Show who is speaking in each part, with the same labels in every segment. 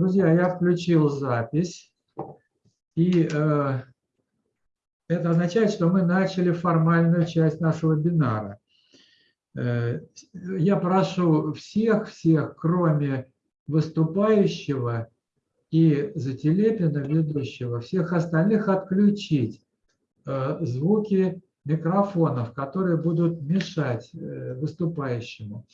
Speaker 1: Друзья, я включил запись. И э, это означает, что мы начали формальную часть нашего вебинара. Э, я прошу всех-всех, кроме выступающего и Зателепина, ведущего, всех остальных отключить э, звуки микрофонов, которые будут мешать э, выступающему.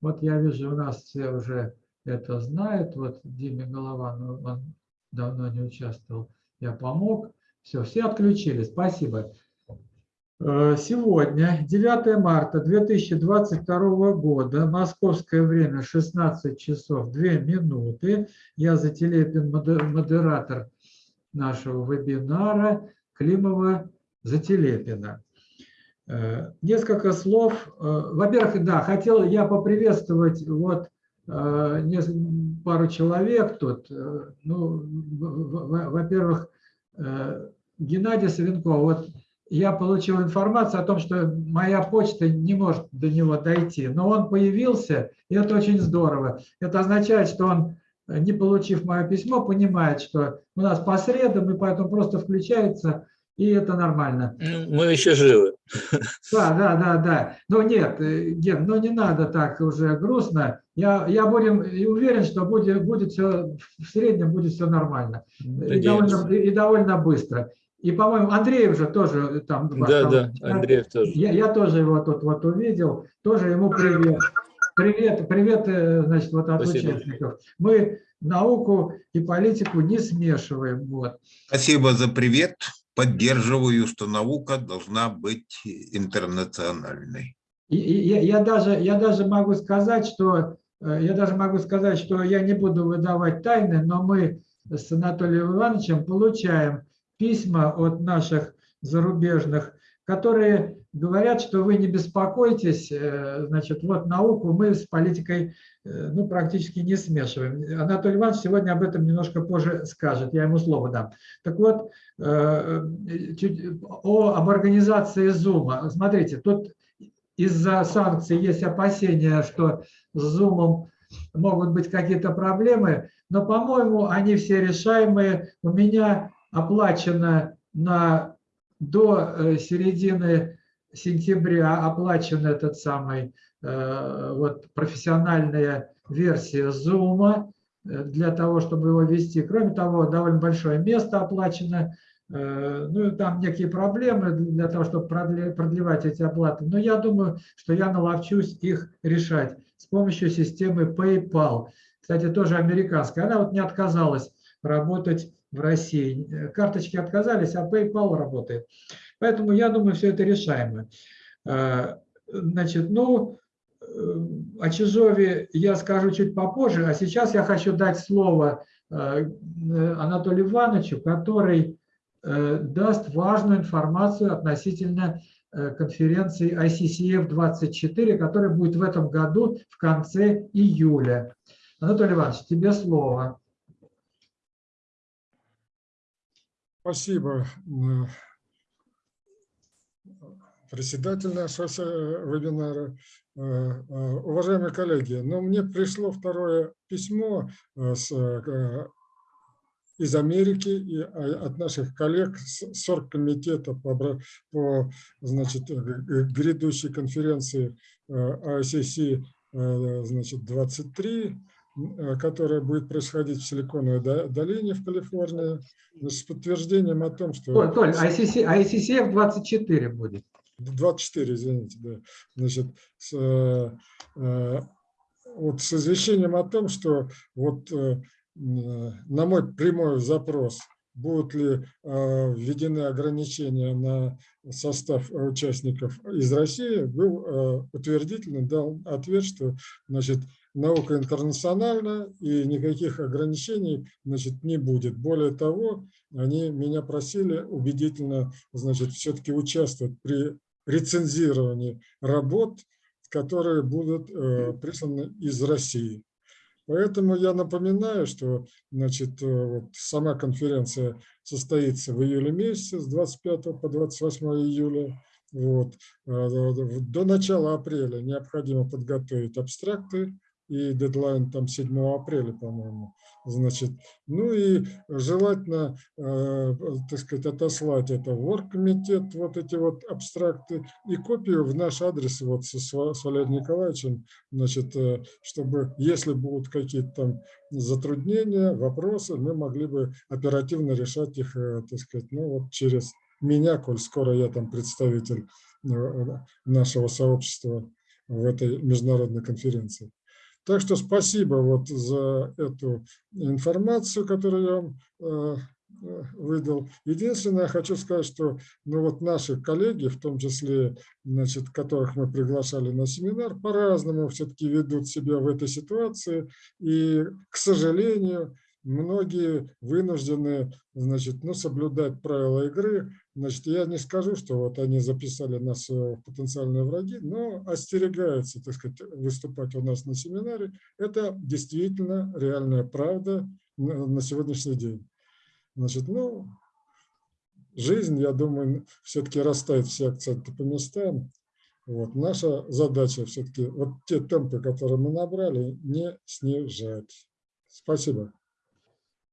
Speaker 1: Вот я вижу, у нас все уже это знают. Вот Диме Голован, он давно не участвовал, я помог. Все, все отключили. Спасибо. Э, сегодня, 9 марта 2022 года, московское время 16 часов 2 минуты. Я Зателепин, модератор нашего вебинара Климова Зателепина. Э, несколько слов. Э, во-первых, да, хотел я поприветствовать вот пару человек тут. Ну, во-первых, Геннадий Савенков. Вот я получил информацию о том, что моя почта не может до него дойти, но он появился, и это очень здорово. Это означает, что он, не получив мое письмо, понимает, что у нас по средам, и поэтому просто включается, и это нормально.
Speaker 2: Ну, мы еще живы.
Speaker 1: Да, да, да, да. Но нет, э, Ген, ну не надо так уже грустно. Я, я будем, уверен, что будет, будет все, в среднем будет все нормально. И довольно, и довольно быстро. И, по-моему, Андреев же тоже там.
Speaker 2: Да, да, Андреев тоже.
Speaker 1: Я, я тоже его тут вот увидел, тоже ему привет. Привет, привет, э, значит, вот от Спасибо. участников. Мы науку и политику не смешиваем. Вот.
Speaker 3: Спасибо за привет. Поддерживаю, наука должна быть интернациональной.
Speaker 1: Я, я, даже, я даже могу сказать, что э, я даже могу сказать, что я не буду выдавать тайны, но мы с Анатолием Ивановичем получаем письма от наших зарубежных, которые говорят, что вы не беспокойтесь, э, значит, вот науку мы с политикой э, ну, практически не смешиваем. Анатолий Иванович сегодня об этом немножко позже скажет, я ему слово дам. Так вот, э, чуть, о, об организации Zoom. Смотрите, тут из-за санкций есть опасения, что с Zoom могут быть какие-то проблемы, но, по-моему, они все решаемые. У меня оплачено на, до середины сентября, оплачена этот самый э, вот, профессиональная версия Zoom э, для того, чтобы его вести. Кроме того, довольно большое место оплачено. Ну, там некие проблемы для того, чтобы продлевать эти оплаты. Но я думаю, что я наловчусь их решать с помощью системы PayPal. Кстати, тоже американская. Она вот не отказалась работать в России. Э, карточки отказались, а PayPal работает. Поэтому я думаю, все это решаемо. Э, значит, ну, э, о Чижове я скажу чуть попозже, а сейчас я хочу дать слово Анатолию Ивановичу, который даст важную информацию относительно конференции ICCF-24, которая будет в этом году в конце июля. Анатолий Иванович, тебе слово.
Speaker 4: Спасибо, э, председатель нашего вебинара. Э, э, уважаемые коллеги, но ну, мне пришло второе письмо с, из Америки и от наших коллег с оргкомитета по, по значит, грядущей конференции ICC значит, 23 Э, которая будет происходить в Силиконовой долине в Калифорнии, с подтверждением о том, что...
Speaker 1: Толь ICC, ICCF 24 будет.
Speaker 4: 24, извините, да. Значит, с, э, э, вот с извещением о том, что вот э, на мой прямой запрос, будут ли э, введены ограничения на состав участников из России, был э, утвердительно дал ответ, что значит, наука интернациональна и никаких ограничений значит, не будет. Более того, они меня просили убедительно значит, все-таки участвовать при рецензировании работ, которые будут э, присланы из России. Поэтому я напоминаю, что значит, э, вот, сама конференция состоится в июле месяце с 25 по 28 июля. Вот. Э, до начала апреля необходимо подготовить абстракты и дедлайн там 7 апреля, по-моему. Значит, ну и желательно, э, так сказать, отослать это в оргкомитет, вот эти вот абстракты, и копию в наш адрес вот со, с Валерием Николаевичем, значит, э, чтобы, если будут какие-то там затруднения, вопросы, мы могли бы оперативно решать их, э, так сказать, ну вот через меня, коль скоро я там представитель э, нашего сообщества в этой международной конференции. Так что спасибо вот за эту информацию, которую я вам э, э, выдал. Единственное, я хочу сказать, что ну вот наши коллеги, в том числе, значит, которых мы приглашали на семинар, по-разному все-таки ведут себя в этой ситуации. И, к сожалению, многие вынуждены значит, ну, соблюдать правила игры. Значит, я не скажу, что вот они записали нас в потенциальные враги, но остерегаются, так сказать, выступать у нас на семинаре. Это действительно реальная правда на на сегодняшний день. Значит, ну, жизнь, я думаю, все-таки расставит все акценты по местам. Вот. Наша задача все-таки вот те темпы, которые мы набрали, не снижать. Спасибо.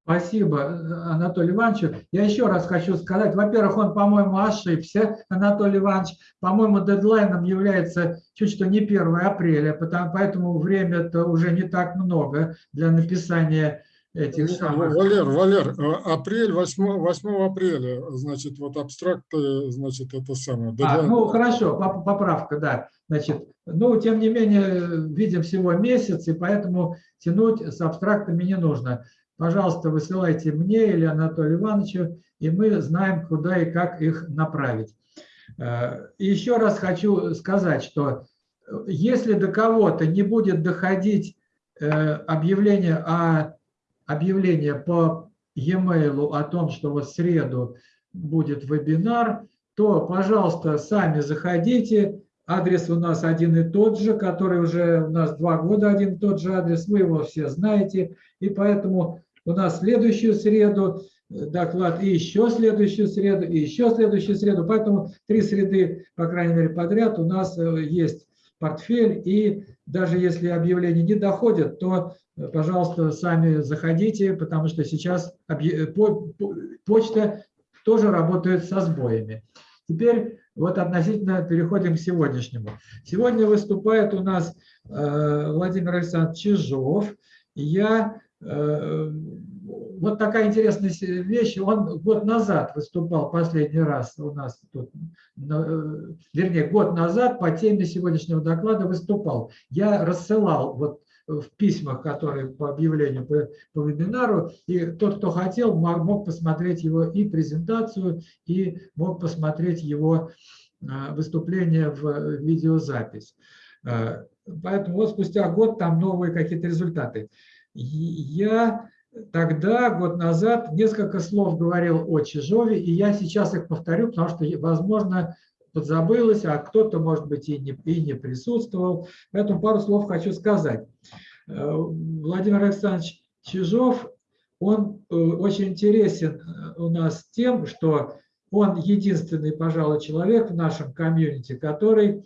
Speaker 1: Спасибо, Анатолий Иванович. Я еще раз хочу сказать, во-первых, он, по-моему, ошибся, Анатолий Иванович. По-моему, дедлайном является чуть что не 1 апреля, потому, поэтому время-то уже не так много для написания этих самых...
Speaker 4: Валер, Валер, э, апрель, 8, 8 апреля, значит, вот абстракты, значит, это самое.
Speaker 1: А, ну, хорошо, поп- поправка, да. Значит, ну, тем не менее, видим всего месяц, и поэтому тянуть с абстрактами не нужно. Пожалуйста, высылайте мне или Анатолию Ивановичу, и мы знаем, куда и как их направить. Э, еще раз хочу сказать, что э, если до кого-то не будет доходить э, объявление, о, объявление по e-mail о том, что в среду будет вебинар, то, пожалуйста, сами заходите. Адрес у нас один и тот же, который уже у нас два года один и тот же адрес, вы его все знаете. И поэтому у нас следующую среду э, доклад, и еще следующую среду, и еще следующую среду. Поэтому три среды, по крайней мере, подряд у нас э, есть портфель. И даже если объявления не доходят, то, э, пожалуйста, сами заходите, потому что сейчас почта тоже работает со сбоями. Теперь вот относительно переходим к сегодняшнему. Сегодня выступает у нас Владимир Александрович Чижов. Я вот такая интересная вещь. Он год назад выступал последний раз у нас тут, э, вернее, год назад по теме сегодняшнего доклада выступал. Я рассылал вот в письмах, которые по объявлению по, по вебинару, и тот, кто хотел, мо- мог посмотреть его и презентацию, и мог посмотреть его выступление в э, видеозапись. Поэтому вот спустя год там новые какие-то результаты. Я тогда, год назад, несколько слов говорил о Чижове, и я сейчас их повторю, потому что, возможно, подзабылось, а кто-то, может быть, и не, и не присутствовал. Поэтому пару слов хочу сказать. Э, Владимир Александрович Чижов, он э, очень интересен э, у нас тем, что он единственный, пожалуй, человек в нашем комьюнити, который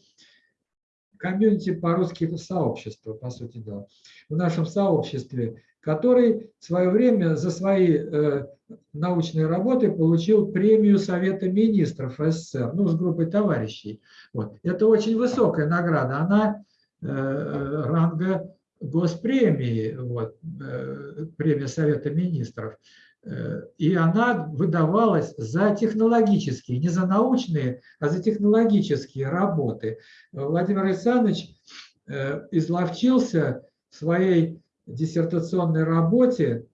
Speaker 1: комьюнити по-русски сообщество, по сути дела, в нашем сообществе, который в свое время за свои э, научные работы получил премию Совета министров СССР, ну, с группой товарищей. Вот. Это очень высокая награда, она э, ранга госпремии, вот, э, премия Совета министров. И она выдавалась за технологические, не за научные, а за технологические работы. Владимир Александрович э, изловчился в своей диссертационной работе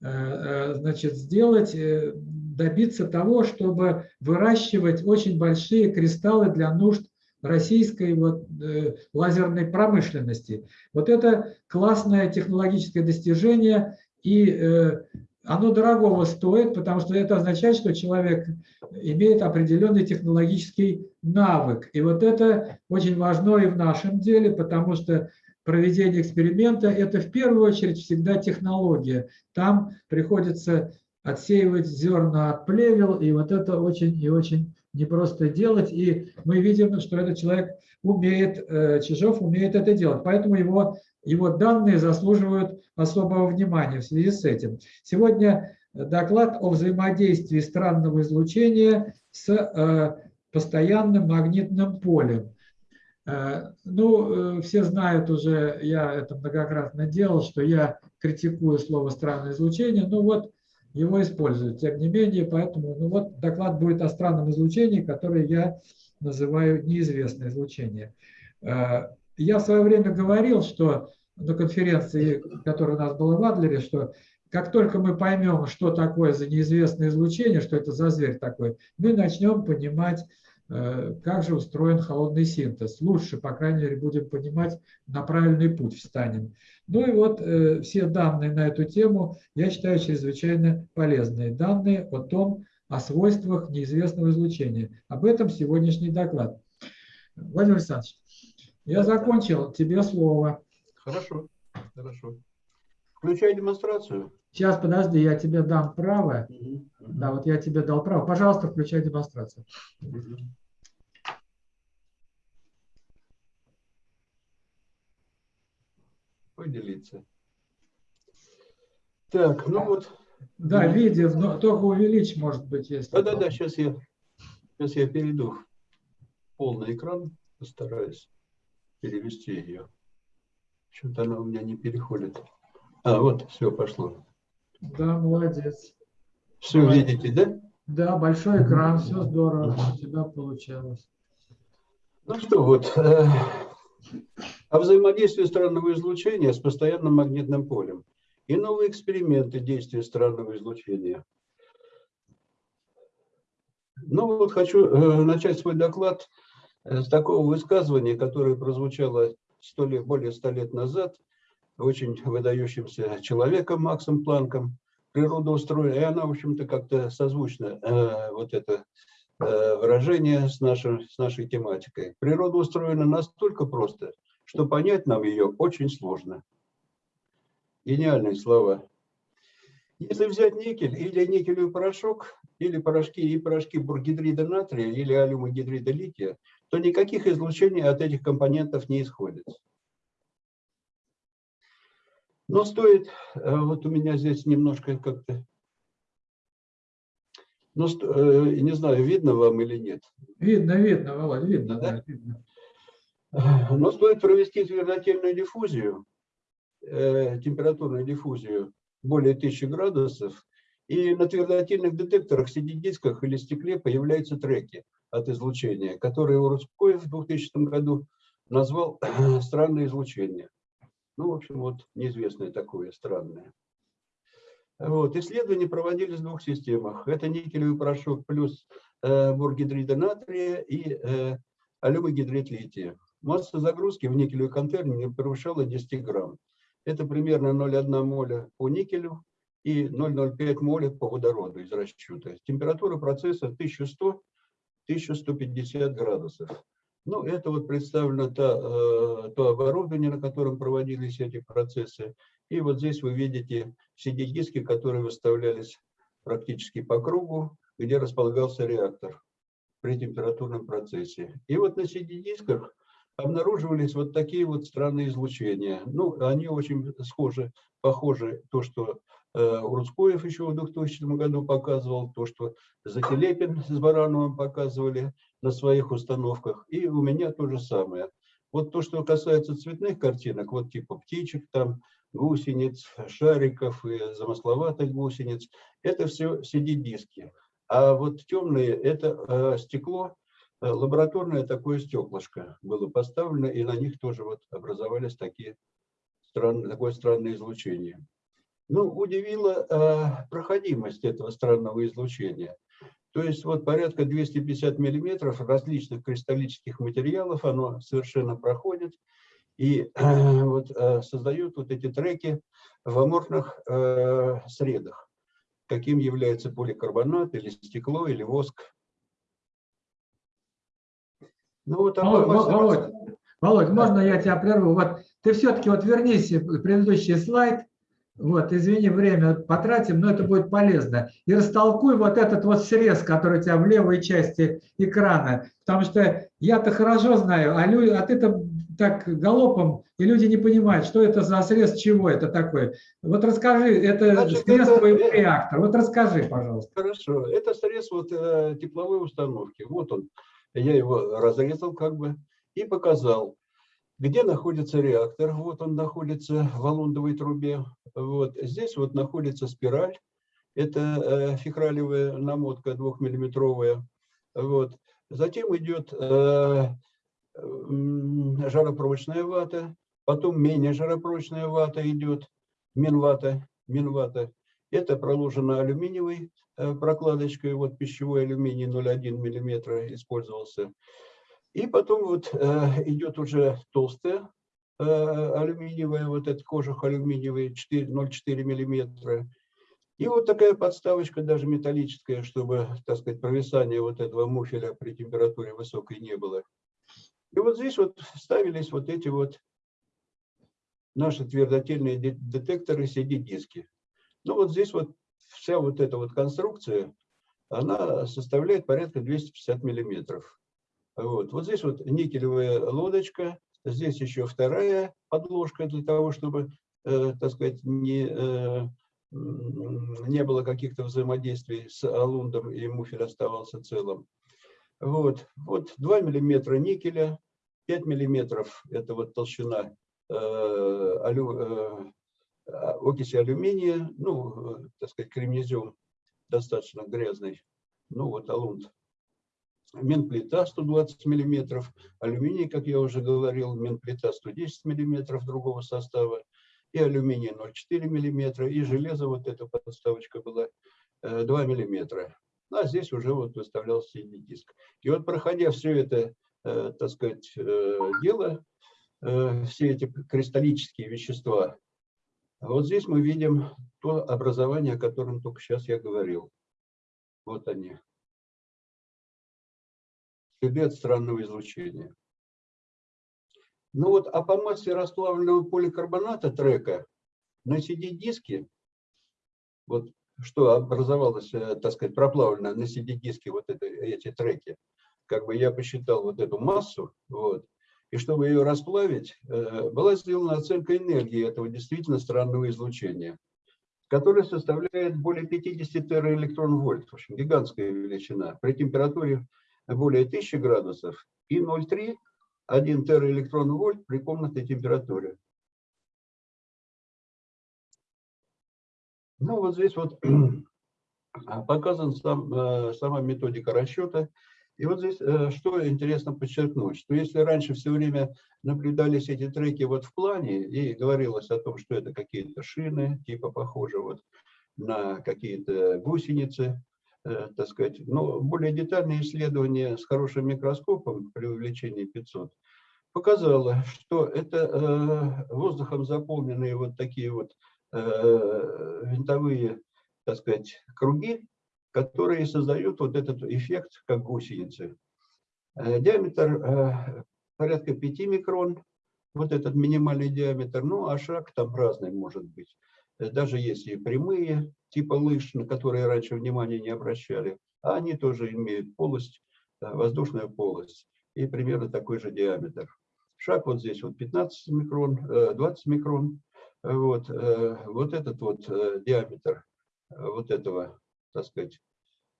Speaker 1: э, э, значит, сделать, добиться того, чтобы выращивать очень большие кристаллы для нужд российской вот, э, лазерной промышленности. Вот это классное технологическое достижение, и э, оно дорогого стоит, потому что это означает, что человек имеет определенный технологический навык. И вот это очень важно и в нашем деле, потому что проведение эксперимента – это в первую очередь всегда технология. Там приходится отсеивать зерна от плевел, и вот это очень и очень непросто делать. И мы видим, что этот человек умеет, э, Чижов умеет это делать. Поэтому его Вот данные заслуживают особого внимания в связи с этим. Сегодня доклад о взаимодействии странного излучения с э, постоянным магнитным полем. Э, Ну, э, все знают уже, я это многократно делал, что я критикую слово странное излучение, ну вот его используют. Тем не менее, поэтому, ну вот доклад будет о странном излучении, которое я называю неизвестное излучение. Я в свое время говорил, что на конференции, которая у нас была в Адлере, что как только мы поймем, что такое за неизвестное излучение, что это за зверь такой, мы начнем понимать, э, как же устроен холодный синтез. Лучше, по крайней мере, будем понимать, на правильный путь встанем. Ну и вот э, все данные на эту тему, я считаю, чрезвычайно полезные. Данные о том, о свойствах неизвестного излучения. Об этом сегодняшний доклад. Владимир Александрович, я закончил, тебе слово.
Speaker 5: Хорошо, хорошо. Включай демонстрацию.
Speaker 1: Сейчас, подожди, я тебе дам право.
Speaker 5: Мгм,
Speaker 1: Да, вот я тебе дал право. Пожалуйста, включай демонстрацию.
Speaker 5: мгм. Поделиться. Так, ну вот.
Speaker 1: Да,
Speaker 5: Мгм.
Speaker 1: видео, но только увеличь, может быть, если.
Speaker 5: Да-да-да, сейчас я, сейчас я перейду в полный экран, постараюсь перевести ее. Что-то она у меня не переходит. А, вот, все, пошло.
Speaker 1: Да, молодец.
Speaker 5: Все
Speaker 1: Молодец.
Speaker 5: видите, да?
Speaker 1: Да, большой экран, все здорово, у тебя получалось.
Speaker 5: Ну что, вот, э, о взаимодействии странного излучения с постоянным магнитным полем и новые эксперименты действия странного излучения. Ну вот хочу э, начать свой доклад с такого высказывания, которое прозвучало сто лет, более ста лет назад очень выдающимся человеком Максом Планком. Природа устроена, и она, в общем-то, как-то созвучна, э, вот это э, выражение с, нашим, с нашей тематикой. Природа устроена настолько просто, что понять нам ее очень сложно. Гениальные слова. Если взять никель или никелевый порошок, или порошки и порошки бургидрида натрия или алюмогидрида лития, то никаких излучений от этих компонентов не исходит. Но стоит, э, вот у меня здесь немножко как-то, ну, э, не знаю, видно вам или нет.
Speaker 1: Видно, видно, Володь, видно,
Speaker 5: Да?
Speaker 1: да, видно.
Speaker 5: Но стоит провести твердотельную диффузию, э, температурную диффузию более 1000 градусов, и на твердотельных детекторах, CD-дисках или стекле появляются треки от излучения, которые Урускоев в 2000 году назвал странное излучение. Ну, в общем, вот неизвестное такое странное. Вот. Исследования проводились в двух системах. Это никелевый порошок плюс э, бургидрида натрия и э, алюмогидрид лития. Масса загрузки в никелевый контейнер не превышала 10 грамм. Это примерно 0,1 моля по никелю и 0,05 моля по водороду из расчета. Температура процесса 1100-1150 градусов. Ну, это вот представлено то, э, то оборудование, на котором проводились эти процессы. И вот здесь вы видите CD-диски, которые выставлялись практически по кругу, где располагался реактор при температурном процессе. И вот на CD-дисках обнаруживались вот такие вот странные излучения. Ну, они очень схожи, похожи то, что э, Урускоев еще в 2000 году показывал, то, что Закилепин с Барановым показывали на своих установках. И у меня то же самое. Вот то, что касается цветных картинок, вот типа птичек там, гусениц, шариков и замысловатых гусениц, это все CD-диски. А вот темные – это э, стекло, э, лабораторное такое стеклышко было поставлено, и на них тоже вот образовались такие странные, такое странное излучение. Ну, удивила э, проходимость этого странного излучения. То есть вот порядка 250 миллиметров различных кристаллических материалов оно совершенно проходит и э, вот, э, создает вот эти треки в аморфных э, средах, каким является поликарбонат или стекло или воск. Ну вот
Speaker 1: Володь,
Speaker 5: такой
Speaker 1: Володь. Володь, можно я тебя прерву? Вот ты все-таки вот вернись в предыдущий слайд, Вот, извини, время потратим, но это будет полезно. И растолкуй вот этот вот срез, который у тебя в левой части экрана. Потому что я-то хорошо знаю, а, лю- а ты-то так галопом, и люди не понимают, что это за срез, чего это такое. Вот расскажи, это
Speaker 5: Значит,
Speaker 1: срез
Speaker 5: это-
Speaker 1: твоего реактора. Вот расскажи, пожалуйста.
Speaker 5: Хорошо. Это срез вот э, тепловой установки. Вот он. Я его разрезал как бы и показал, где находится реактор. Вот он находится в валундовой трубе. Вот здесь вот находится спираль. Это э, фихралевая намотка двухмиллиметровая. Вот. Затем идет э, жаропрочная вата, потом менее жаропрочная вата идет, минвата, минвата. Это проложено алюминиевой э, прокладочкой, вот пищевой алюминий 0,1 миллиметра использовался. И потом вот э, идет уже толстая э, алюминиевая, вот этот кожух алюминиевый 4 0,4 миллиметра. И вот такая подставочка, даже металлическая, чтобы, так сказать, провисания вот этого муфеля при температуре высокой не было. И вот здесь вот ставились вот эти вот наши твердотельные де- детекторы CD-диски. Ну вот здесь вот вся вот эта вот конструкция, она составляет порядка 250 миллиметров. Вот. вот здесь вот никелевая лодочка, здесь еще вторая подложка для того, чтобы, э, так сказать, не, э, не было каких-то взаимодействий с алундом и муфель оставался целым. Вот, вот 2 миллиметра никеля, 5 миллиметров это вот толщина э, алю- э, а, окиси алюминия, ну, э, так сказать, кремнезем достаточно грязный, ну вот алунд. Минплита 120 миллиметров, алюминий, как я уже говорил, минплита 110 миллиметров другого состава, и алюминий 0,4 миллиметра, и железо, вот эта подставочка была, э, 2 миллиметра. Ну, А здесь уже вот выставлялся CD-диск. И вот проходя все это, э, так сказать, э, дело, э, все эти кристаллические вещества, вот здесь мы видим то образование, о котором только сейчас я говорил. Вот они. Следы от странного излучения. Ну вот, а по массе расплавленного поликарбоната трека на CD-диске, вот что образовалось, э, так сказать, проплавлено на CD-диске, вот это, эти треки, как бы я посчитал вот эту массу, вот, и чтобы ее расплавить, э, была сделана оценка энергии этого действительно странного излучения, которое составляет более 50 тераэлектрон-вольт, в общем, гигантская величина, при температуре более 1000 градусов и 0,3 1 тераэлектрон-вольт при комнатной температуре. Ну, вот здесь вот показан сам, э, сама методика расчета. И вот здесь э, что интересно подчеркнуть, что если раньше все время наблюдались эти треки вот в плане и говорилось о том, что это какие-то шины, типа похоже вот на какие-то гусеницы, так сказать, но более детальное исследование с хорошим микроскопом при увеличении 500 показало, что это э, воздухом заполненные вот такие вот э, винтовые, так сказать, круги, которые создают вот этот эффект, как гусеницы. Э, Диаметр э, порядка 5 микрон, вот этот минимальный диаметр, ну а шаг там разный может быть. Э, Даже если прямые, типа лыж, на которые раньше внимания не обращали, а они тоже имеют полость, э, воздушную полость, и примерно такой же диаметр. Шаг вот здесь вот 15 микрон, э, 20 микрон. Вот, э, вот этот вот э, диаметр э, вот этого, так сказать,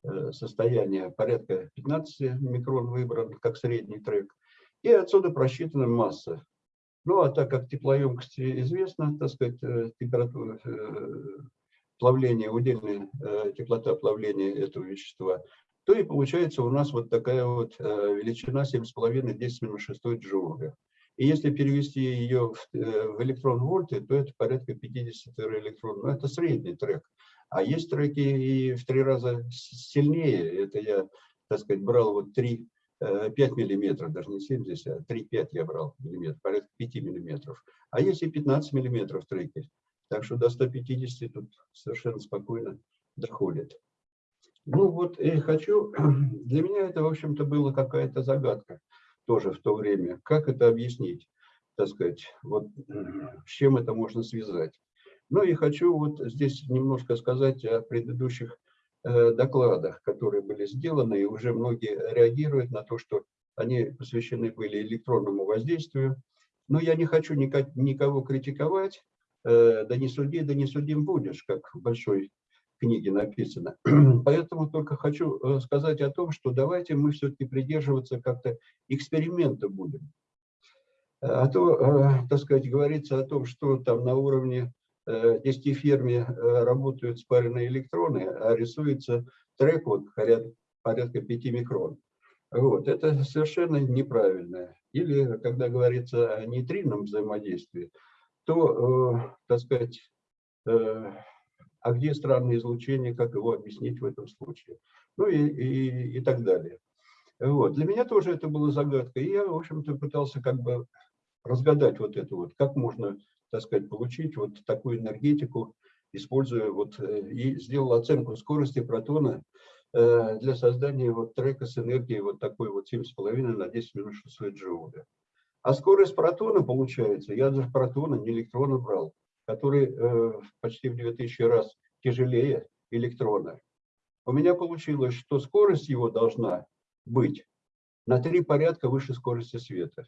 Speaker 5: э, состояния порядка 15 микрон выбран как средний трек. И отсюда просчитана масса. Ну, а так как теплоемкость известна, так сказать, э, температура э, плавления, удельная э, теплота плавления этого вещества, то и получается у нас вот такая вот величина 7,5 10 минус 6 джоуля. И если перевести ее в, электрон-вольты, то это порядка 50 электрон. Ну, это средний трек. А есть треки и в три раза сильнее. Это я, так сказать, брал вот 3, 5 миллиметров, даже не 7 здесь, а 3-5 я брал миллиметров, порядка 5 миллиметров. А есть и 15 миллиметров треки. Так что до 150 тут совершенно спокойно доходит. Ну вот и хочу, для меня это, в общем-то, была какая-то загадка тоже в то время. Как это объяснить, так сказать, вот с чем это можно связать? Ну и хочу вот здесь немножко сказать о предыдущих э, докладах, которые были сделаны, и уже многие реагируют на то, что они посвящены были электронному воздействию. Но я не хочу никого критиковать, э, да не суди, да не судим будешь, как в большой книге написано. Поэтому только хочу э, сказать о том, что давайте мы все-таки придерживаться как-то эксперимента будем. А то, э, так сказать, говорится о том, что там на уровне э, 10 ферме э, работают спаренные электроны, а рисуется трек вот порядка, порядка 5 микрон. Вот, это совершенно неправильно. Или, когда говорится о нейтринном взаимодействии, то, э, так сказать, э, а где странное излучение, как его объяснить в этом случае? Ну и, и, и так далее. Вот. Для меня тоже это была загадка, и я, в общем-то, пытался как бы разгадать вот это вот, как можно, так сказать, получить вот такую энергетику, используя вот, э, и сделал оценку скорости протона э, для создания вот трека с энергией вот такой вот 7,5 на 10 минут 600 джоуля. А скорость протона получается, я даже протона, не электрона брал, который э, почти в 2000 раз тяжелее электрона. У меня получилось, что скорость его должна быть на три порядка выше скорости света.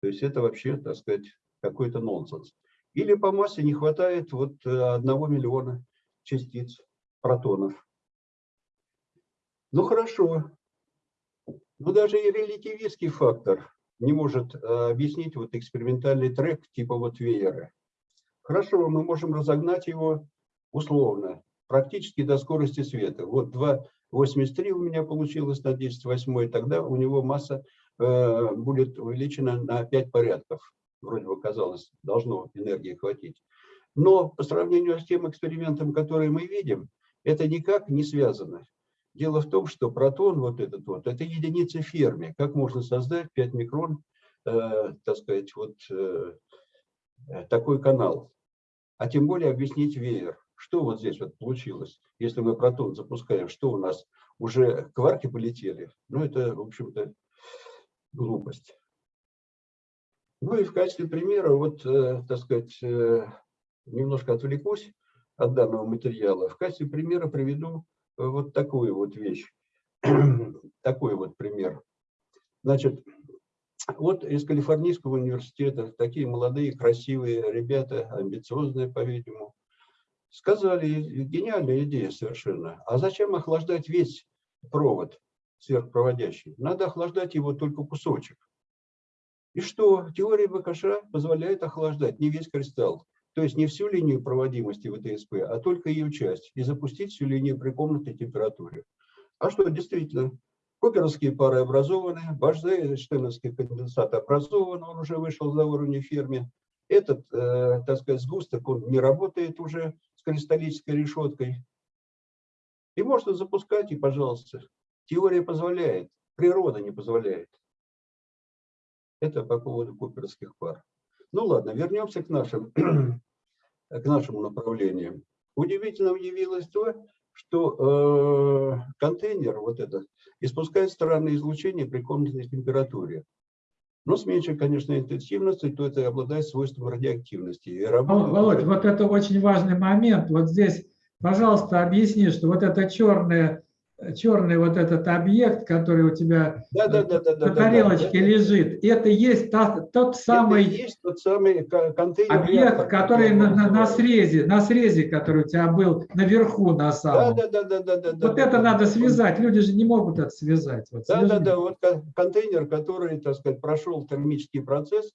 Speaker 5: То есть это вообще, так сказать, какой-то нонсенс. Или по массе не хватает вот э, одного миллиона частиц протонов. Ну хорошо. Но даже и релятивистский фактор не может э, объяснить вот экспериментальный трек типа вот веера. Хорошо, мы можем разогнать его условно, практически до скорости света. Вот 2,83 у меня получилось на 10 восьмой, тогда у него масса э, будет увеличена на 5 порядков. Вроде бы казалось, должно энергии хватить. Но по сравнению с тем экспериментом, который мы видим, это никак не связано. Дело в том, что протон вот этот вот, это единица ферми. Как можно создать 5 микрон, э, так сказать, вот э, такой канал? А тем более объяснить веер. Что вот здесь вот получилось? Если мы протон запускаем, что у нас? Уже кварки полетели? Ну, это, в общем-то, глупость. Ну и в качестве примера, вот, э, так сказать, э, немножко отвлекусь от данного материала. В качестве примера приведу вот такую вот вещь. Такой вот пример. Значит, вот из Калифорнийского университета такие молодые, красивые ребята, амбициозные, по-видимому, сказали, гениальная идея совершенно. А зачем охлаждать весь провод сверхпроводящий? Надо охлаждать его только кусочек. И что? Теория БКШ позволяет охлаждать не весь кристалл. То есть не всю линию проводимости ВТСП, а только ее часть. И запустить всю линию при комнатной температуре. А что, действительно, Куперовские пары образованы, Бажзе-Штейновский конденсат образован, он уже вышел за уровень ферми. Этот, э, так сказать, сгусток, он не работает уже с кристаллической решеткой. И можно запускать, и пожалуйста. Теория позволяет, природа не позволяет. Это по поводу куперских пар. Ну ладно, вернемся к нашим, к нашему направлению. Удивительно удивилось то, что э, контейнер вот этот испускает странное излучение при комнатной температуре. Но с меньшей, конечно, интенсивностью, то это обладает свойством радиоактивности. И работает...
Speaker 1: Володь, вот это очень важный момент. Вот здесь, пожалуйста, объясни, что вот это черное черный вот этот объект, который у тебя
Speaker 5: да, да, да, да,
Speaker 1: на
Speaker 5: да,
Speaker 1: тарелочке
Speaker 5: да,
Speaker 1: лежит, это есть та, тот самый
Speaker 5: это есть тот самый контейнер.
Speaker 1: объект, который на, на, на срезе, на срезе, который у тебя был наверху на
Speaker 5: Да,
Speaker 1: самом.
Speaker 5: да, да, да, да, да.
Speaker 1: вот
Speaker 5: да,
Speaker 1: это
Speaker 5: да,
Speaker 1: надо
Speaker 5: да.
Speaker 1: связать, люди же не могут это связать. Вот,
Speaker 5: Да, да,
Speaker 1: свяжи.
Speaker 5: да, вот кон- контейнер, который, так сказать, прошел термический процесс,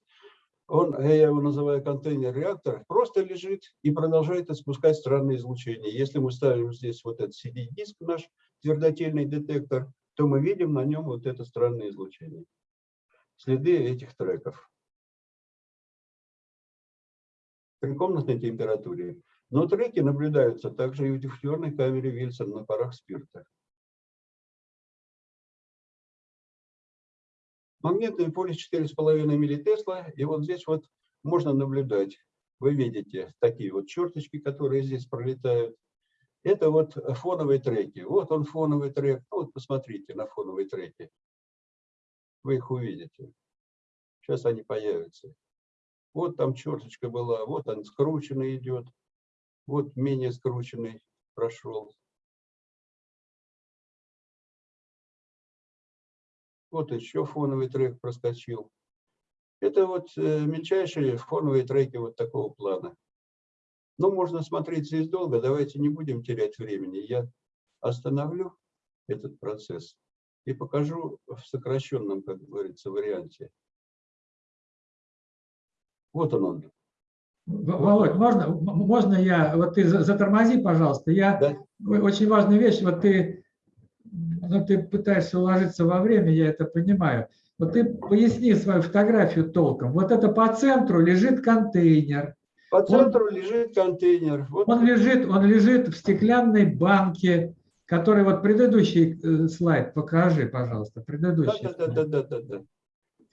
Speaker 5: он, я его называю контейнер-реактор, просто лежит и продолжает испускать странные излучения. Если мы ставим здесь вот этот CD-диск, наш твердотельный детектор, то мы видим на нем вот это странное излучение. Следы этих треков. При комнатной температуре. Но треки наблюдаются также и в диффузорной камере Вильсон на парах спирта. Магнитное поле 4,5 миллитесла, и вот здесь вот можно наблюдать. Вы видите такие вот черточки, которые здесь пролетают. Это вот фоновые треки. Вот он фоновый трек. Ну, вот посмотрите на фоновые треки. Вы их увидите. Сейчас они появятся. Вот там черточка была, вот он скрученный идет, вот менее скрученный прошел. Вот еще фоновый трек проскочил. Это вот э, мельчайшие фоновые треки вот такого плана. Ну, можно смотреть здесь долго, давайте не будем терять времени. Я остановлю этот процесс и покажу в сокращенном, как говорится, варианте. Вот он он.
Speaker 1: Володь, можно, можно я, вот ты за- затормози, пожалуйста, я,
Speaker 5: Да?
Speaker 1: Очень важная вещь, вот ты, ну, ты пытаешься уложиться во время, я это понимаю. Вот ты поясни свою фотографию толком. Вот это по центру лежит контейнер.
Speaker 5: По центру лежит контейнер. Вот
Speaker 1: Он лежит, он лежит в стеклянной банке, который вот предыдущий э, слайд покажи, пожалуйста,
Speaker 5: да,
Speaker 1: предыдущий.
Speaker 5: да, да, да, да, да, да.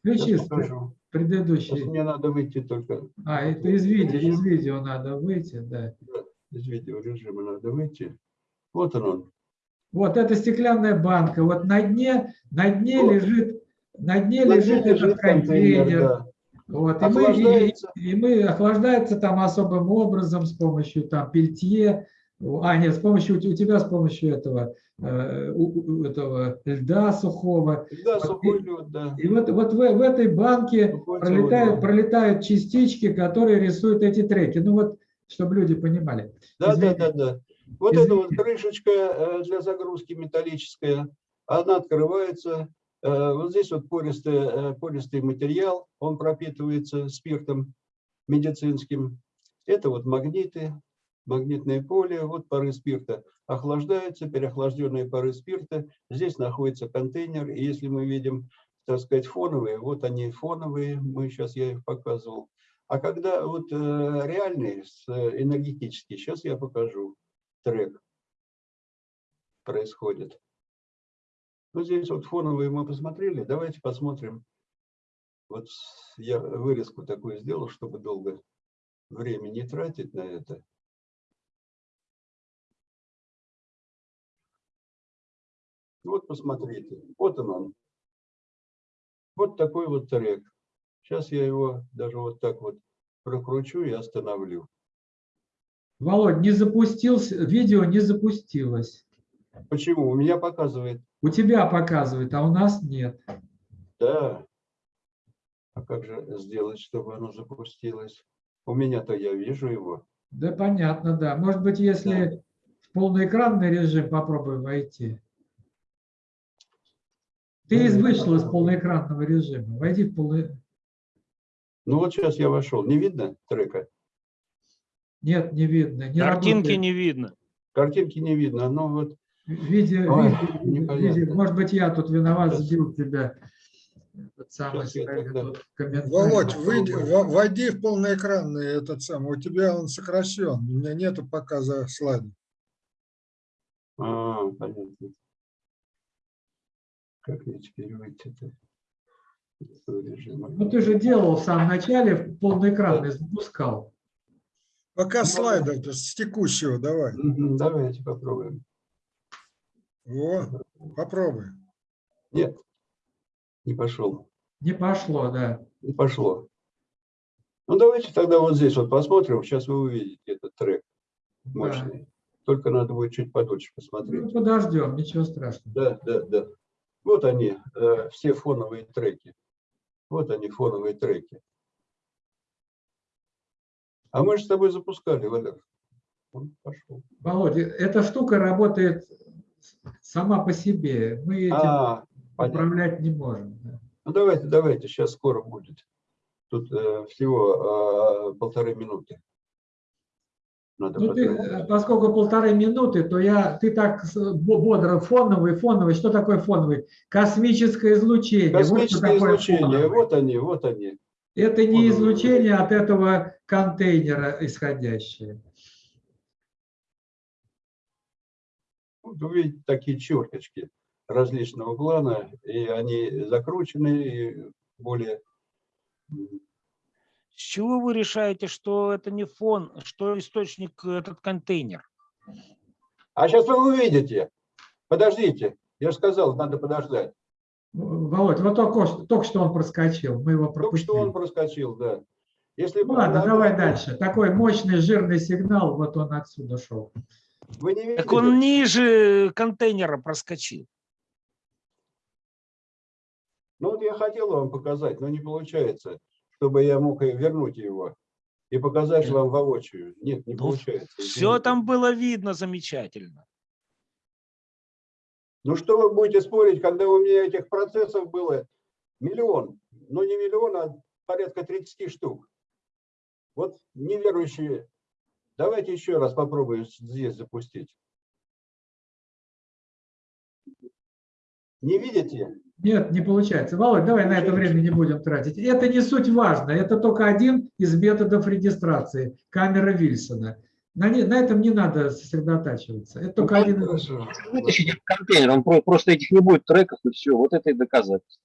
Speaker 1: Включи
Speaker 5: покажу. Сейчас
Speaker 1: предыдущий.
Speaker 5: мне надо выйти только
Speaker 1: А, это из видео, из видео надо выйти, да.
Speaker 5: из видеорежима надо выйти. Вот он он.
Speaker 1: Вот эта стеклянная банка, вот на дне, на дне
Speaker 5: Вот.
Speaker 1: лежит, на дне
Speaker 5: На
Speaker 1: лежит
Speaker 5: дне
Speaker 1: этот контейнер.
Speaker 5: да.
Speaker 1: Вот, и, мы, и- и мы охлаждается там особым образом с помощью там пельтье, а нет, с помощью у тебя с помощью этого, э, у- этого льда сухого.
Speaker 5: Да,
Speaker 1: Вот
Speaker 5: сухой лед, да.
Speaker 1: И вот, вот в, в этой банке
Speaker 5: Сухой
Speaker 1: пролетают,
Speaker 5: да.
Speaker 1: пролетают частички, которые рисуют эти треки. Ну вот, чтобы люди понимали.
Speaker 5: Да, да,
Speaker 1: Извини.
Speaker 5: да, да. Вот эта вот крышечка э, для загрузки металлическая, она открывается. Э, Вот здесь вот пористый, э, пористый материал, он пропитывается спиртом медицинским. Это вот магниты, магнитное поле, вот пары спирта охлаждаются, переохлажденные пары спирта. Здесь находится контейнер, и если мы видим, так сказать, фоновые, вот они фоновые, мы сейчас я их показывал. А когда вот э, реальный, с, э, энергетический, сейчас я покажу трек происходит. Ну, здесь вот фоновые мы посмотрели. Давайте посмотрим. Вот я вырезку такую сделал, чтобы долго время не тратить на это. Вот посмотрите. Вот он он. Вот такой вот трек. Сейчас я его даже вот так вот прокручу и остановлю.
Speaker 1: Володь, не запустился, видео не запустилось.
Speaker 5: Почему? У меня показывает
Speaker 1: У тебя показывает, а у нас нет.
Speaker 5: Да. А как же сделать, чтобы оно запустилось? У меня-то я вижу его.
Speaker 1: Да, понятно, да. Может быть, если в полноэкранный режим попробуй войти. Ты из вышел из полноэкранного режима. Войди в полный...
Speaker 5: Ну вот сейчас я вошел. Не видно трека?
Speaker 1: Нет, не видно. Не
Speaker 2: Картинки
Speaker 1: работает.
Speaker 2: не видно.
Speaker 5: Картинки не видно. Ну вот
Speaker 1: Видео,
Speaker 5: Ой, непонятно.
Speaker 1: видео- может быть, я тут виноват, сбил тебя. Этот самый комментариями.
Speaker 4: Володь, выйди, войди в полноэкранный этот самый. У тебя он сокращен. У меня нету показа слайда.
Speaker 5: А, понятно. Как мне теперь выйти-то?
Speaker 1: Ну, ты же делал в самом начале в полноэкранный, запускал.
Speaker 4: Пока
Speaker 5: Ну,
Speaker 4: слайда это с текущего давай.
Speaker 5: Давайте попробуем.
Speaker 4: Во, попробуй.
Speaker 5: Нет, не пошел.
Speaker 1: Не пошло, да.
Speaker 5: Не пошло. Ну давайте тогда вот здесь вот посмотрим. Сейчас вы увидите этот трек мощный. Только надо будет чуть подольше посмотреть.
Speaker 1: Ну, подождем, ничего страшного.
Speaker 5: Да, да, да. Вот они, э, все фоновые треки. Вот они, фоновые треки. А мы же с тобой запускали, Валер. Он пошел.
Speaker 1: Володя, эта штука работает сама по себе. Мы этим
Speaker 5: А, понятно.
Speaker 1: управлять не можем. да.
Speaker 5: Ну давайте, давайте, сейчас скоро будет. Тут э, всего э, полторы минуты. Надо
Speaker 1: Ну, ты, э, поскольку полторы минуты, то я, ты так бодро фоновый, фоновый. Что такое фоновый? Космическое излучение. Вот
Speaker 5: Космическое
Speaker 1: такое
Speaker 5: излучение.
Speaker 1: фоновый.
Speaker 5: Вот они, вот они.
Speaker 1: Это не
Speaker 5: фоновый.
Speaker 1: излучение от этого контейнера исходящее.
Speaker 5: Вот вы видите такие черточки различного плана, и они закручены, и более...
Speaker 2: С чего вы решаете, что это не фон, что источник этот контейнер?
Speaker 5: А сейчас вы увидите. Подождите. Я же сказал, надо подождать.
Speaker 1: Володь, вот только, что- только что он проскочил, мы его
Speaker 5: Только что
Speaker 1: пропустили.
Speaker 5: он проскочил, да. Если
Speaker 1: Ну ладно,
Speaker 5: на-
Speaker 1: давай дальше. Такой мощный жирный сигнал, вот он отсюда шел.
Speaker 5: Вы не?
Speaker 2: Так он ниже контейнера проскочил.
Speaker 5: Ну вот я хотел вам показать, но не получается, чтобы я мог вернуть его и показать вам воочию. Нет, не
Speaker 2: Ну,
Speaker 5: получается.
Speaker 2: Все
Speaker 5: извините.
Speaker 2: там было видно замечательно.
Speaker 5: Ну что вы будете спорить, когда у меня этих процессов было миллион, ну не миллион, а порядка 30 штук. Вот неверующие. Давайте еще раз попробую здесь запустить. Не видите?
Speaker 1: Нет, не получается. Володь, давай на это время не будем тратить. Это не суть важно. Это только один из методов регистрации. Камера Вильсона. На, не- на этом не надо сосредотачиваться. Это только один из...
Speaker 6: Вытащите контейнер, он про- просто этих не будет треков и все. Вот это и доказательство.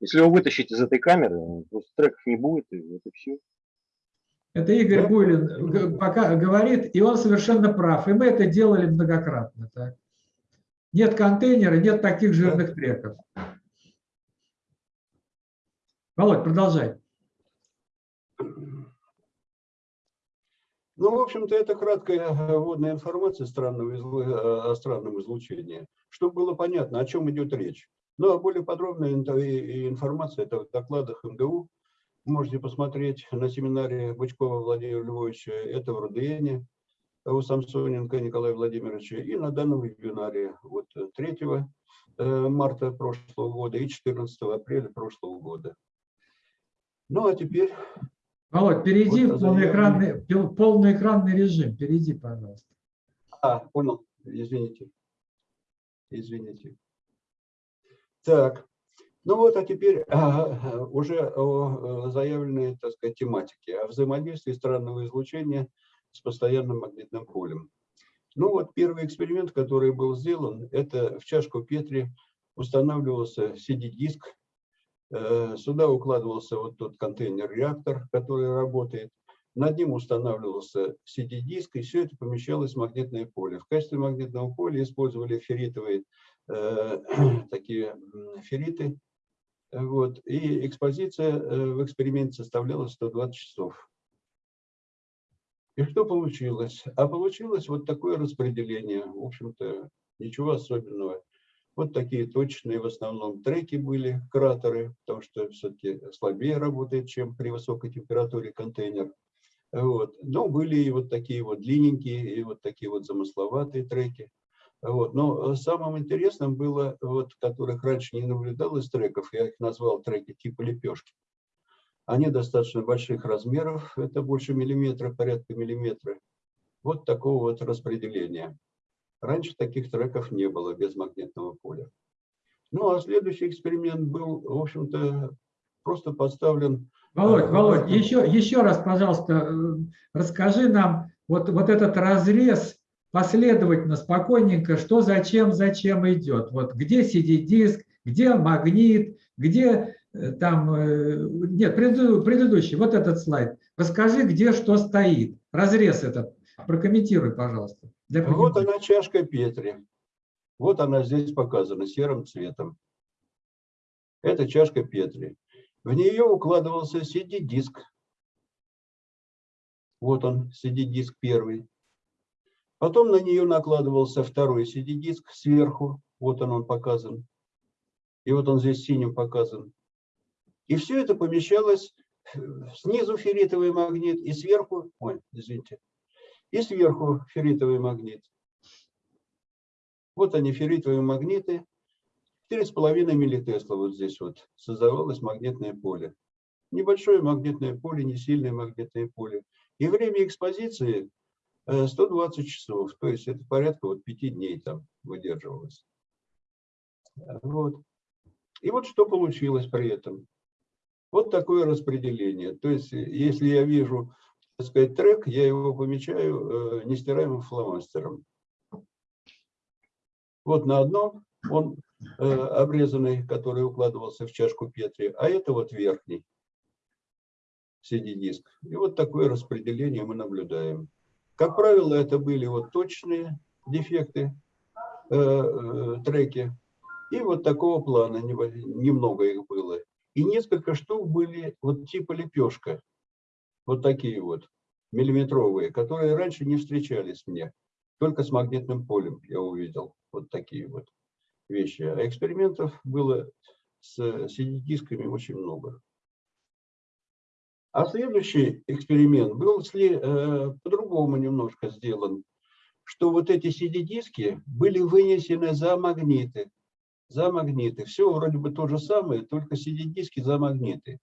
Speaker 6: Если его вытащить из этой камеры, ну, просто треков не будет, и вот и все.
Speaker 1: Это Игорь? Буйлин пока говорит, и он совершенно прав. И мы это делали многократно. так. Нет контейнера, нет таких жирных треков. Володь, продолжай.
Speaker 5: Ну, в общем-то, это краткая вводная информация странного излу- э, о странном излучении, чтобы было понятно, о чем идет речь. Ну, а более подробная информация это в докладах МГУ. Можете посмотреть на семинаре Бычкова Владимира Львовича, это в РУДН, у Самсоненко Николая Владимировича, и на данном вебинаре вот э, 3 э, марта прошлого года и 14 апреля прошлого года. Ну, а теперь
Speaker 1: Володь, перейди
Speaker 5: Вот
Speaker 1: в полноэкранный, пил- полноэкранный режим. Перейди, пожалуйста.
Speaker 5: А, понял. Извините. Извините. Так. Ну вот, а теперь а, уже о заявленной, так сказать, тематике, о взаимодействии странного излучения с постоянным магнитным полем. Ну вот, первый эксперимент, который был сделан, это в чашку Петри устанавливался CD-диск, Э, Сюда укладывался вот тот контейнер-реактор, который работает. Над ним устанавливался CD-диск, и все это помещалось в магнитное поле. В качестве магнитного поля использовали ферритовые э, такие ферриты. Вот. И экспозиция э, в эксперименте составляла 120 часов. И что получилось? А получилось вот такое распределение. В общем-то, ничего особенного. Вот такие точные в основном треки были, кратеры, потому что все-таки слабее работает, чем при высокой температуре контейнер. Вот. Но были и вот такие вот длинненькие, и вот такие вот замысловатые треки. Вот. Но э, самым интересным было, вот, которых раньше не наблюдалось треков, я их назвал треки типа лепешки. Они достаточно больших размеров, это больше миллиметра, порядка миллиметра. Вот такого вот распределения. Раньше таких треков не было без магнитного поля. Ну, а следующий эксперимент был, в общем-то, просто подставлен.
Speaker 1: Володь,
Speaker 5: Ага.
Speaker 1: Володь, еще, еще раз, пожалуйста, э, расскажи нам вот, вот этот разрез последовательно, спокойненько, что зачем, зачем идет. Вот где CD-диск, где магнит, где э, там, э, нет, предыдущий, вот этот слайд. Расскажи, где что стоит. Разрез этот, прокомментируй, пожалуйста. для
Speaker 5: Вот она чашка Петри. Вот она здесь показана серым цветом. Это чашка Петри. В нее укладывался CD-диск. Вот он, CD-диск первый. Потом на нее накладывался второй CD-диск сверху. Вот он, он показан. И вот он здесь синим показан. И все это помещалось э, снизу ферритовый магнит и сверху, ой, извините, и сверху ферритовый магнит. Вот они, ферритовые магниты. 4,5 миллитесла вот здесь вот создавалось магнитное поле. Небольшое магнитное поле, не сильное магнитное поле. И время экспозиции 120 часов. То есть это порядка вот 5 дней там выдерживалось. Вот. И вот что получилось при этом. Вот такое распределение. То есть, э, если я вижу, так сказать, трек, я его помечаю э, нестираемым фломастером. Вот на одном он э, обрезанный, который укладывался в чашку Петри, а это вот верхний CD-диск. И вот такое распределение мы наблюдаем. Как правило, это были вот точные дефекты, э, э, треки. И вот такого плана, немного их было. И несколько штук были вот типа лепешка. Вот такие вот, миллиметровые, которые раньше не встречались мне. Только с магнитным полем я увидел вот такие вот вещи. А экспериментов было с CD-дисками очень много. А следующий эксперимент был э, по-другому немножко сделан, что вот эти CD-диски были вынесены за магниты. За магниты. Все вроде бы то же самое, только CD-диски за магниты.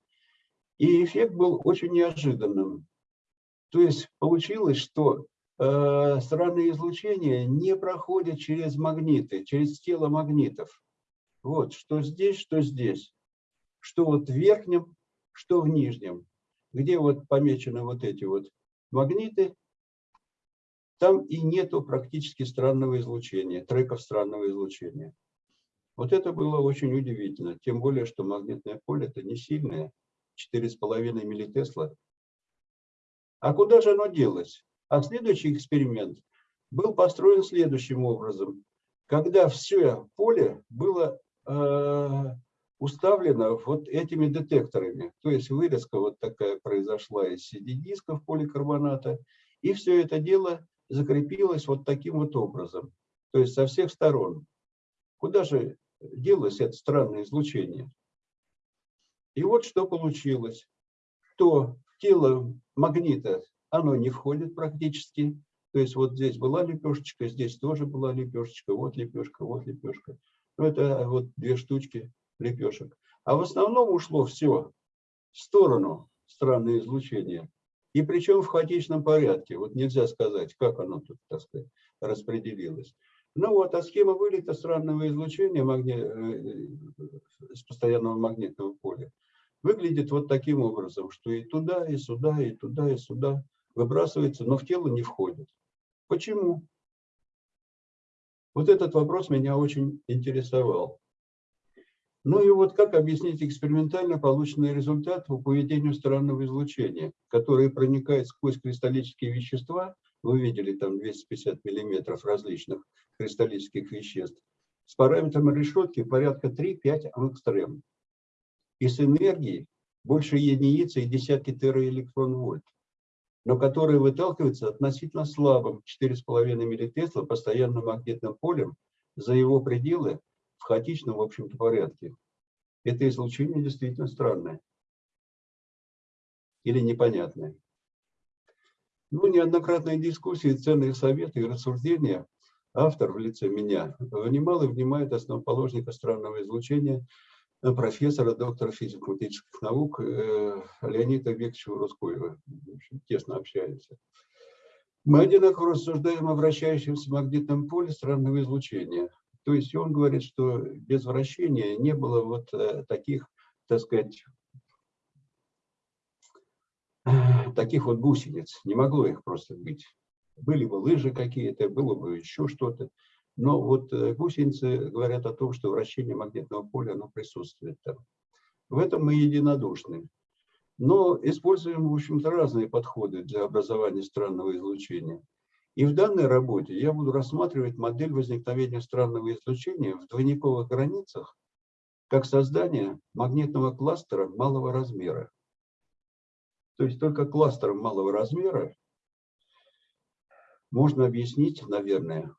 Speaker 5: И эффект был очень неожиданным. То есть получилось, что э, странные излучения не проходят через магниты, через тело магнитов. Вот, что здесь, что здесь. Что вот в верхнем, что в нижнем. Где вот помечены вот эти вот магниты, там и нету практически странного излучения, треков странного излучения. Вот это было очень удивительно. Тем более, что магнитное поле это не сильное, 4,5 миллитесла. А куда же оно делось? А следующий эксперимент был построен следующим образом. Когда все поле было э, уставлено вот этими детекторами. То есть вырезка вот такая произошла из CD-дисков поликарбоната. И все это дело закрепилось вот таким вот образом. То есть со всех сторон. Куда же делось это странное излучение? И вот что получилось. То тело магнита, оно не входит практически. То есть вот здесь была лепешечка, здесь тоже была лепешечка, вот лепешка, вот лепешка. Ну, это вот две штучки лепешек. А в основном ушло все в сторону странное излучение. И причем в хаотичном порядке. Вот нельзя сказать, как оно тут, так сказать, распределилось. Ну вот, а схема вылета странного излучения магни... э, с постоянного магнитного поля выглядит вот таким образом, что и туда, и сюда, и туда, и сюда выбрасывается, но в тело не входит. Почему? Вот этот вопрос меня очень интересовал. Ну и вот как объяснить экспериментально полученный результат по поведению странного излучения, которое проникает сквозь кристаллические вещества, вы видели там 250 миллиметров различных кристаллических веществ, с параметром решетки порядка 3-5 ангстрем. И с энергией больше единицы и десятки тераэлектрон-вольт, но которые выталкиваются относительно слабым 4,5 миллитесла постоянным магнитным полем за его пределы в хаотичном, в общем-то, порядке. Это излучение действительно странное или непонятное. Ну, неоднократные дискуссии, ценные советы и рассуждения автор в лице меня внимал и внимает основоположника странного излучения профессора, доктора физико-математических наук э, Леонида Викторовича Рускоева. Тесно общаемся. Мы одинаково рассуждаем о вращающемся магнитном поле странного излучения. То есть он говорит, что без вращения не было вот э, таких, так сказать, таких вот гусениц. Не могло их просто быть. Были бы лыжи какие-то, было бы еще что-то. Но вот э, гусеницы говорят о том, что вращение магнитного поля оно присутствует там. В этом мы единодушны. Но используем, в общем-то, разные подходы для образования странного излучения. И в данной работе я буду рассматривать модель возникновения странного излучения в двойниковых границах как создание магнитного кластера малого размера. То есть только кластером малого размера можно объяснить, наверное,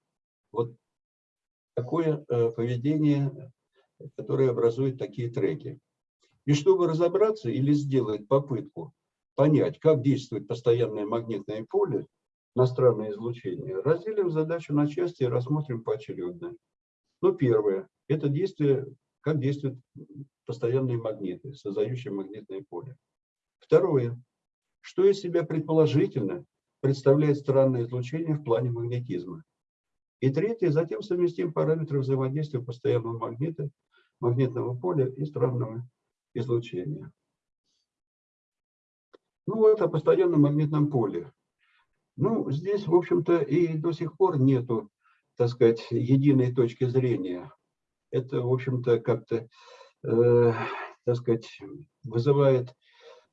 Speaker 5: вот такое э, поведение, которое образует такие треки. И чтобы разобраться или сделать попытку понять, как действует постоянное магнитное поле на странное излучение, разделим задачу на части и рассмотрим поочередно. Ну, первое – это действие, как действуют постоянные магниты, создающие магнитное поле. Второе – что из себя предположительно представляет странное излучение в плане магнетизма. И третье, затем совместим параметры взаимодействия постоянного магнита, магнитного поля и странного излучения. Ну вот о постоянном магнитном поле. Ну, здесь, в общем-то, и до сих пор нету, так сказать, единой точки зрения. Это, в общем-то, как-то, э, так сказать, вызывает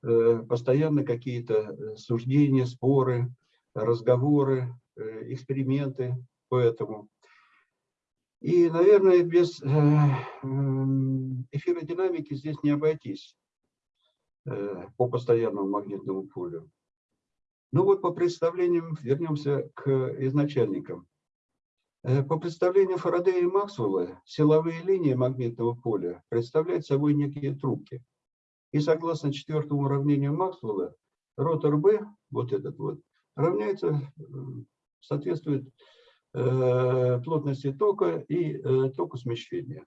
Speaker 5: э, постоянно какие-то суждения, споры, разговоры, э, эксперименты по этому. И, наверное, без э, м, эфиродинамики здесь не обойтись э, по постоянному магнитному полю. Ну вот по представлениям вернемся к изначальникам. Э, По представлениям Фарадея и Максвелла, силовые линии магнитного поля представляют собой некие трубки. И согласно четвертому уравнению Максвелла, ротор B, вот этот вот, равняется, э, соответствует э, плотности тока и току смещения.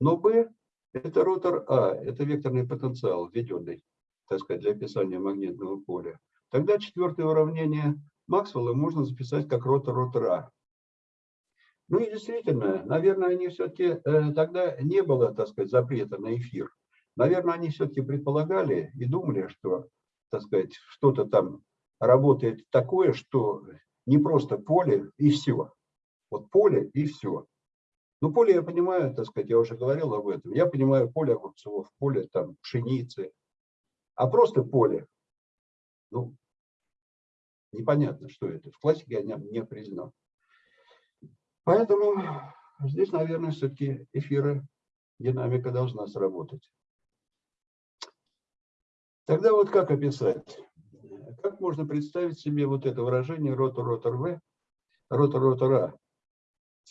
Speaker 5: Но B – это ротор А, это векторный потенциал, введенный, так сказать, для описания магнитного поля. Тогда четвертое уравнение Максвелла можно записать как ротор ротора. Ну и действительно, наверное, они все-таки тогда не было, так сказать, запрета на эфир. Наверное, они все-таки предполагали и думали, что, так сказать, что-то там работает такое, что не просто поле и все. Вот поле и все. Ну, поле я понимаю, так сказать, я уже говорил об этом. Я понимаю поле огурцов, поле там пшеницы. А просто поле, ну, непонятно, что это. В классике я не, определен. Поэтому здесь, наверное, все-таки эфира динамика должна сработать. Тогда вот как описать? Как можно представить себе вот это выражение ротор-ротор В, ротор-ротор А,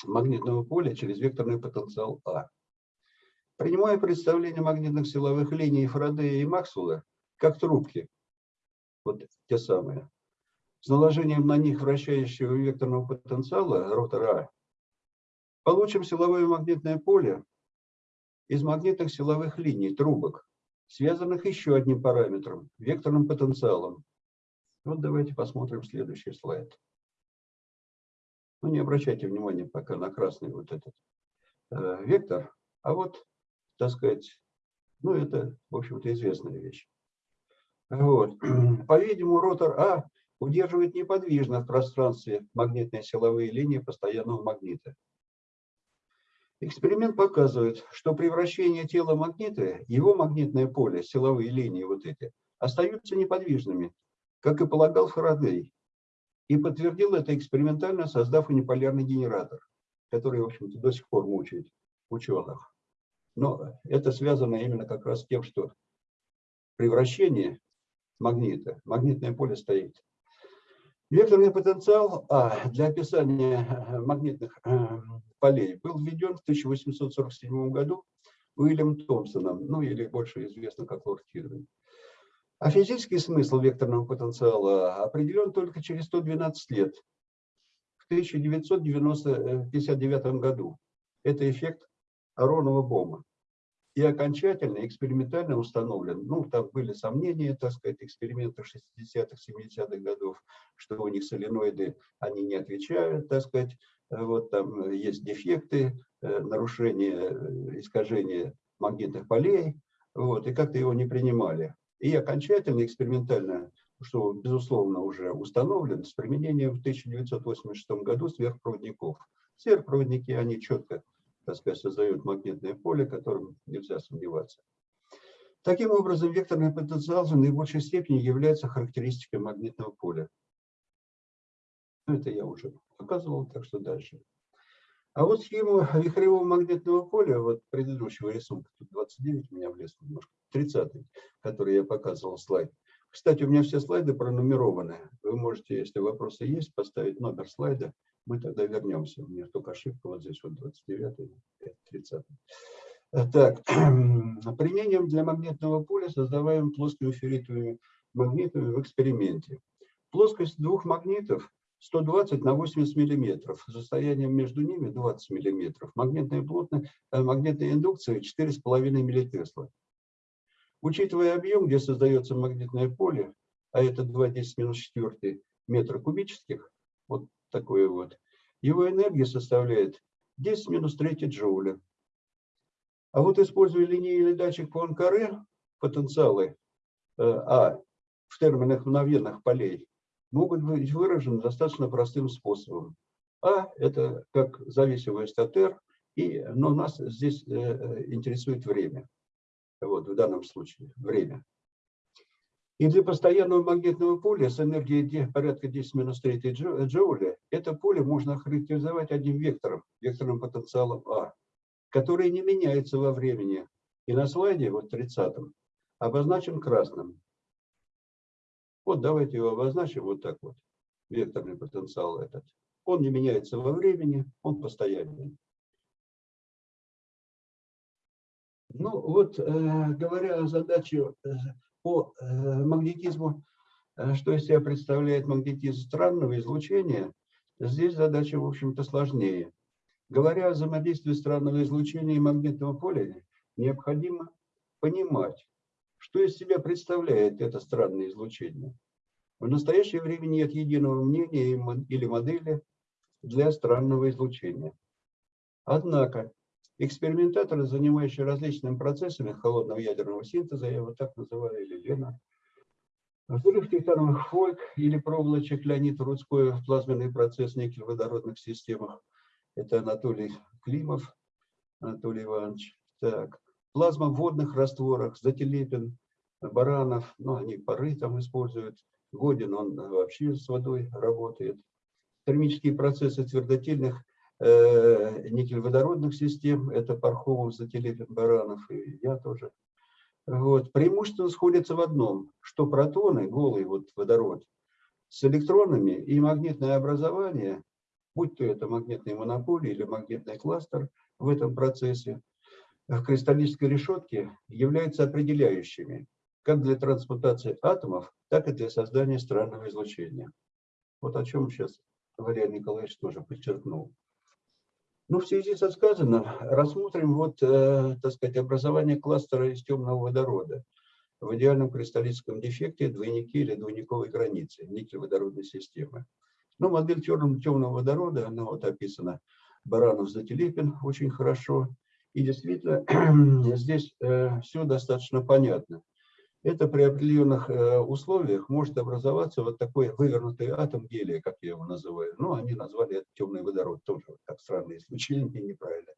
Speaker 5: магнитного поля через векторный потенциал А? Принимая представление магнитных силовых линий Фарадея и Максвелла как трубки, вот те самые, с наложением на них вращающего векторного потенциала ротора получим силовое магнитное поле из магнитных силовых линий, трубок, связанных еще одним параметром, векторным потенциалом. Вот давайте посмотрим следующий слайд. Ну, не обращайте внимания пока на красный вот этот э, вектор, а вот, так сказать, ну, это, в общем-то, известная вещь. Вот. По-видимому, ротор А удерживает неподвижно в пространстве магнитные силовые линии постоянного магнита. Эксперимент показывает, что при вращении тела магнита, его магнитное поле, силовые линии вот эти, остаются неподвижными, как и полагал Фарадей. И подтвердил это экспериментально, создав униполярный генератор, который, в общем-то, до сих пор мучает ученых. Но это связано именно как раз с тем, что при вращении магнита, магнитное поле стоит. Векторный потенциал А для описания магнитных полей был введен в 1847 году Уильям Томпсоном, ну или больше известно как Лорд Кирвин. А физический смысл векторного потенциала определен только через 112 лет, в 1959 году. Это эффект Аронова-Бома. И окончательно, экспериментально установлен, ну, там были сомнения, так сказать, экспериментов 60-х, 70-х годов, что у них соленоиды, они не отвечают, так сказать, вот там есть дефекты, нарушения, искажения магнитных полей, вот, и как-то его не принимали. И окончательно, экспериментально, что, безусловно, уже установлен, с применением в 1986 году сверхпроводников. Сверхпроводники, они четко, так сказать, создают магнитное поле, которым нельзя сомневаться. Таким образом, векторный потенциал в наибольшей степени является характеристикой магнитного поля. Это я уже показывал, так что дальше. А вот схему вихревого магнитного поля, вот предыдущего рисунка, тут 29 у меня влез немножко, 30 который я показывал слайд. Кстати, у меня все слайды пронумерованы. Вы можете, если вопросы есть, поставить номер слайда, мы тогда вернемся. У меня только ошибка вот здесь, вот 29 30 Так, применением для магнитного поля создаваем плоскими ферритовыми магнитами в эксперименте. Плоскость двух магнитов 120 на 80 миллиметров, с расстоянием между ними 20 миллиметров. Магнитная плотность, магнитная индукция 4,5 миллитесла. Учитывая объем, где создается магнитное поле, а это 2,10 минус 4 метра кубических, вот такое вот, его энергия составляет 10 минус 3 джоуля. А вот используя линейный датчик Пуанкаре, потенциалы А в терминах мгновенных полей могут быть выражены достаточно простым способом. А – это как зависимость от R, и, но нас здесь интересует время. Вот в данном случае время. И для постоянного магнитного поля с энергией порядка 10 минус 3 джо- джоуля это поле можно характеризовать одним вектором, векторным потенциалом А, который не меняется во времени. И на слайде, вот 30 обозначен красным. Вот давайте его обозначим вот так вот. Векторный потенциал этот. Он не меняется во времени, он постоянный. Ну вот, э, говоря о задаче э, по э, магнетизму, что из себя представляет магнетизм странного излучения, здесь задача, в общем-то, сложнее. Говоря о взаимодействии странного излучения и магнитного поля, необходимо понимать, что из себя представляет это странное излучение. В настоящее время нет единого мнения или модели для странного излучения. Однако экспериментаторы, занимающие различными процессами холодного ядерного синтеза, я его так называю, или Лена, взрыв титановых фольк или проволочек Леонид Рудской, плазменный процесс никель-водородных системах, это Анатолий Климов, Анатолий Иванович. Так, плазма в водных растворах, Зателепин, Баранов, ну, они пары там используют. Годин, он вообще с водой работает. Термические процессы твердотельных э, никель-водородных систем, это Пархомов, Зателепин, Баранов и я тоже. Вот. Преимущество сходится в одном, что протоны, голый вот водород, с электронами и магнитное образование, будь то это магнитный монополий или магнитный кластер в этом процессе, в кристаллической решетке являются определяющими как для трансмутации атомов, так и для создания странного излучения. Вот о чем сейчас Валерий Николаевич тоже подчеркнул. Ну, в связи со сказанным, рассмотрим вот, э, так сказать, образование кластера из темного водорода в идеальном кристаллическом дефекте двойники или двойниковой границы никель-водородной системы. Ну, модель темного, водорода, она вот описана Баранов Зателепин очень хорошо. И действительно, здесь все достаточно понятно. Это при определенных э, условиях может образоваться вот такой вывернутый атом гелия, как я его называю. Ну, они назвали это темный водород, тоже так странное исключение, неправильно.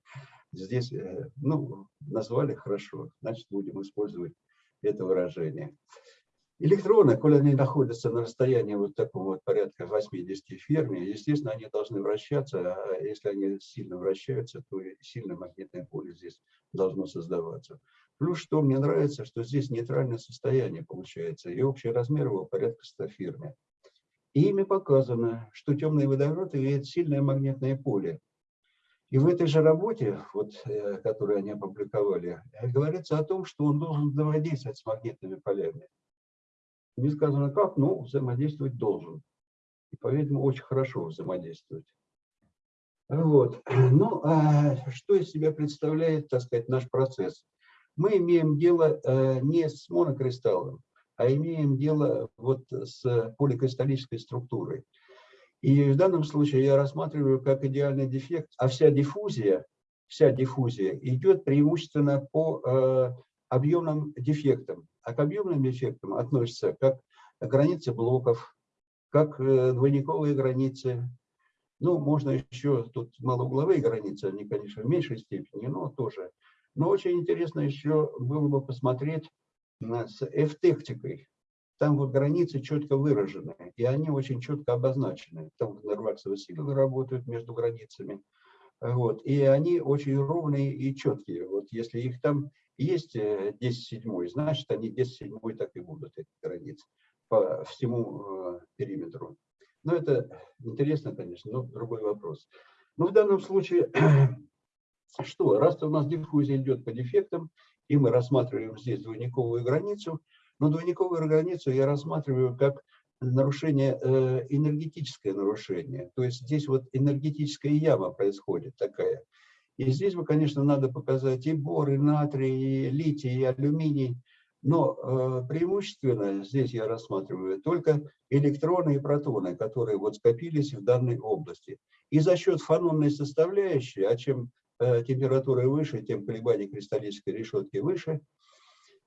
Speaker 5: Здесь, э, ну, назвали хорошо, значит, будем использовать это выражение. Электроны, коли они находятся на расстоянии вот такого вот порядка 80 ферми, естественно, они должны вращаться, а если они сильно вращаются, то сильное магнитное поле здесь должно создаваться. Плюс, что мне нравится, что здесь нейтральное состояние получается, и общий размер его порядка 100 ферми. И ими показано, что темный водород имеет сильное магнитное поле. И в этой же работе, вот, э, которую они опубликовали, говорится о том, что он должен взаимодействовать с магнитными полями. Не сказано как, но взаимодействовать должен. И, по-видимому, очень хорошо взаимодействовать. Вот. Ну, а что из себя представляет, так сказать, наш процесс? Мы имеем дело э, не с монокристаллом, а имеем дело вот с поликристаллической структурой. И в данном случае я рассматриваю как идеальный дефект, а вся диффузия, вся диффузия идет преимущественно по э, объемным дефектам. А к объемным дефектам относятся как границы блоков, как э, двойниковые границы. Ну, можно еще, тут малоугловые границы, они, конечно, в меньшей степени, но тоже. Но очень интересно еще было бы посмотреть с F-тектикой. Там вот границы четко выражены, и они очень четко обозначены. Там нерваксовые силы работают между границами. Вот, и они очень ровные и четкие. Вот если их там есть 10 седьмой, значит, они 10 седьмой так и будут, эти границы, по всему периметру. Но это интересно, конечно, но другой вопрос. Но в данном случае, что, раз у нас диффузия идет по дефектам, и мы рассматриваем здесь двойниковую границу, но двойниковую границу я рассматриваю как нарушение, э, энергетическое нарушение. То есть здесь вот энергетическая яма происходит такая. И здесь, бы, конечно, надо показать и бор, и натрий, и литий, и алюминий. Но э, преимущественно здесь я рассматриваю только электроны и протоны, которые вот скопились в данной области. И за счет фанонной составляющей, а чем э, температура выше, тем колебания кристаллической решетки выше,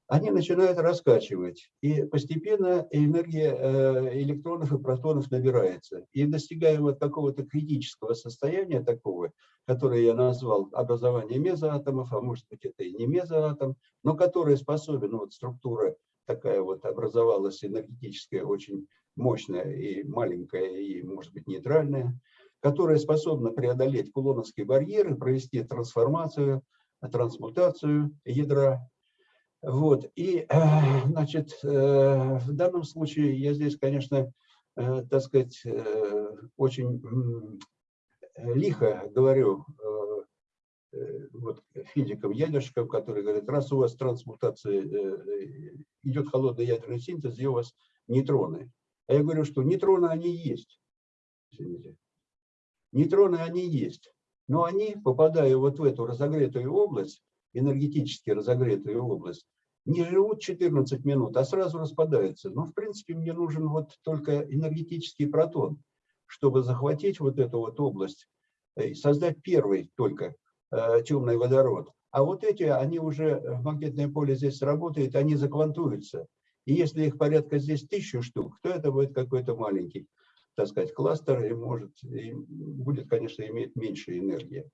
Speaker 5: они начинают раскачивать. И постепенно энергия э, электронов и протонов набирается. И достигая вот какого-то критического состояния такого, которое я назвал образование мезоатомов, а может быть это и не мезоатом, но который способен, вот структура такая вот образовалась энергетическая, очень мощная и маленькая, и, может быть, нейтральная, которая способна преодолеть кулоновские барьеры, провести трансформацию, трансмутацию ядра. Вот. И, э, значит, э, в данном случае я здесь, конечно, э, так сказать, очень лихо говорю вот, физикам, ядерщикам, которые говорят, раз у вас трансмутация, идет холодный ядерный синтез, где у вас нейтроны. А я говорю, что нейтроны они есть. Извините. Нейтроны они есть. Но они, попадая вот в эту разогретую область, энергетически разогретую область, не живут 14 минут, а сразу распадаются. Но, в принципе, мне нужен вот только энергетический протон, чтобы захватить вот эту вот область, и создать первый только э, темный водород. А вот эти, они уже, магнитное поле здесь работают, они заквантуются. И если их порядка здесь тысячу штук, то это будет какой-то маленький, так сказать, кластер, и может, и будет, конечно, иметь меньше энергии.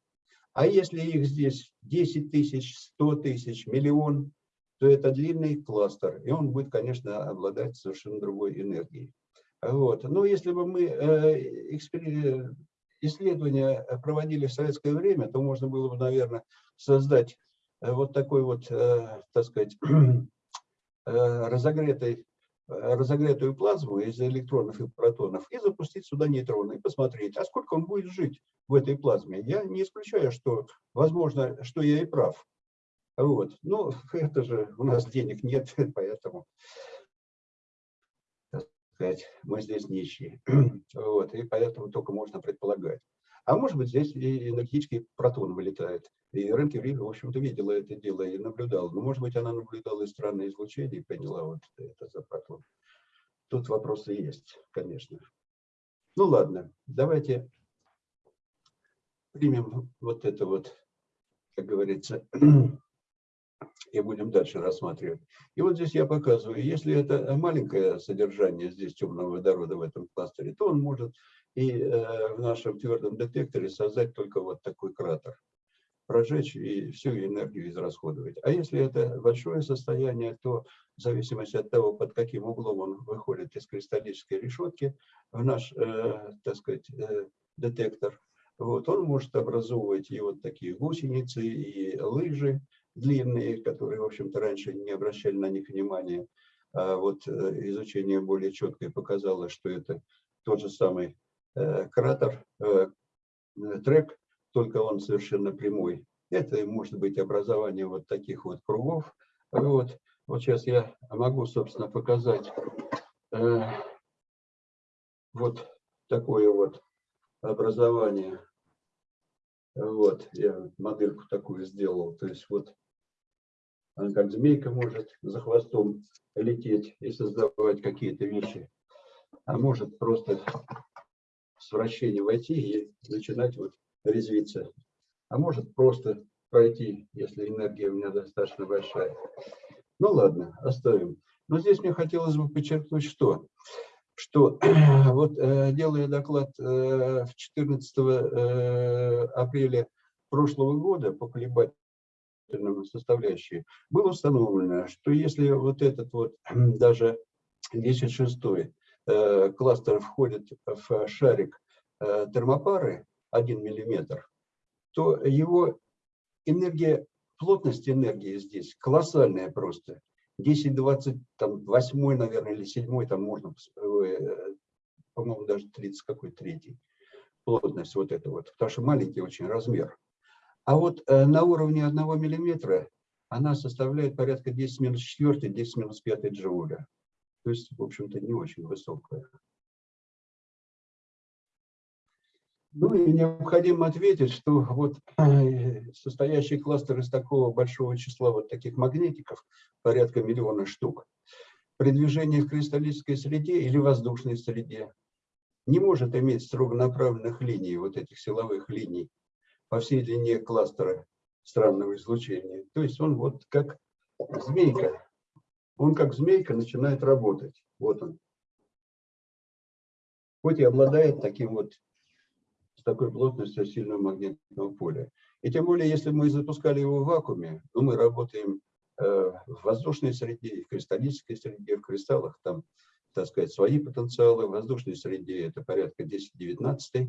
Speaker 5: А если их здесь 10 тысяч, 100 тысяч, миллион, то это длинный кластер, и он будет, конечно, обладать совершенно другой энергией. Вот. Но если бы мы э, исследования проводили в советское время, то можно было бы, наверное, создать э, вот такой вот, э, так сказать, разогретой, э, разогретую плазму из электронов и протонов и запустить сюда нейтроны и посмотреть, а сколько он будет жить в этой плазме. Я не исключаю, что, возможно, что я и прав. Вот. Ну, это же у нас денег нет, поэтому так сказать, мы здесь нищие. Вот. И поэтому только можно предполагать. А может быть, здесь и энергетический протон вылетает. И Ренки в общем-то, видела это дело и наблюдала. Но, может быть, она наблюдала и странное излучение и поняла, вот это за протон. Тут вопросы есть, конечно. Ну ладно, давайте примем вот это вот, как говорится, и будем дальше рассматривать. И вот здесь я показываю, если это маленькое содержание здесь темного водорода в этом кластере, то он может и э, в нашем твердом детекторе создать только вот такой кратер, прожечь и всю энергию израсходовать. А если это большое состояние, то в зависимости от того, под каким углом он выходит из кристаллической решетки в наш, э, так сказать, э, детектор, вот, он может образовывать и вот такие гусеницы, и лыжи, длинные, которые, в общем-то, раньше не обращали на них внимания. А вот э, изучение более четкое показало, что это тот же самый кратер, э, трек, только он совершенно прямой. Это может быть образование вот таких вот кругов. Вот, вот сейчас я могу, собственно, показать вот такое вот образование. Вот, я модельку такую сделал. То есть вот она как змейка может за хвостом лететь и создавать какие-то вещи. А может просто с вращения войти и начинать вот резвиться. А может просто пройти, если энергия у меня достаточно большая. Ну ладно, оставим. Но здесь мне хотелось бы подчеркнуть, что что вот э, делая доклад э, 14 э, апреля прошлого года по колебательным составляющей, было установлено, что если вот этот вот даже 10.6 э, кластер входит в шарик э, термопары 1 миллиметр, то его энергия, плотность энергии здесь колоссальная просто. 10, 20, там, 8, наверное, или 7, там можно, э, по-моему, даже 30, какой третий плотность вот эта вот, потому что маленький очень размер. А вот э, на уровне 1 миллиметра она составляет порядка 10 минус 4, 10 минус 5 джоуля. То есть, в общем-то, не очень высокая. Ну и необходимо ответить, что вот э, состоящий кластер из такого большого числа вот таких магнитиков, порядка миллиона штук, при движении в кристаллической среде или воздушной среде не может иметь строго направленных линий, вот этих силовых линий, по всей длине кластера странного излучения. То есть он вот как змейка. Он как змейка начинает работать. Вот он. Хоть и обладает таким вот с такой плотностью сильного магнитного поля. И тем более, если мы запускали его в вакууме, то мы работаем э, в воздушной среде, в кристаллической среде, в кристаллах там, так сказать, свои потенциалы. В воздушной среде это порядка 10-19.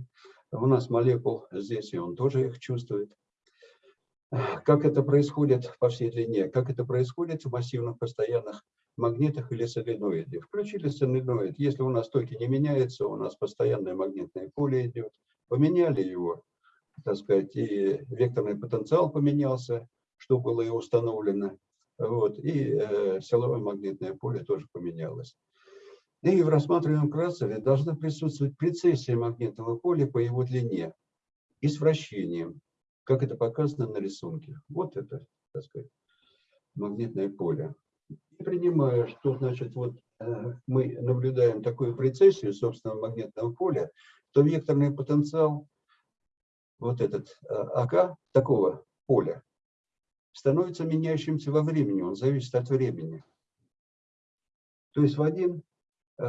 Speaker 5: У нас молекул здесь, и он тоже их чувствует. Как это происходит по всей длине? Как это происходит в массивных постоянных магнитах или соленоиде? Включили соленоид. Если у нас токи не меняются, у нас постоянное магнитное поле идет. Поменяли его, так сказать, и векторный потенциал поменялся, что было и установлено. Вот, и э, силовое магнитное поле тоже поменялось. И в рассматриваемом красове должна присутствовать прецессия магнитного поля по его длине и с вращением, как это показано на рисунке. Вот это, так сказать, магнитное поле. И принимая, что значит вот э, мы наблюдаем такую прецессию собственного магнитного поля, то векторный потенциал, вот этот э, АК, такого поля, становится меняющимся во времени, он зависит от времени. То есть в, один, э,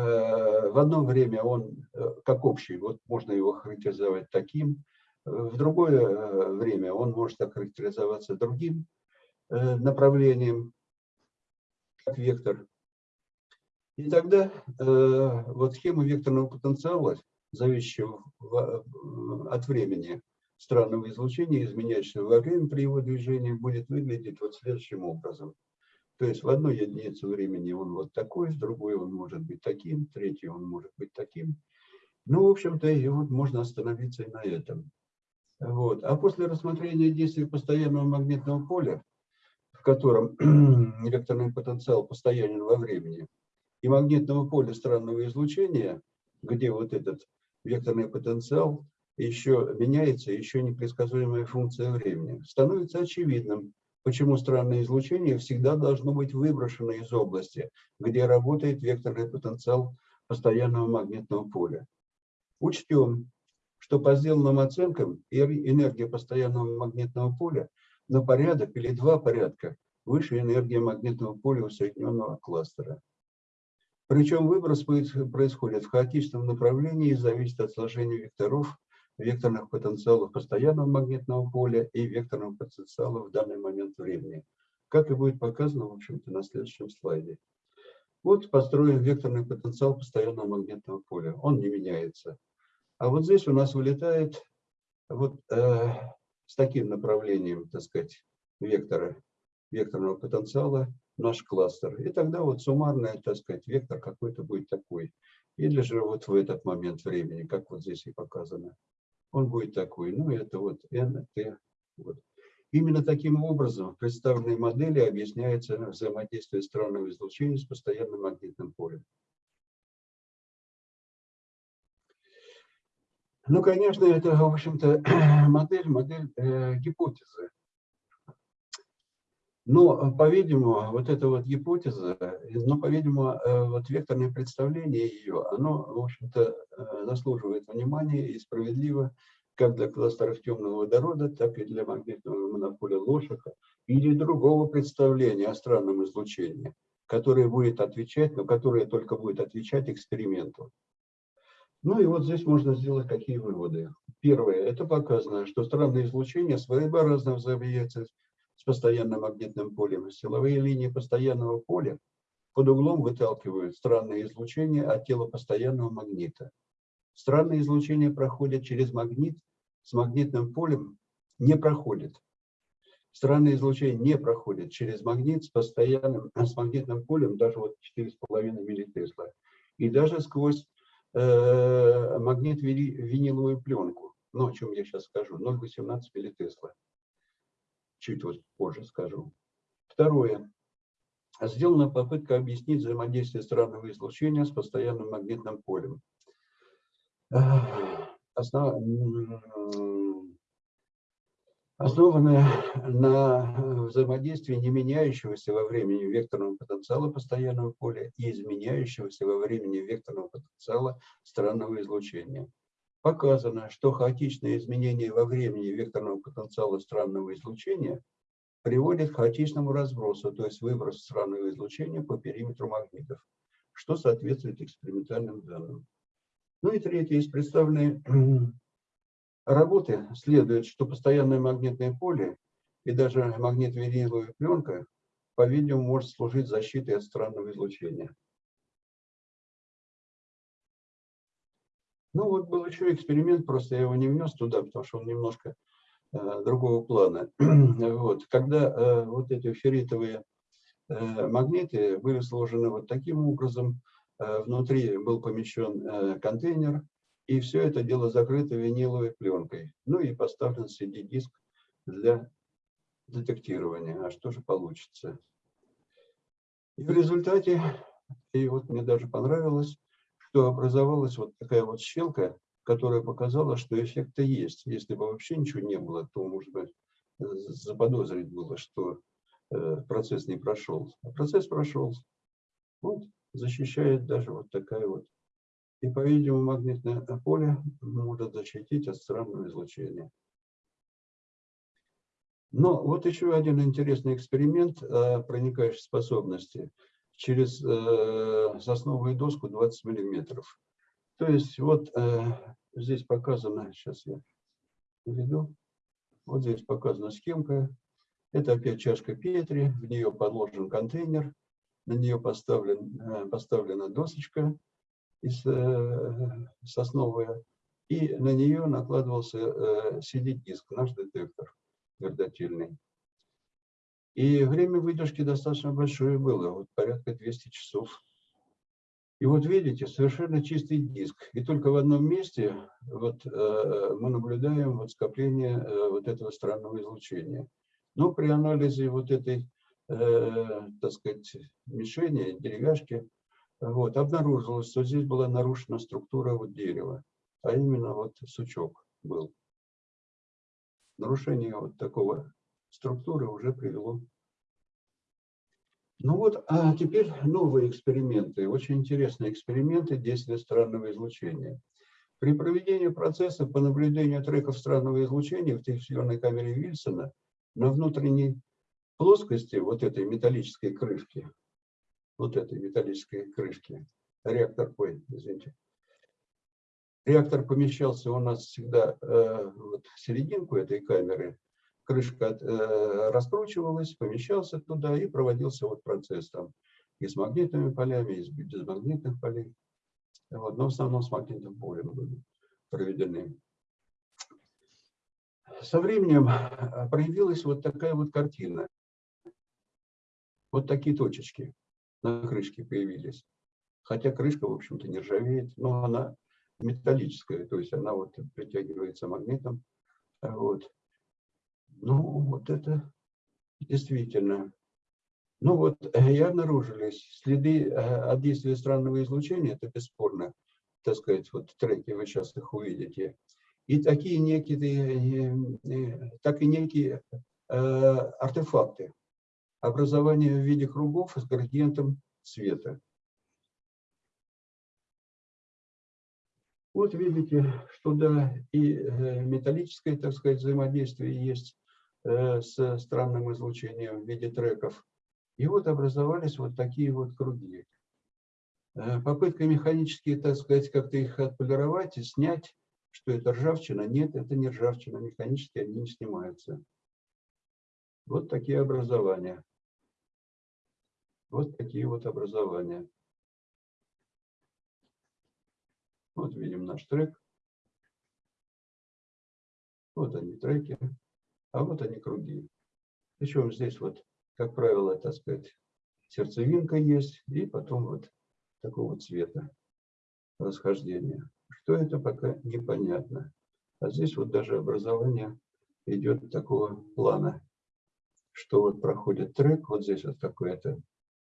Speaker 5: в одно время он как общий, вот можно его характеризовать таким, в другое время он может охарактеризоваться другим направлением, как вектор. И тогда вот схема векторного потенциала зависящего от времени странного излучения, изменяющегося во время при его движении, будет выглядеть вот следующим образом. То есть в одной единице времени он вот такой, в другой он может быть таким, в третьей он может быть таким. Ну, в общем-то, и вот можно остановиться и на этом. Вот. А после рассмотрения действия постоянного магнитного поля, в котором векторный потенциал постоянен во времени, и магнитного поля странного излучения, где вот этот векторный потенциал еще меняется, еще непредсказуемая функция времени. Становится очевидным, почему странное излучение всегда должно быть выброшено из области, где работает векторный потенциал постоянного магнитного поля. Учтем, что по сделанным оценкам энергия постоянного магнитного поля на порядок или два порядка выше энергии магнитного поля усредненного кластера. Причем выброс происходит в хаотичном направлении и зависит от сложения векторов, векторных потенциалов постоянного магнитного поля и векторного потенциала в данный момент времени. Как и будет показано, в общем-то, на следующем слайде. Вот построен векторный потенциал постоянного магнитного поля. Он не меняется. А вот здесь у нас вылетает вот э, с таким направлением, так сказать, вектора, векторного потенциала наш кластер. И тогда вот суммарный, так сказать, вектор какой-то будет такой. Или же вот в этот момент времени, как вот здесь и показано, он будет такой. Ну, это вот n, t. Вот. Именно таким образом в представленной модели объясняется взаимодействие странного излучения с постоянным магнитным полем. Ну, конечно, это, в общем-то, модель, модель э, гипотезы. Но, по-видимому, вот эта вот гипотеза, но, по-видимому, э, вот векторное представление ее, оно, в общем-то, э, заслуживает внимания и справедливо как для кластеров темного водорода, так и для магнитного монополя Лошака или другого представления о странном излучении, которое будет отвечать, но которое только будет отвечать эксперименту. Ну и вот здесь можно сделать какие выводы. Первое. Это показано, что странное излучение своеобразно взаимодействует с постоянным магнитным полем. Силовые линии постоянного поля под углом выталкивают странное излучение от тела постоянного магнита. Странное излучение проходит через магнит, с магнитным полем не проходит. Странное излучение не проходит через магнит с постоянным, с магнитным полем даже вот 4,5 миллитесла. И даже сквозь э, магнит виниловую пленку, ну, о чем я сейчас скажу, 0,18 миллитесла чуть вот позже скажу. Второе. Сделана попытка объяснить взаимодействие странного излучения с постоянным магнитным полем. Основ... Основанная на взаимодействии не меняющегося во времени векторного потенциала постоянного поля и изменяющегося во времени векторного потенциала странного излучения показано, что хаотичное изменение во времени векторного потенциала странного излучения приводит к хаотичному разбросу, то есть выброс странного излучения по периметру магнитов, что соответствует экспериментальным данным. Ну и третье, из представленной работы следует, что постоянное магнитное поле и даже магнит-виниловая пленка по-видимому, может служить защитой от странного излучения. Ну вот был еще эксперимент, просто я его не внес туда, потому что он немножко э, другого плана. вот, когда э, вот эти ферритовые э, магниты были сложены вот таким образом, э, внутри был помещен э, контейнер, и все это дело закрыто виниловой пленкой. Ну и поставлен CD-диск для детектирования. А что же получится? И в результате, и вот мне даже понравилось, что образовалась вот такая вот щелка, которая показала, что эффекты есть. Если бы вообще ничего не было, то, может быть, заподозрить было, что э, процесс не прошел. А процесс прошел. Вот, защищает даже вот такая вот. И, по-видимому, магнитное поле может защитить от странного излучения. Но вот еще один интересный эксперимент о проникающей способности через э, сосновую доску 20 миллиметров. То есть вот э, здесь показано, сейчас я наведу, вот здесь показана схемка. Это опять чашка Петри, в нее подложен контейнер, на нее поставлен, э, поставлена досочка из, э, сосновая, и на нее накладывался э, CD-диск, наш детектор твердотельный. И время выдержки достаточно большое было, вот порядка 200 часов. И вот видите, совершенно чистый диск. И только в одном месте вот, э, мы наблюдаем вот скопление э, вот этого странного излучения. Но при анализе вот этой, э, так сказать, мишени, деревяшки, вот, обнаружилось, что здесь была нарушена структура вот дерева, а именно вот сучок был нарушение вот такого структуры уже привело. Ну вот, а теперь новые эксперименты, очень интересные эксперименты действия странного излучения. При проведении процесса по наблюдению треков странного излучения в технической камере Вильсона на внутренней плоскости вот этой металлической крышки, вот этой металлической крышки, реактор, ой, извините, Реактор помещался у нас всегда э, вот в серединку этой камеры. Крышка э, раскручивалась, помещался туда и проводился вот процесс там и с магнитными полями, и с безмагнитных полей. Вот, но в основном с магнитным полем были проведены. Со временем э, проявилась вот такая вот картина. Вот такие точечки на крышке появились. Хотя крышка, в общем-то, не ржавеет, но она металлическая, то есть она вот притягивается магнитом. Вот. Ну, вот это действительно. Ну вот, и обнаружились следы э, от действия странного излучения, это бесспорно, так сказать, вот треки, вы сейчас их увидите. И такие некие, э, э, так и некие артефакты. Образование в виде кругов с градиентом цвета. Вот видите, что да, и э, металлическое, так сказать, взаимодействие есть э, с странным излучением в виде треков. И вот образовались вот такие вот круги. Э, попытка механически, так сказать, как-то их отполировать и снять, что это ржавчина. Нет, это не ржавчина, механически они не снимаются. Вот такие образования. Вот такие вот образования. Вот видим наш трек. Вот они треки, а вот они круги. Причем здесь вот, как правило, так сказать, сердцевинка есть, и потом вот такого цвета расхождения. Что это пока непонятно. А здесь вот даже образование идет такого плана, что вот проходит трек, вот здесь вот какое-то,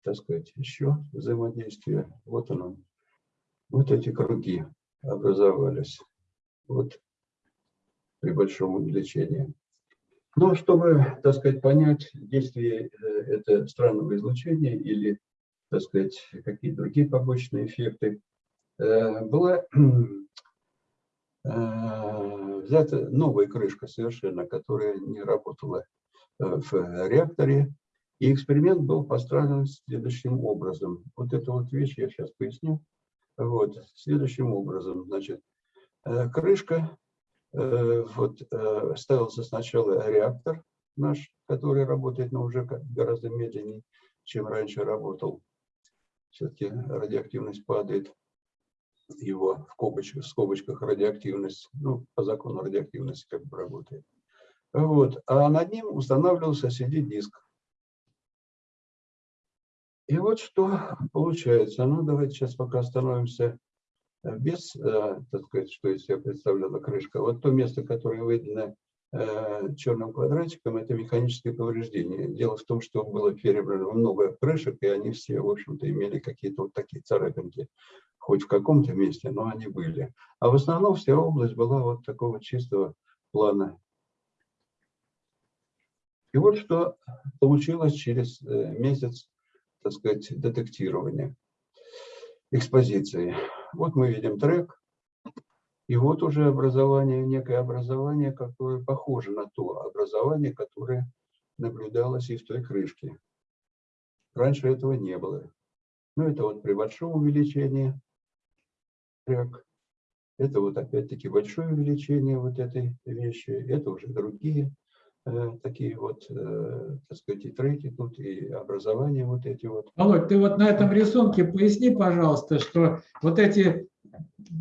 Speaker 5: так сказать, еще взаимодействие. Вот оно, вот эти круги образовались. Вот при большом увеличении. Но чтобы, так сказать, понять действие э, это странного излучения или, так сказать, какие другие побочные эффекты, э, была э, взята новая крышка совершенно, которая не работала в реакторе. И эксперимент был построен следующим образом. Вот эту вот вещь я сейчас поясню. Вот, следующим образом, значит, э, крышка, э, вот, э, ставился сначала реактор, наш, который работает, но уже гораздо медленнее, чем раньше работал. Все-таки радиоактивность падает. Его в скобочках, в скобочках радиоактивность, ну, по закону радиоактивности как бы работает. Вот. А над ним устанавливался CD-диск. И вот что получается. Ну, давайте сейчас пока остановимся э, без, э, так сказать, что из себя представляла крышка. Вот то место, которое выделено э, черным квадратиком, это механическое повреждение. Дело в том, что было перебрано много крышек, и они все, в общем-то, имели какие-то вот такие царапинки. Хоть в каком-то месте, но они были. А в основном вся область была вот такого чистого плана. И вот что получилось через месяц, так сказать, детектирования экспозиции. Вот мы видим трек, и вот уже образование, некое образование, которое похоже на то образование, которое наблюдалось и в той крышке. Раньше этого не было. Ну, это вот при большом увеличении трек. Это вот опять-таки большое увеличение вот этой вещи. Это уже другие такие вот, э, так сказать, и треки тут, и образования вот эти вот.
Speaker 1: Володь, ты вот на этом рисунке поясни, пожалуйста, что вот эти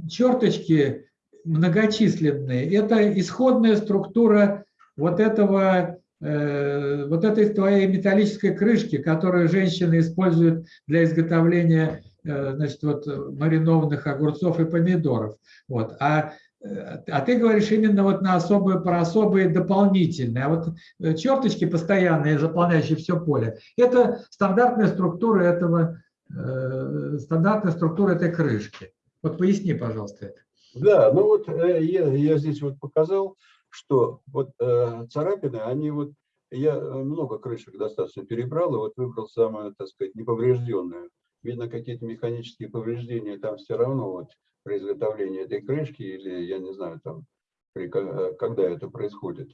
Speaker 1: черточки многочисленные, это исходная структура вот этого, э, вот этой твоей металлической крышки, которую женщины используют для изготовления, э, значит, вот маринованных огурцов и помидоров. Вот. А, э, а ты говоришь именно вот на особые, про особые дополнительные. А вот э, черточки постоянные, заполняющие все поле, это стандартная структура этого, э, стандартная структура этой крышки. Вот поясни, пожалуйста, это.
Speaker 5: Да, ну вот э, я, я здесь вот показал, что вот э, царапины, они вот, я э, много крышек достаточно перебрал, и вот выбрал самую, так сказать, неповрежденную. Видно, какие-то механические повреждения там все равно вот при изготовлении этой крышки, или я не знаю, там, при, э, когда это происходит.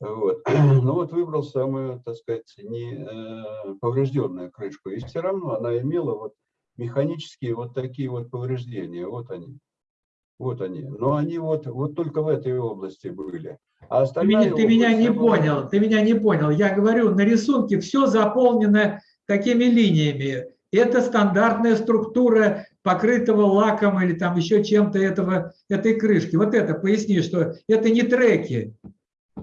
Speaker 5: Вот. Ну вот выбрал самую, так сказать, не э, поврежденную крышку, и все равно она имела вот механические вот такие вот повреждения, вот они. Вот они. Но они вот, вот только в этой области были. А
Speaker 1: Ты меня, ты меня не
Speaker 5: она-
Speaker 1: понял, ты меня не понял. Я говорю, на рисунке все заполнено такими линиями. Это стандартная структура покрытого лаком или там еще чем-то этого, этой крышки. Вот это, поясни, что это не треки.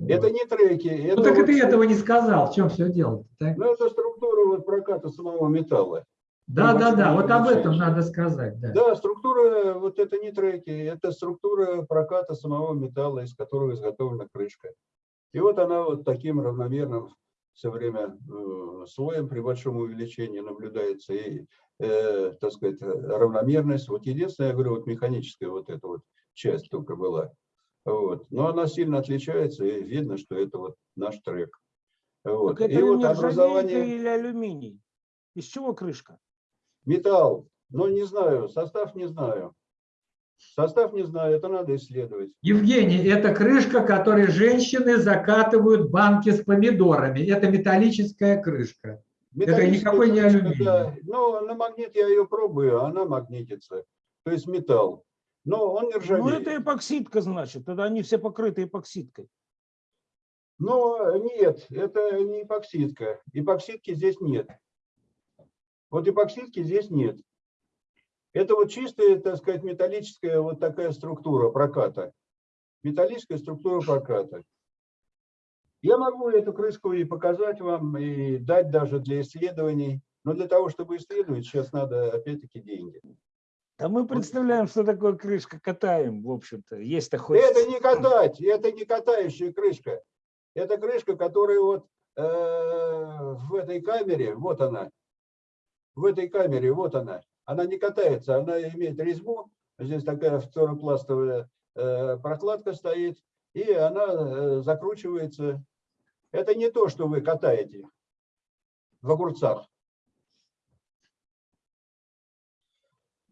Speaker 5: Это не треки. Это
Speaker 1: Ну так и
Speaker 5: вот
Speaker 1: ты этого не сказал. В чем все дело? Так?
Speaker 5: Ну, это структура вот проката самого металла.
Speaker 1: Да, да, да, вот об этом надо сказать. Да.
Speaker 5: Да, структура, вот это не треки, это структура проката самого металла, из которого изготовлена крышка. И вот она вот таким равномерным все время э, слоем при большом увеличении наблюдается и, э, так сказать, равномерность. Вот единственное, я говорю, вот механическая вот эта вот часть только была. Вот. Но она сильно отличается, и видно, что это вот наш трек. Вот.
Speaker 2: Так это
Speaker 5: И вот образование...
Speaker 2: или алюминий? Из чего крышка?
Speaker 5: Металл, ну не знаю, состав не знаю. Состав не знаю, это надо исследовать.
Speaker 1: Евгений, это крышка, которой женщины закатывают банки с помидорами. Это металлическая крышка. Это никакой не алюминий.
Speaker 5: да. Ну, на магнит я ее пробую, а она магнитится. То есть металл. Но он не
Speaker 2: Ну,
Speaker 5: ржавеет.
Speaker 2: это эпоксидка, значит. Тогда они все покрыты эпоксидкой.
Speaker 5: Но нет, это не эпоксидка. Эпоксидки здесь нет. Вот эпоксидки здесь нет. Это вот чистая, так сказать, металлическая вот такая структура проката. Металлическая структура проката. Я могу эту крышку и показать вам, и дать даже для исследований. Но для того, чтобы исследовать, сейчас надо опять-таки деньги.
Speaker 2: А мы представляем, что такое крышка, катаем, в общем-то. Есть-то хоть...
Speaker 5: Это не катать, это не катающая крышка. Это крышка, которая вот э, в этой камере, вот она, в этой камере, вот она. Она не катается, она имеет резьбу. Здесь такая фторопластовая э, прокладка стоит, и она э, закручивается. Это не то, что вы катаете в огурцах.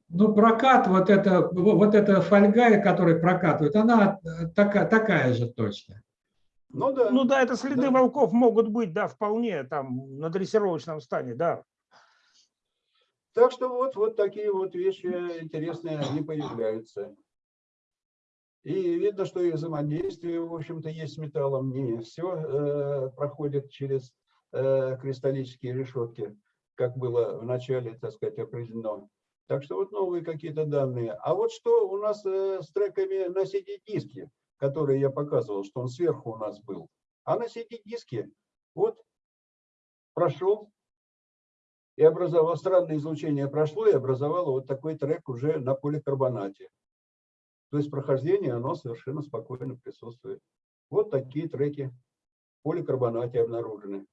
Speaker 1: Ну, прокат, вот это, вот эта фольга, которой прокатывают, она такая, такая же точно.
Speaker 5: Ну да.
Speaker 2: Ну да, это следы
Speaker 5: Да.
Speaker 2: волков могут быть, да, вполне, там, на дрессировочном стане, да.
Speaker 5: Так что вот, вот такие вот вещи интересные, они появляются. И видно, что и взаимодействие, в общем-то, есть с металлом. Не все проходит через э, кристаллические решетки, как было в начале, так сказать, определено. Так что вот новые какие-то данные. А вот что у нас э, с треками на CD-диске, которые я показывал, что он сверху у нас был. А на CD-диске вот прошел и образовал, странное излучение прошло и образовало вот такой трек уже на поликарбонате. То есть прохождение, оно совершенно спокойно присутствует. Вот такие треки поликарбонате обнаружены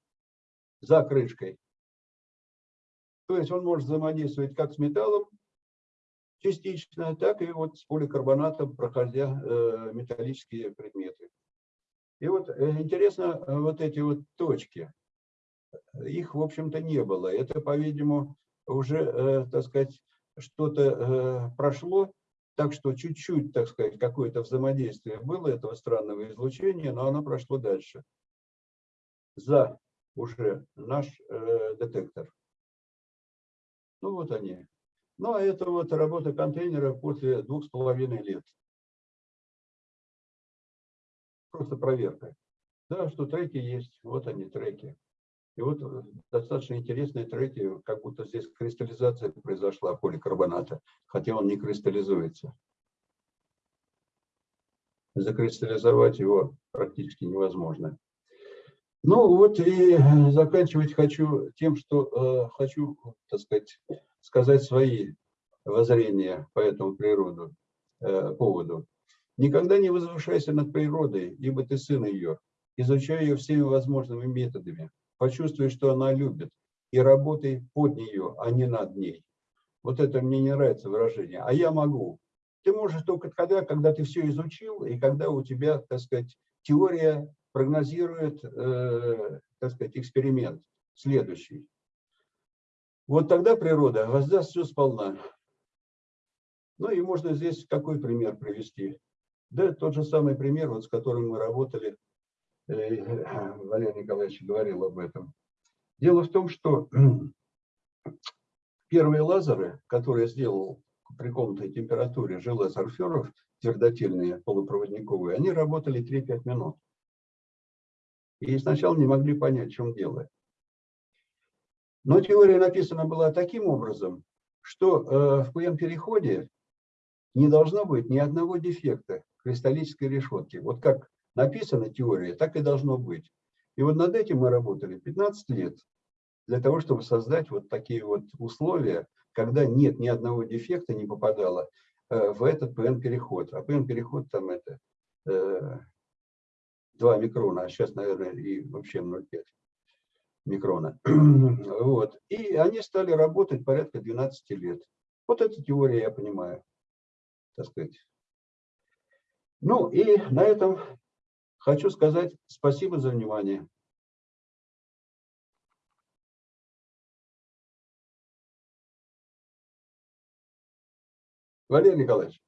Speaker 5: за крышкой. То есть он может взаимодействовать как с металлом частично, так и вот с поликарбонатом, проходя э, металлические предметы. И вот э, интересно, э, вот эти вот точки, их, в общем-то, не было. Это, по-видимому, уже, э, так сказать, что-то э, прошло, так что чуть-чуть, так сказать, какое-то взаимодействие было этого странного излучения, но оно прошло дальше. За уже наш э, детектор. Ну вот они. Ну а это вот работа контейнера после двух с половиной лет. Просто проверка. Да, что треки есть, вот они треки. И вот э, достаточно интересные треки, как будто здесь кристаллизация произошла поликарбоната, хотя он не кристаллизуется. Закристаллизовать его практически невозможно. Ну вот и заканчивать хочу тем, что э, хочу, так сказать, сказать свои воззрения по этому природу, э, поводу. Никогда не возвышайся над природой, ибо ты сын ее. Изучай ее всеми возможными методами. Почувствуй, что она любит, и работай под нее, а не над ней. Вот это мне не нравится выражение. А я могу. Ты можешь только тогда, когда ты все изучил, и когда у тебя, так сказать, теория прогнозирует, э, так сказать, эксперимент следующий. Вот тогда природа воздаст все сполна. Ну и можно здесь какой пример привести? Да, тот же самый пример, вот с которым мы работали, Валерий Николаевич говорил об этом. Дело в том, что первые лазеры, которые сделал при комнатной температуре желез Орферов, твердотельные полупроводниковые, они работали 3-5 минут. И сначала не могли понять, в чем дело. Но теория написана была таким образом, что э, в ПМ-переходе не должно быть ни одного дефекта кристаллической решетки. Вот как написана теория, так и должно быть. И вот над этим мы работали 15 лет для того, чтобы создать вот такие вот условия, когда нет ни одного дефекта не попадало э, в этот ПН-переход. А ПН-переход там это э, 2 микрона, а сейчас, наверное, и вообще 0,5 микрона. Вот. И они стали работать порядка 12 лет. Вот эта теория я понимаю, так сказать. Ну и на этом хочу сказать спасибо за внимание. Валерий Николаевич,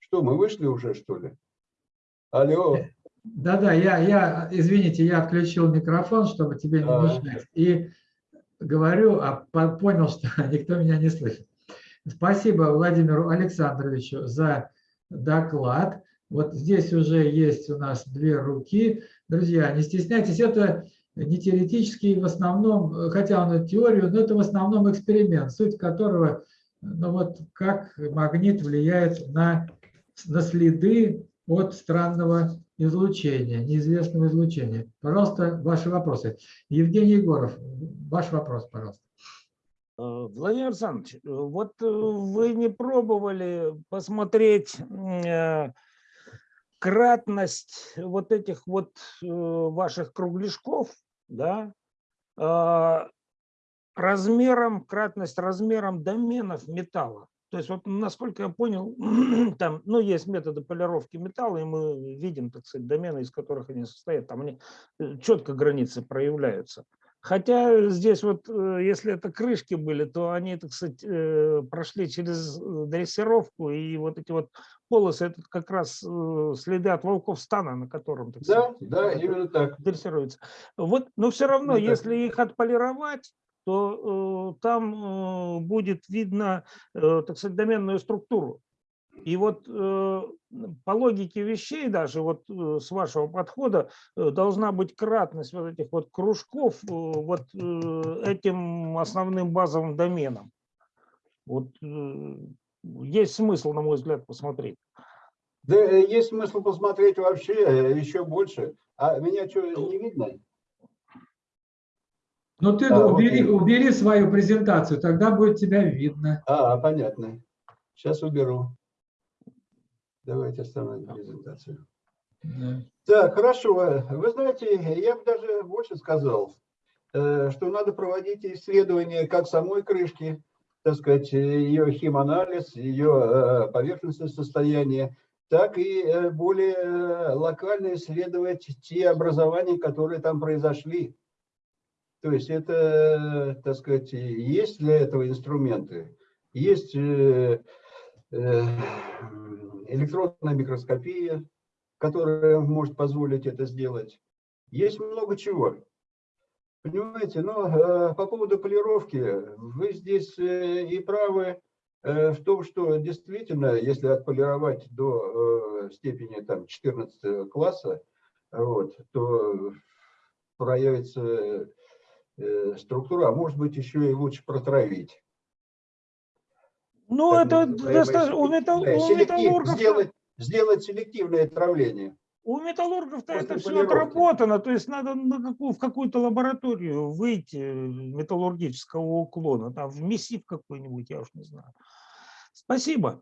Speaker 5: что, мы вышли уже, что ли? Алло.
Speaker 1: Да-да, я, я, извините, я отключил микрофон, чтобы тебе не
Speaker 5: А.
Speaker 1: мешать. И говорю, а по- понял, что никто меня не слышит. Спасибо Владимиру Александровичу за доклад. Вот здесь уже есть у нас две руки. Друзья, не стесняйтесь, это не теоретический в основном, хотя он и теорию, но это в основном эксперимент, суть которого, ну вот как магнит влияет на, на следы от странного излучения, неизвестного излучения. Пожалуйста, ваши вопросы. Евгений Егоров, ваш вопрос, пожалуйста.
Speaker 2: Э, Владимир Александрович, э, вот э, вы не пробовали посмотреть кратность вот этих вот э, ваших кругляшков, да, э, размером, кратность размером доменов металла. То есть вот насколько я понял, там, ну, есть методы полировки металла, и мы видим, так сказать, домены, из которых они состоят, там они э, четко границы проявляются. Хотя здесь вот, э, если это крышки были, то они, так сказать, э, прошли через э, дрессировку, и вот эти вот полосы, это как раз следы от волков стана, на котором, так
Speaker 5: Да,
Speaker 2: сказать,
Speaker 5: да, именно так.
Speaker 2: дрессируется. Вот, но все равно,
Speaker 5: так.
Speaker 2: если их отполировать, то э, там э, будет видно, э, так сказать, доменную структуру. И вот э, по логике вещей даже вот э, с вашего подхода э, должна быть кратность вот этих вот кружков э, вот э, этим основным базовым доменам. Вот э, есть смысл, на мой взгляд, посмотреть.
Speaker 5: Да есть смысл посмотреть вообще еще больше. А меня что, не видно?
Speaker 1: Ну ты
Speaker 5: А,
Speaker 1: убери,
Speaker 5: окей.
Speaker 1: убери свою презентацию, тогда будет тебя видно.
Speaker 5: А, понятно. Сейчас уберу. Давайте остановим презентацию.
Speaker 1: Да.
Speaker 5: Так, хорошо. Вы знаете, я бы даже больше сказал, э, что надо проводить исследования как самой крышки, так сказать, ее химанализ, ее э, поверхностное состояние, так и э, более локально исследовать те образования, которые там произошли. То есть это, так сказать, есть для этого инструменты. Есть э, э, электронная микроскопия, которая может позволить это сделать. Есть много чего. Понимаете, но э, по поводу полировки, вы здесь э, и правы э, в том, что действительно, если отполировать до степени там, 14 класса, вот, то проявится структура, а может быть еще и лучше протравить.
Speaker 2: Ну, это
Speaker 5: называемое
Speaker 2: достаточно, у, металл-
Speaker 5: селективное-
Speaker 2: у
Speaker 5: селектив-
Speaker 2: металлургов
Speaker 5: сделать, сделать селективное травление.
Speaker 2: У металлургов-то это все
Speaker 5: полировки.
Speaker 2: отработано, то есть надо на какую, в какую-то лабораторию выйти э, металлургического уклона, там в МИСИП какой-нибудь, я уж не знаю. Спасибо.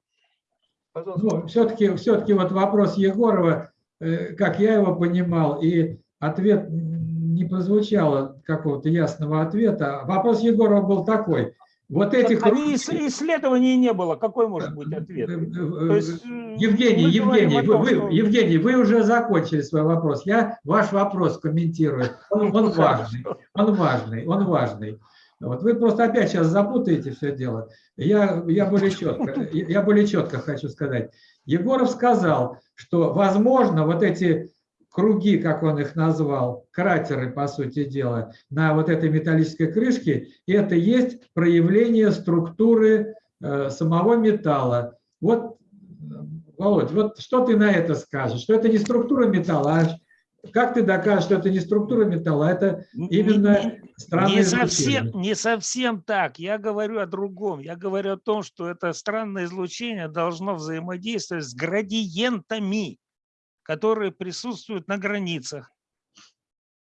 Speaker 5: Пожалуйста.
Speaker 1: Ну, все-таки все вот вопрос Егорова, э, как я его понимал, и ответ не прозвучало какого-то ясного ответа. Вопрос Егорова был такой. Вот этих
Speaker 2: Они ис- исследований не было, какой может быть
Speaker 1: Э,
Speaker 2: ответ?
Speaker 1: э,
Speaker 2: То есть, э,
Speaker 1: Евгений,
Speaker 2: мы говорим
Speaker 1: Евгений, вы,
Speaker 2: том,
Speaker 1: вы-
Speaker 2: что-
Speaker 1: Евгений, вы уже закончили свой вопрос. Я ваш вопрос комментирую. Он, он важный, он важный, он важный. Вот вы просто опять сейчас запутаете все дело. Я, я, более четко, я более четко хочу сказать. Егоров сказал, что, возможно, вот эти круги, как он их назвал, кратеры, по сути дела, на вот этой металлической крышке, это есть проявление структуры э, самого металла. Вот, э, Володь, вот что ты на это скажешь? Что это не структура металла, а как ты докажешь, что это не структура металла, а это именно
Speaker 2: Не-
Speaker 1: странное
Speaker 2: не
Speaker 1: излучение?
Speaker 2: совсем, не совсем так. Я говорю о другом. Я говорю о том, что это странное излучение должно взаимодействовать с градиентами, которые присутствуют на границах.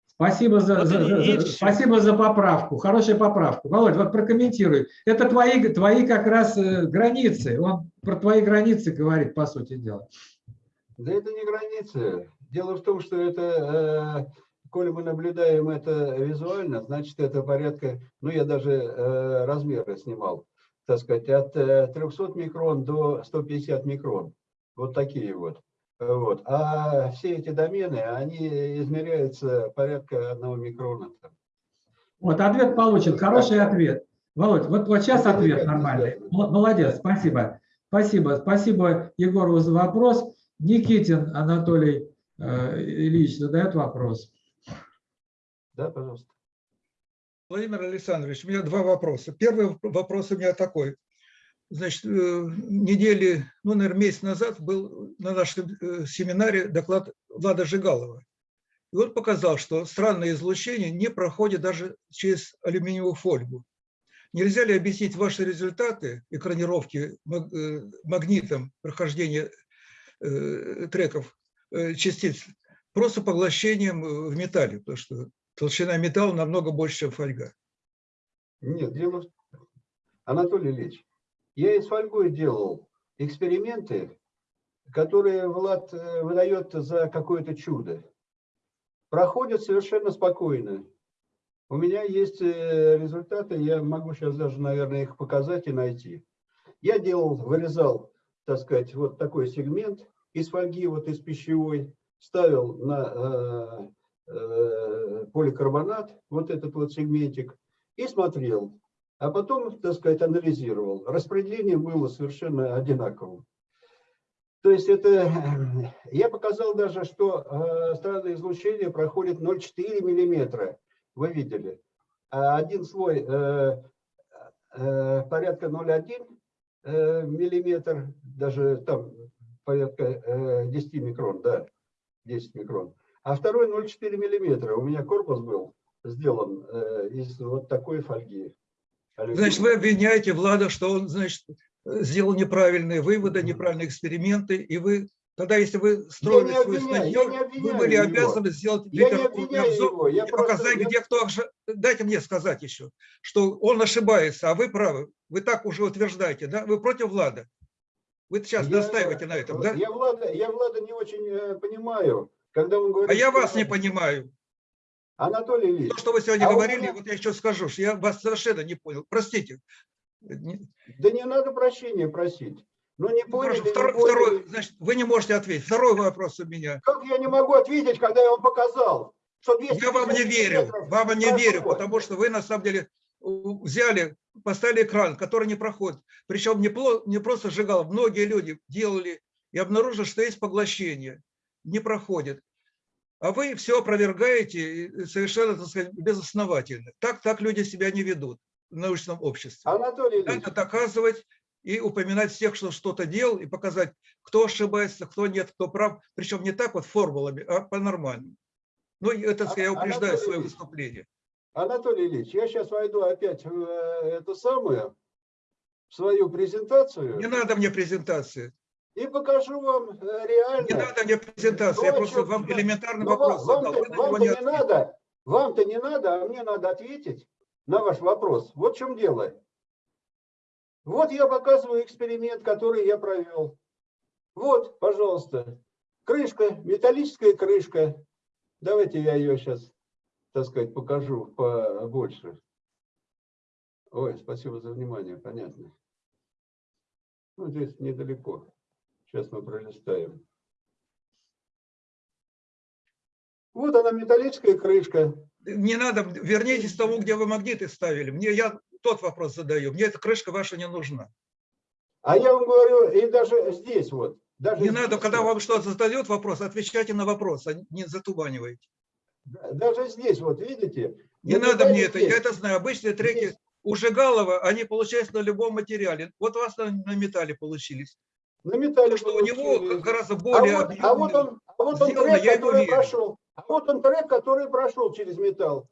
Speaker 1: Спасибо за,
Speaker 2: Вот
Speaker 1: за-
Speaker 2: и-
Speaker 1: за- спасибо за поправку, хорошая поправка. Володь, вот прокомментируй. Это твои, твои как раз э, границы. Он про твои границы говорит, по сути дела.
Speaker 5: Да это не границы. Дело в том, что это, э, коли мы наблюдаем это визуально, значит это порядка, ну я даже э, размеры снимал, так сказать, от э, 300 микрон до 150 микрон. Вот такие вот. Вот. А все эти домены, они измеряются порядка одного микрона.
Speaker 1: Вот ответ получен, хороший ответ. Володь, вот, вот сейчас
Speaker 5: Это
Speaker 1: ответ нормальный. Молодец, спасибо. Спасибо, спасибо Егорову за вопрос. Никитин Анатолий э, Ильич задает вопрос.
Speaker 5: Да, пожалуйста.
Speaker 7: Владимир Александрович, у меня два вопроса. Первый вопрос у меня такой. Значит, э, недели, ну, наверное, месяц назад был на нашем э, семинаре доклад Влада Жигалова. И он показал, что странное излучение не проходит даже через алюминиевую фольгу. Нельзя ли объяснить ваши результаты экранировки э, магнитом прохождения треков частиц просто поглощением в металле, потому что толщина металла намного больше, чем фольга.
Speaker 5: Нет, дело Анатолий Ильич, я и с фольгой делал эксперименты, которые Влад э, выдает за какое-то чудо. Проходят совершенно спокойно. У меня есть э, результаты, я могу сейчас даже, наверное, их показать и найти. Я делал, вырезал, так сказать, вот такой сегмент из фольги, вот из пищевой, ставил на э, э, поликарбонат, вот этот вот сегментик, и смотрел. А потом, так сказать, анализировал. Распределение было совершенно одинаковым. То есть это, я показал даже, что э, странное излучение проходит 0,4 миллиметра. Вы видели. А один слой э, э, порядка 0,1 э, миллиметр, даже там порядка э, 10 микрон, да, 10 микрон. А второй 0,4 миллиметра. У меня корпус был сделан э, из вот такой фольги.
Speaker 7: Значит, вы обвиняете Влада, что он, значит, сделал неправильные выводы, неправильные эксперименты, и вы тогда, если вы строили
Speaker 5: не
Speaker 7: свою статью,
Speaker 5: я
Speaker 7: вы были
Speaker 5: его.
Speaker 7: обязаны сделать
Speaker 5: Я
Speaker 7: литературный обзор
Speaker 5: я
Speaker 7: и
Speaker 5: просто-
Speaker 7: показать,
Speaker 5: я-
Speaker 7: где кто... Дайте мне сказать еще, что он ошибается, а вы правы. Вы так уже утверждаете, да? Вы против Влада. Вы сейчас
Speaker 5: Я-
Speaker 7: настаиваете на этом, да?
Speaker 5: Я Влада, я Влада не очень э, понимаю, когда он говорит...
Speaker 7: А я вас не понимаю.
Speaker 5: Анатолий Ильич,
Speaker 7: То, что вы сегодня
Speaker 5: А
Speaker 7: говорили,
Speaker 5: меня-
Speaker 7: вот я еще скажу, что я вас совершенно не понял. Простите. Не-
Speaker 5: да не надо прощения просить. Ну не
Speaker 7: ну,
Speaker 5: поняли,
Speaker 7: хорошо,
Speaker 5: не
Speaker 7: второй,
Speaker 5: поняли.
Speaker 7: второй, значит, вы не можете ответить. Второй вопрос у меня.
Speaker 5: Как я не могу ответить, когда я вам показал, что 250
Speaker 7: Я вам не верю, вам не верю, потому что вы на самом деле взяли, поставили экран, который не проходит. Причем не, не просто сжигал, многие люди делали и обнаружили, что есть поглощение, не проходит. А вы все опровергаете совершенно, так сказать, безосновательно. Так, так люди себя не ведут в научном обществе.
Speaker 5: Анатолий Ильич,
Speaker 7: Надо доказывать и упоминать всех, кто что-то делал, и показать, кто ошибается, кто нет, кто прав. Причем не так вот формулами, а по-нормальному. Ну, это, я
Speaker 5: А-
Speaker 7: упреждаю
Speaker 5: Анатолий
Speaker 7: свое
Speaker 5: Ильич,
Speaker 7: выступление.
Speaker 5: Анатолий Ильич, я сейчас войду опять в э, это самое, в свою презентацию
Speaker 7: Не надо мне презентации.
Speaker 5: И покажу вам э, реально.
Speaker 7: Не надо мне презентации. Я просто
Speaker 5: чё,
Speaker 7: вам элементарный
Speaker 5: Ну,
Speaker 7: вопрос
Speaker 5: вам-
Speaker 7: задал.
Speaker 5: Вам-то вам-то
Speaker 7: не
Speaker 5: не надо, вам-то не надо, а мне надо ответить на ваш вопрос. Вот в чем дело. Вот я показываю эксперимент, который я провел. Вот, пожалуйста, крышка, металлическая крышка. Давайте я ее сейчас, так сказать, покажу побольше. Ой, спасибо за внимание, понятно. Ну, здесь недалеко. Сейчас мы пролистаем. Вот она, металлическая крышка.
Speaker 7: Не надо, вернитесь к тому, где вы магниты ставили. Мне я тот вопрос задаю. Мне эта крышка ваша не нужна.
Speaker 5: А я вам говорю, и даже здесь вот. Даже
Speaker 7: Не
Speaker 5: здесь
Speaker 7: надо, когда вам что-то задает вопрос, отвечайте на вопрос, а не затуманивайте.
Speaker 5: да- Даже здесь, вот видите?
Speaker 7: Не
Speaker 5: на
Speaker 7: надо мне
Speaker 5: металле
Speaker 7: это,
Speaker 5: здесь.
Speaker 7: я это знаю. Обычные треки
Speaker 5: Здесь.
Speaker 7: у Жигалова, они получаются на любом материале. Вот у вас на, на металле получились.
Speaker 5: На металле
Speaker 7: что у него гораздо
Speaker 5: а
Speaker 7: более
Speaker 5: вот, а вот он, а вот он
Speaker 7: сделано,
Speaker 5: трек, который прошел. А вот он трек, который прошел через металл.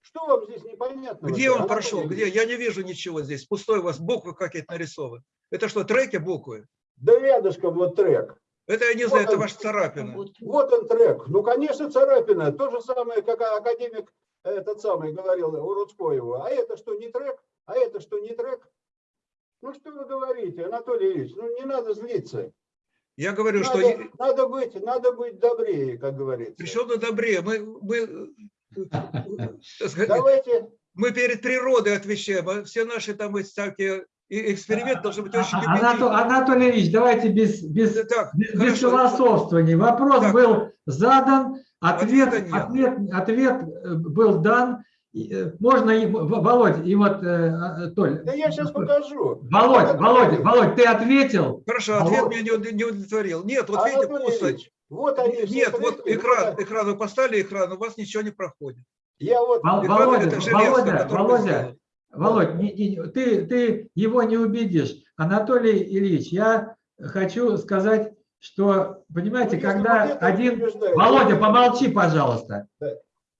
Speaker 5: Что вам здесь непонятно?
Speaker 7: Где он прошел? Где? Я не вижу ничего здесь. Пустой у вас буквы какие-то нарисованы. Это что, треки буквы?
Speaker 5: Да рядышком вот трек.
Speaker 7: Это я не
Speaker 5: Вот
Speaker 7: знаю, это
Speaker 5: он.
Speaker 7: ваша царапина.
Speaker 5: Вот он трек. Ну, конечно, царапина. То же самое, как академик этот самый говорил у Рудскоева. А это что, не трек? А это что, не трек? Ну, что вы говорите, Анатолий Ильич? Ну, не надо злиться.
Speaker 7: Я говорю, что...
Speaker 5: Надо,
Speaker 7: е-
Speaker 5: надо быть, надо быть добрее, как говорится.
Speaker 7: Причем на добре. Мы, мы, э, так сказать,
Speaker 5: Давайте,
Speaker 7: мы перед природой отвечаем, а все наши там эти всякие и эксперименты должны быть очень
Speaker 1: А- Анато-
Speaker 7: убедительны.
Speaker 1: Анатолий Ильич, давайте без, без,
Speaker 7: Так,
Speaker 1: без, без
Speaker 7: хорошо.
Speaker 1: философствований. Вопрос
Speaker 7: Так.
Speaker 1: был задан, ответ, ответ, ответ э, был дан. Э, Можно, и- Володь, и вот, э, э, Толь.
Speaker 5: да я сейчас покажу.
Speaker 1: Володь,
Speaker 5: Анатолий
Speaker 1: Володь, Володь, ты ответил?
Speaker 7: Хорошо,
Speaker 1: А
Speaker 7: ответ
Speaker 1: вот-
Speaker 7: меня не не удовлетворил. Нет, вот видите,
Speaker 5: Анатолий
Speaker 7: пусто.
Speaker 5: Ильич, вот они
Speaker 7: Нет, вот экран, экран, вы поставили экран, у вас ничего не проходит.
Speaker 5: Я вот,
Speaker 1: Вол-
Speaker 7: Экран
Speaker 1: Володя,
Speaker 7: это железо,
Speaker 1: Володя, Володя. Володь, не- не- ты, ты его не убедишь. Анатолий Ильич, я хочу сказать, что, понимаете,
Speaker 5: Ну,
Speaker 1: когда один... Володя, помолчи, пожалуйста.
Speaker 5: Да.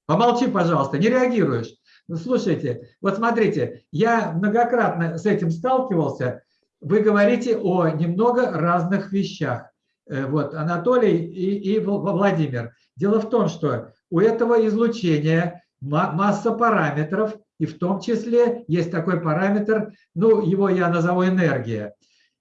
Speaker 1: Помолчи, пожалуйста, не реагируешь. Ну, слушайте, вот смотрите, я многократно с этим сталкивался. Вы говорите о немного разных вещах. Э, Вот, Анатолий и, и Вл- Владимир. Дело в том, что у этого излучения ма- масса параметров, и в том числе есть такой параметр, ну, его я назову энергия.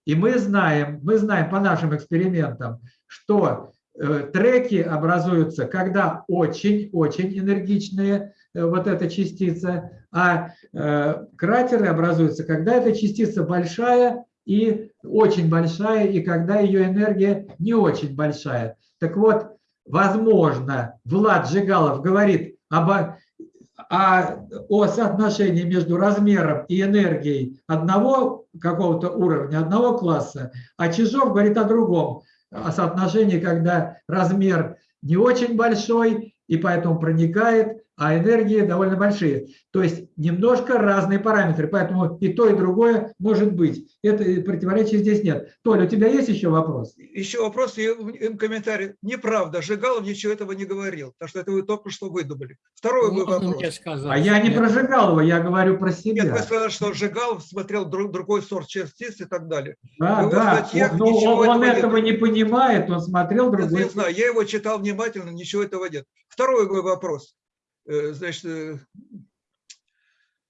Speaker 1: И мы знаем, мы знаем по нашим экспериментам, что треки образуются, когда очень-очень энергичные э, вот эта частица, а э, кратеры образуются, когда эта частица большая и очень большая, и когда ее энергия не очень большая. Так вот, возможно, Влад Жигалов говорит об, о, о соотношении между размером и энергией одного какого-то уровня, одного класса, а Чижов говорит о другом, о соотношении, когда размер не очень большой и поэтому проникает, а энергии довольно большие. То есть немножко разные параметры, поэтому и то, и другое может быть. Это противоречия здесь нет. Толя, у тебя есть еще вопрос?
Speaker 7: Еще вопрос и им комментарий. Неправда, Жигалов ничего этого не говорил, потому что это вы только что выдумали. Второй мой
Speaker 8: Можно
Speaker 7: вопрос.
Speaker 8: мне сказать?
Speaker 1: А я не
Speaker 8: Нет.
Speaker 1: про Жигалова, я говорю про
Speaker 7: Нет, вы
Speaker 1: себя.
Speaker 7: сказали, что Жигалов смотрел друг- другой сорт частиц и так далее.
Speaker 1: Да, да.
Speaker 7: статьях
Speaker 1: Но
Speaker 7: ничего
Speaker 1: он
Speaker 7: этого нет.
Speaker 1: этого не понимает, он смотрел
Speaker 7: Я
Speaker 1: другой.
Speaker 7: не знаю, я его читал внимательно, ничего этого нет. Второй мой вопрос. Э, Значит, э,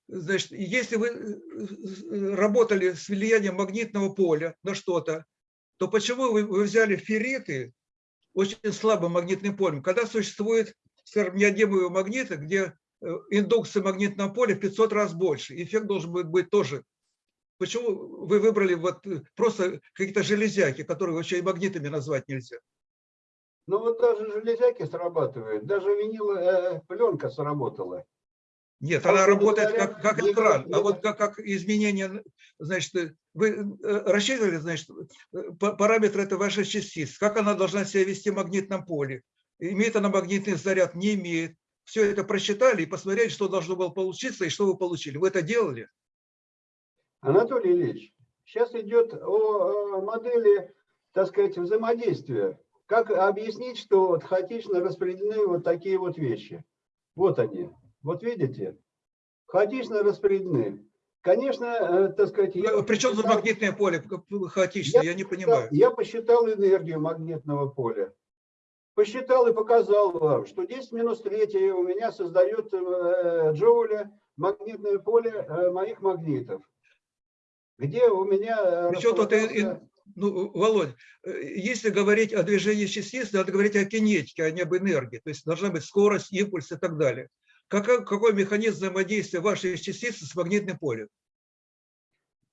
Speaker 7: значит, если вы э, работали с влиянием магнитного поля на что-то, то почему вы, взяли ферриты очень слабым магнитным полем, когда существует, скажем, магниты, где индукция магнитного поля в 500 раз больше, эффект должен быть, быть тоже. Почему вы выбрали вот просто какие-то железяки, которые вообще и магнитами назвать нельзя?
Speaker 5: Ну вот даже железяки срабатывают, даже виниловая пленка сработала.
Speaker 7: Нет,
Speaker 5: А
Speaker 7: она работает как, как экран, а вот как, как изменение, значит, э, вы э, рассчитывали, значит, э, па- параметры этой вашей частицы, как она должна себя вести в магнитном поле, имеет она магнитный заряд, не имеет. Все это просчитали и посмотрели, что должно было получиться и что вы получили. Вы это делали?
Speaker 5: Анатолий Ильич, сейчас идет о, э, модели, так сказать, взаимодействия. Как объяснить, что вот хаотично распределены вот такие вот вещи? Вот они. Вот видите? Хаотично распределены. Конечно, э, так сказать, я...
Speaker 7: Причем тут
Speaker 5: посчитал-
Speaker 7: магнитное поле хаотично, я не понимаю.
Speaker 5: Я посчитал энергию магнитного поля. Посчитал и показал вам, что 10 минус 3 у меня создает э, джоуля магнитное поле э, моих магнитов. Где у меня...
Speaker 7: Причем тут Ну, Володь, э, если говорить о движении частиц, надо говорить о кинетике, а не об энергии. То есть должна быть скорость, импульс и так далее. Какой, какой механизм взаимодействия вашей частицы с магнитным полем?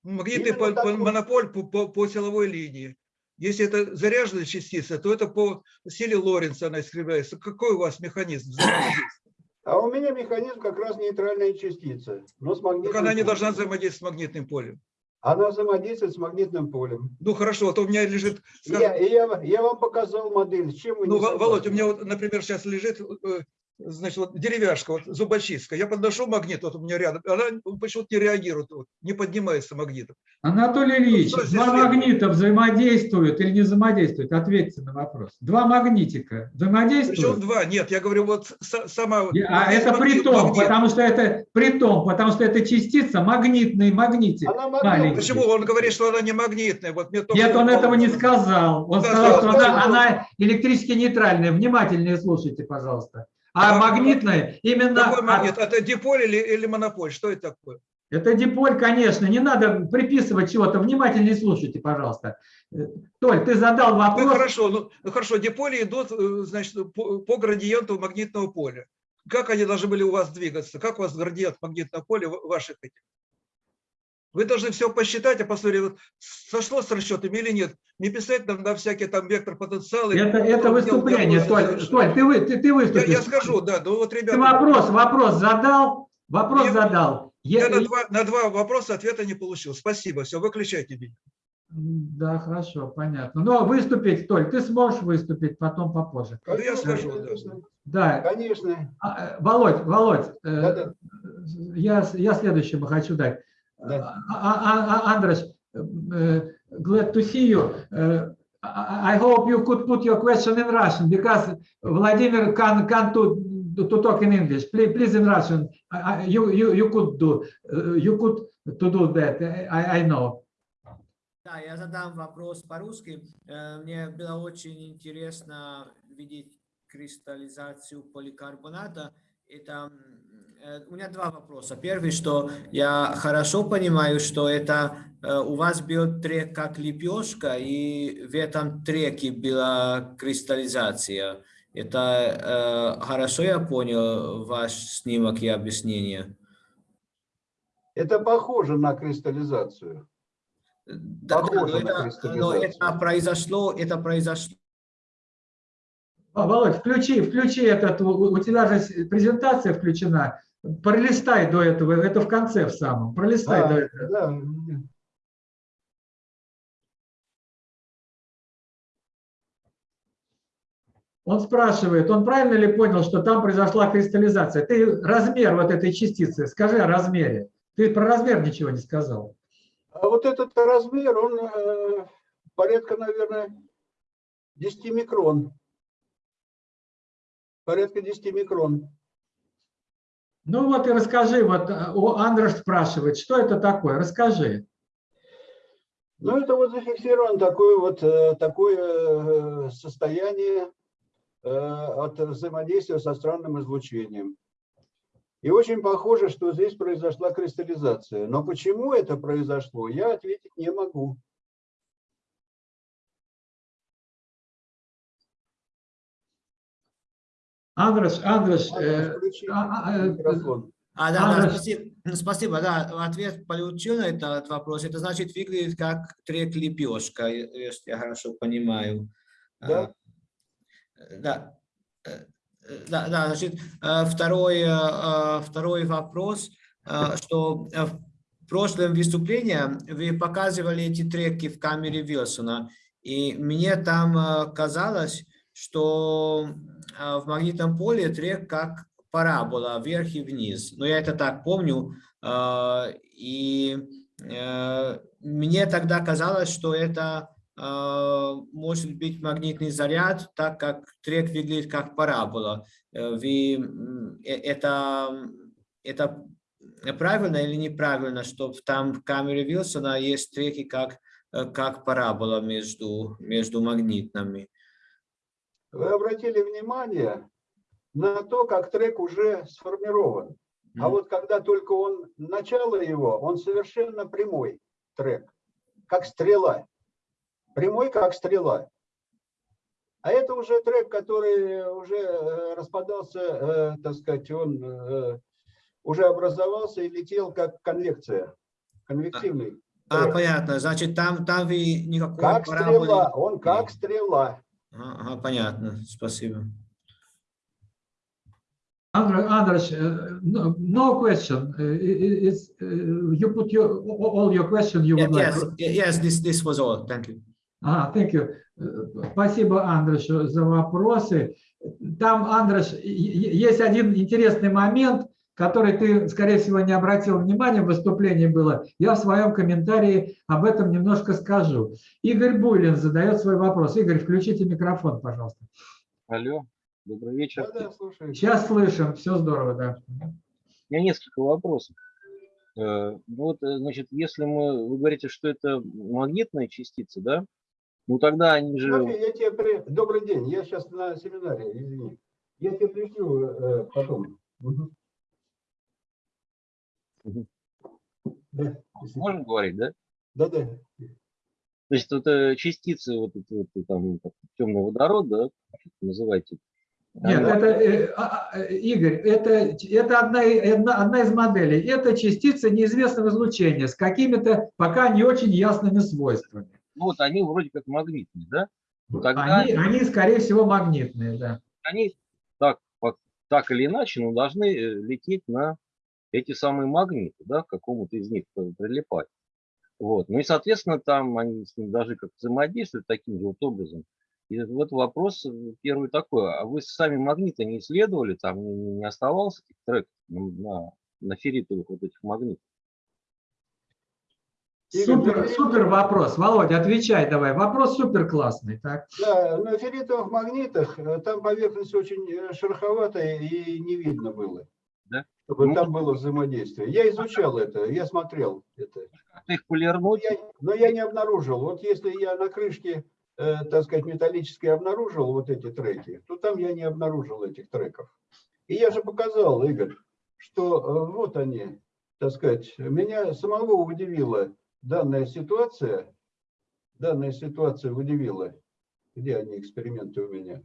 Speaker 7: Магнитный пол-
Speaker 5: такой.
Speaker 7: монополь по, по- по силовой линии. Если это заряженная частица, то это по силе Лоренца она искривляется. Какой у вас механизм взаимодействия?
Speaker 5: А у меня механизм как раз нейтральная частица. Но с магнитным
Speaker 7: Так она не
Speaker 5: полем.
Speaker 7: должна взаимодействовать с магнитным полем.
Speaker 5: Она взаимодействует с магнитным полем.
Speaker 7: Ну хорошо, вот у меня лежит, скажем,
Speaker 5: Я, я, я вам показал модель. С чем вы
Speaker 7: Ну, Володь, у меня вот, например, сейчас лежит, э, значит, вот деревяшка, вот зубочистка. Я подношу магнит, вот у меня рядом, она почему-то не реагирует, вот, не поднимается магнитом.
Speaker 1: Анатолий Ильич,
Speaker 7: что здесь
Speaker 1: два магнита взаимодействуют или не взаимодействуют? Ответьте на вопрос. Два магнитика
Speaker 7: Причем
Speaker 1: взаимодействуют?
Speaker 7: два, нет, я говорю, вот са- сама...
Speaker 1: А это
Speaker 7: магнит-
Speaker 1: при том,
Speaker 7: магнит.
Speaker 1: потому что это при том, потому что это частица магнитный магнитик.
Speaker 5: Она магнитная.
Speaker 7: Почему он говорит, что она не магнитная? Вот мне
Speaker 1: Нет, он
Speaker 7: что
Speaker 1: этого не сказал. Он
Speaker 7: Да,
Speaker 1: сказал, что она, она электрически нейтральная. Внимательнее слушайте, пожалуйста. А
Speaker 7: А
Speaker 1: именно...
Speaker 7: Какой
Speaker 1: от-
Speaker 7: магнит? Это диполь или, или монополь? Что это такое?
Speaker 1: Это диполь, конечно. Не надо приписывать чего-то. Внимательнее слушайте, пожалуйста. Э, Толь, ты задал
Speaker 7: Ну
Speaker 1: вопрос.
Speaker 7: хорошо, ну, ну, хорошо, диполи идут, э, значит, по, по градиенту магнитного поля. Как они должны были у вас двигаться? Как у вас градиент магнитного поля ваших этих? Вы должны все посчитать, а посмотреть, вот сошло с расчетами или нет. Не писать нам на всякий там вектор потенциала.
Speaker 1: Это, это выступление, Толь. Толь, ты, вы, ты, ты
Speaker 7: Я,
Speaker 1: выступишь.
Speaker 7: я скажу, да, ну вот,
Speaker 1: Ты
Speaker 7: ребята,
Speaker 1: вопрос, вопрос задал, вопрос
Speaker 7: Я-
Speaker 1: задал.
Speaker 7: я
Speaker 1: Е-
Speaker 7: на два, на два вопроса ответа не получил. Спасибо, все, выключайте меня.
Speaker 1: Да, хорошо, понятно. Но выступить, Толь, ты сможешь выступить потом попозже.
Speaker 7: Ну, я скажу, да.
Speaker 5: конечно.
Speaker 1: Да,
Speaker 5: Конечно.
Speaker 1: А, э, Володь, Володь, э,
Speaker 5: Да-да.
Speaker 1: я, я следующему хочу дать.
Speaker 5: Да.
Speaker 1: А- а- а- Andres, uh, glad to see you. Uh, I hope you could put your question in Russian because Vladimir can can to to talk in English. Please, please in Russian. You you you could do uh, you could to do that. I I know.
Speaker 8: Да, я задам вопрос по-русски. Э, Мне было очень интересно видеть кристаллизацию поликарбоната. Это, э, у меня два вопроса. Первый, что я хорошо понимаю, что это э, у вас был трек как лепешка, и в этом треке была кристаллизация. Это э, хорошо я понял ваш снимок и объяснение?
Speaker 5: Это похоже на кристаллизацию.
Speaker 8: Да, да,
Speaker 5: Похоже
Speaker 8: но
Speaker 5: на
Speaker 8: это, но
Speaker 5: кристаллизацию.
Speaker 8: это произошло, это произошло
Speaker 1: А, Володь, включи, включи этот, у у тебя же презентация включена. Пролистай до этого, это в конце в самом. Пролистай
Speaker 5: А,
Speaker 1: до этого.
Speaker 5: да.
Speaker 1: Он спрашивает, он правильно ли понял, что там произошла кристаллизация? Ты размер вот этой частицы, скажи о размере. Ты про размер ничего не сказал.
Speaker 5: А вот этот размер, он э, порядка, наверное, 10 микрон. Порядка 10 микрон.
Speaker 1: Ну вот и расскажи, вот э, Андрош спрашивает, что это такое? Расскажи.
Speaker 5: Ну, это вот зафиксировано такое вот э, такое э, состояние от взаимодействия со странным излучением. И очень похоже, что здесь произошла кристаллизация. Но почему это произошло, я ответить не могу.
Speaker 1: Андрош,
Speaker 5: Надо
Speaker 1: э, а, а, э.
Speaker 8: А, да, да, спасибо, спасибо, да, ответ получил на этот вопрос. Это значит выглядит как трек лепешка, если я хорошо понимаю.
Speaker 5: Да.
Speaker 8: А, Да, Э, э, да, да, значит, э, второй, второй вопрос, что в прошлом выступлении вы показывали эти треки в камере Вилсона, и мне там казалось, что э, в магнитном поле трек как парабола вверх и вниз. Но я это так помню. э, И э, мне тогда казалось, что это э, может быть магнитный заряд, так как трек выглядит как парабола. Э, Вы, э, это, это правильно или неправильно, что там в камере Вилсона есть треки как, как парабола между, между магнитными?
Speaker 5: Вы обратили внимание на то, как трек уже сформирован. А вот когда только он, начало его, он совершенно прямой трек, как стрела. Прямой, как стрела. А это уже трек, который уже э, распадался, э, так сказать, он э, уже образовался и летел как конвекция, конвективный.
Speaker 8: А,
Speaker 5: трек.
Speaker 8: понятно. Значит, там, там вы никакой
Speaker 5: Как стрела, он как стрела.
Speaker 8: Ага, ага, понятно. Спасибо.
Speaker 1: Uh, no, no question. Uh, It's, uh, you put your, all your question you
Speaker 8: Yes,
Speaker 1: would like.
Speaker 8: yes, yes, this, this was all. Thank you.
Speaker 1: А, thank you. Э, Спасибо, Андрош, за вопросы. Там, и- есть один интересный момент, который ты, скорее всего, не обратил внимания, в выступлении было. Я в своем комментарии об этом немножко скажу. Игорь Буйлин задает свой вопрос. Игорь, включите микрофон, пожалуйста.
Speaker 6: Алло, добрый вечер.
Speaker 5: Да, да.
Speaker 1: Сейчас слышим, все здорово, да.
Speaker 6: У меня несколько вопросов. Э, ну Вот, э, значит, если мы, вы говорите, что это магнитные частицы, да? Ну тогда они же,
Speaker 5: Смотри, я тебе при- Добрый день, я сейчас на семинаре, извини. Я тебе пришлю э, потом. Мгм. Да,
Speaker 6: можно говорить, да?
Speaker 5: да, да.
Speaker 6: То есть вот э, частицы, вот эти вот э, там как темный водород, да, называйте.
Speaker 1: Нет, это, э, а, а, Игорь, это, это одна, одна, одна из моделей. Это частица неизвестного излучения с какими-то пока не очень ясными свойствами.
Speaker 6: ну вот они вроде как магнитные, да? Ну тогда
Speaker 1: Они, они, скорее всего, магнитные, да.
Speaker 6: они так, так или иначе, но должны лететь на эти самые магниты, да, к какому-то из них при- прилипать. Вот. Ну и, соответственно, там они с ним даже как взаимодействуют таким же вот образом. И вот вопрос э, первый такой, а вы сами магниты не исследовали, там не, не- оставался этих треков на, на, ферритовых вот этих магнитах?
Speaker 5: Игорь,
Speaker 1: Супер, супер вопрос. Володя, отвечай давай. Вопрос супер классный. Так.
Speaker 5: Да, на ферритовых магнитах э, там поверхность очень э, шероховатая и не видно было. Чтобы
Speaker 6: Ну,
Speaker 5: там было взаимодействие. Я изучал это, я смотрел это.
Speaker 6: Их
Speaker 5: Но я, но я не обнаружил. Вот если я на крышке, э, так сказать, металлической обнаружил вот эти треки, то там я не обнаружил этих треков. И я же показал, Игорь, что э, вот они, так сказать, меня самого удивила данная ситуация, данная ситуация удивила, где они эксперименты у меня,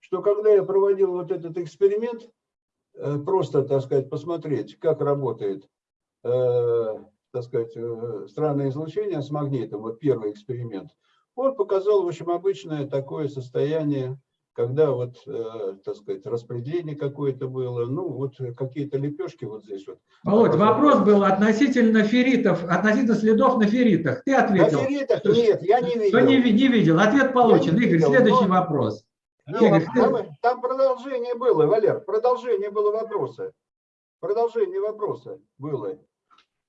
Speaker 5: что когда я проводил вот этот эксперимент, просто, так сказать, посмотреть, как работает э, так сказать, э, странное излучение с магнитом, вот первый эксперимент, он показал, в общем, обычное такое состояние, когда вот, э, так сказать, распределение какое-то было, ну, вот какие-то лепешки вот здесь вот.
Speaker 1: Володь, вопрос был относительно ферритов, относительно следов на ферритах. Ты
Speaker 5: На
Speaker 1: ответил,
Speaker 5: ферритах
Speaker 1: что-
Speaker 5: нет, я не
Speaker 1: не,
Speaker 5: видел.
Speaker 1: ви- не видел. Ответ получен.
Speaker 5: не
Speaker 1: Игорь,
Speaker 5: видел,
Speaker 1: следующий
Speaker 5: но-
Speaker 1: вопрос. Игорь,
Speaker 5: Там, там продолжение было, Валер, продолжение было вопроса. Продолжение вопроса было.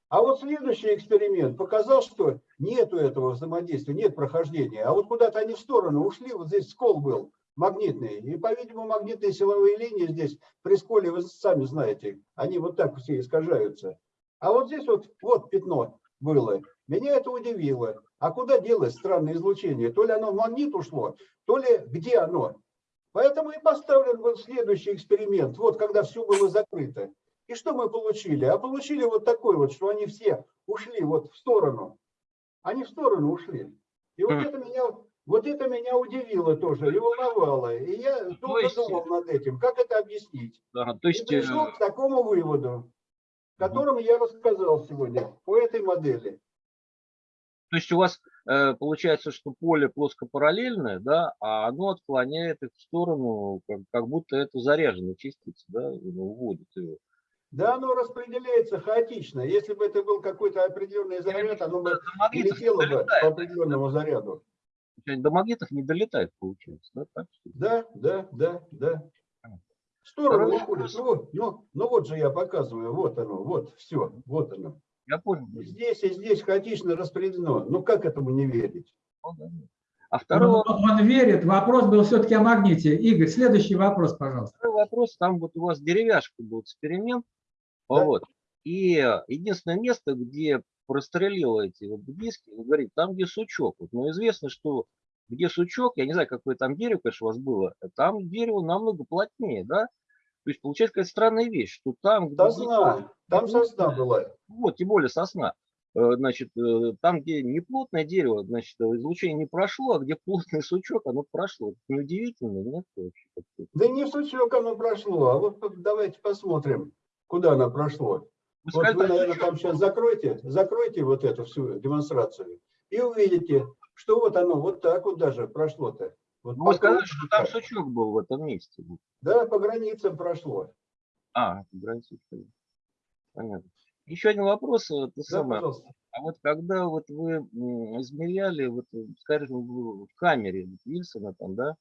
Speaker 5: А вот следующий эксперимент показал, что нету этого взаимодействия, нет прохождения. А вот куда-то они в сторону ушли, вот здесь скол был магнитный. И, по-видимому, магнитные силовые линии здесь при сколе, вы сами знаете, они вот так все искажаются. А вот здесь вот, вот пятно было. Меня это удивило. А куда делось странное излучение? То ли оно в магнит ушло, то ли где оно? Поэтому и поставлен был следующий эксперимент. Вот когда все было закрыто. И что мы получили? А получили вот такой вот, что они все ушли вот в сторону. Они в сторону ушли. И вот
Speaker 6: Мгм.
Speaker 5: это меня, вот это меня удивило тоже и волновало. И я долго
Speaker 6: есть-
Speaker 5: думал над этим, как это объяснить.
Speaker 6: Да, то
Speaker 5: И
Speaker 6: есть, э,
Speaker 5: пришел к такому выводу, которым я рассказал сегодня по этой модели.
Speaker 6: То есть у вас э, получается, что поле плоскопараллельное, да, а оно отклоняет их в сторону, как, как будто это заряженная частица, да, уводит ее.
Speaker 5: Да, оно распределяется хаотично. Если бы это был какой-то определенный заряд, оно бы улетело бы по определенному заряду.
Speaker 6: До магнитов не долетает, получается, да? Так?
Speaker 5: Да, да, да, да. Уходит.
Speaker 6: вопрос.
Speaker 5: Ну, ну, ну вот же я показываю, вот оно, вот, все, вот оно.
Speaker 6: Я понял.
Speaker 5: Здесь и здесь хаотично распределено. Ну как этому не верить?
Speaker 6: Ну. А
Speaker 1: Он,
Speaker 6: второй,
Speaker 1: он верит. Вопрос был все-таки о магните. Игорь, следующий вопрос, пожалуйста.
Speaker 6: второй вопрос, там вот у вас деревяшка был эксперимент,
Speaker 5: Да.
Speaker 6: вот, и единственное место, где прострелило эти вот диски, вы говорите, там, где сучок. Вот, но известно, что где сучок, я не знаю, какое там дерево, конечно, у вас было, там дерево намного плотнее, да? То есть получается какая-то странная вещь, что там, где
Speaker 5: Сосна, там сосна была.
Speaker 6: вот, тем более сосна, э, значит, э, там, где неплотное дерево, значит, э, излучение не прошло, а где плотный сучок, оно прошло. Это Неудивительно, нет? Вообще.
Speaker 5: Да не в сучок оно прошло, а вот давайте посмотрим, куда оно прошло.
Speaker 6: Вы
Speaker 5: Вот
Speaker 6: сказали,
Speaker 5: вы, наверное, там сейчас закройте, закройте вот эту всю демонстрацию и увидите, что вот оно вот так вот даже прошло-то. Вот
Speaker 6: Ну, Вы
Speaker 5: по
Speaker 6: сказали, что там сучок был в этом месте.
Speaker 5: Да, по границам прошло.
Speaker 6: А, граница. Понятно. Еще один вопрос. Ты
Speaker 5: Да,
Speaker 6: самое,
Speaker 5: пожалуйста.
Speaker 6: а вот когда вот вы измеряли, вот, скажем, в камере Вильсона там, да,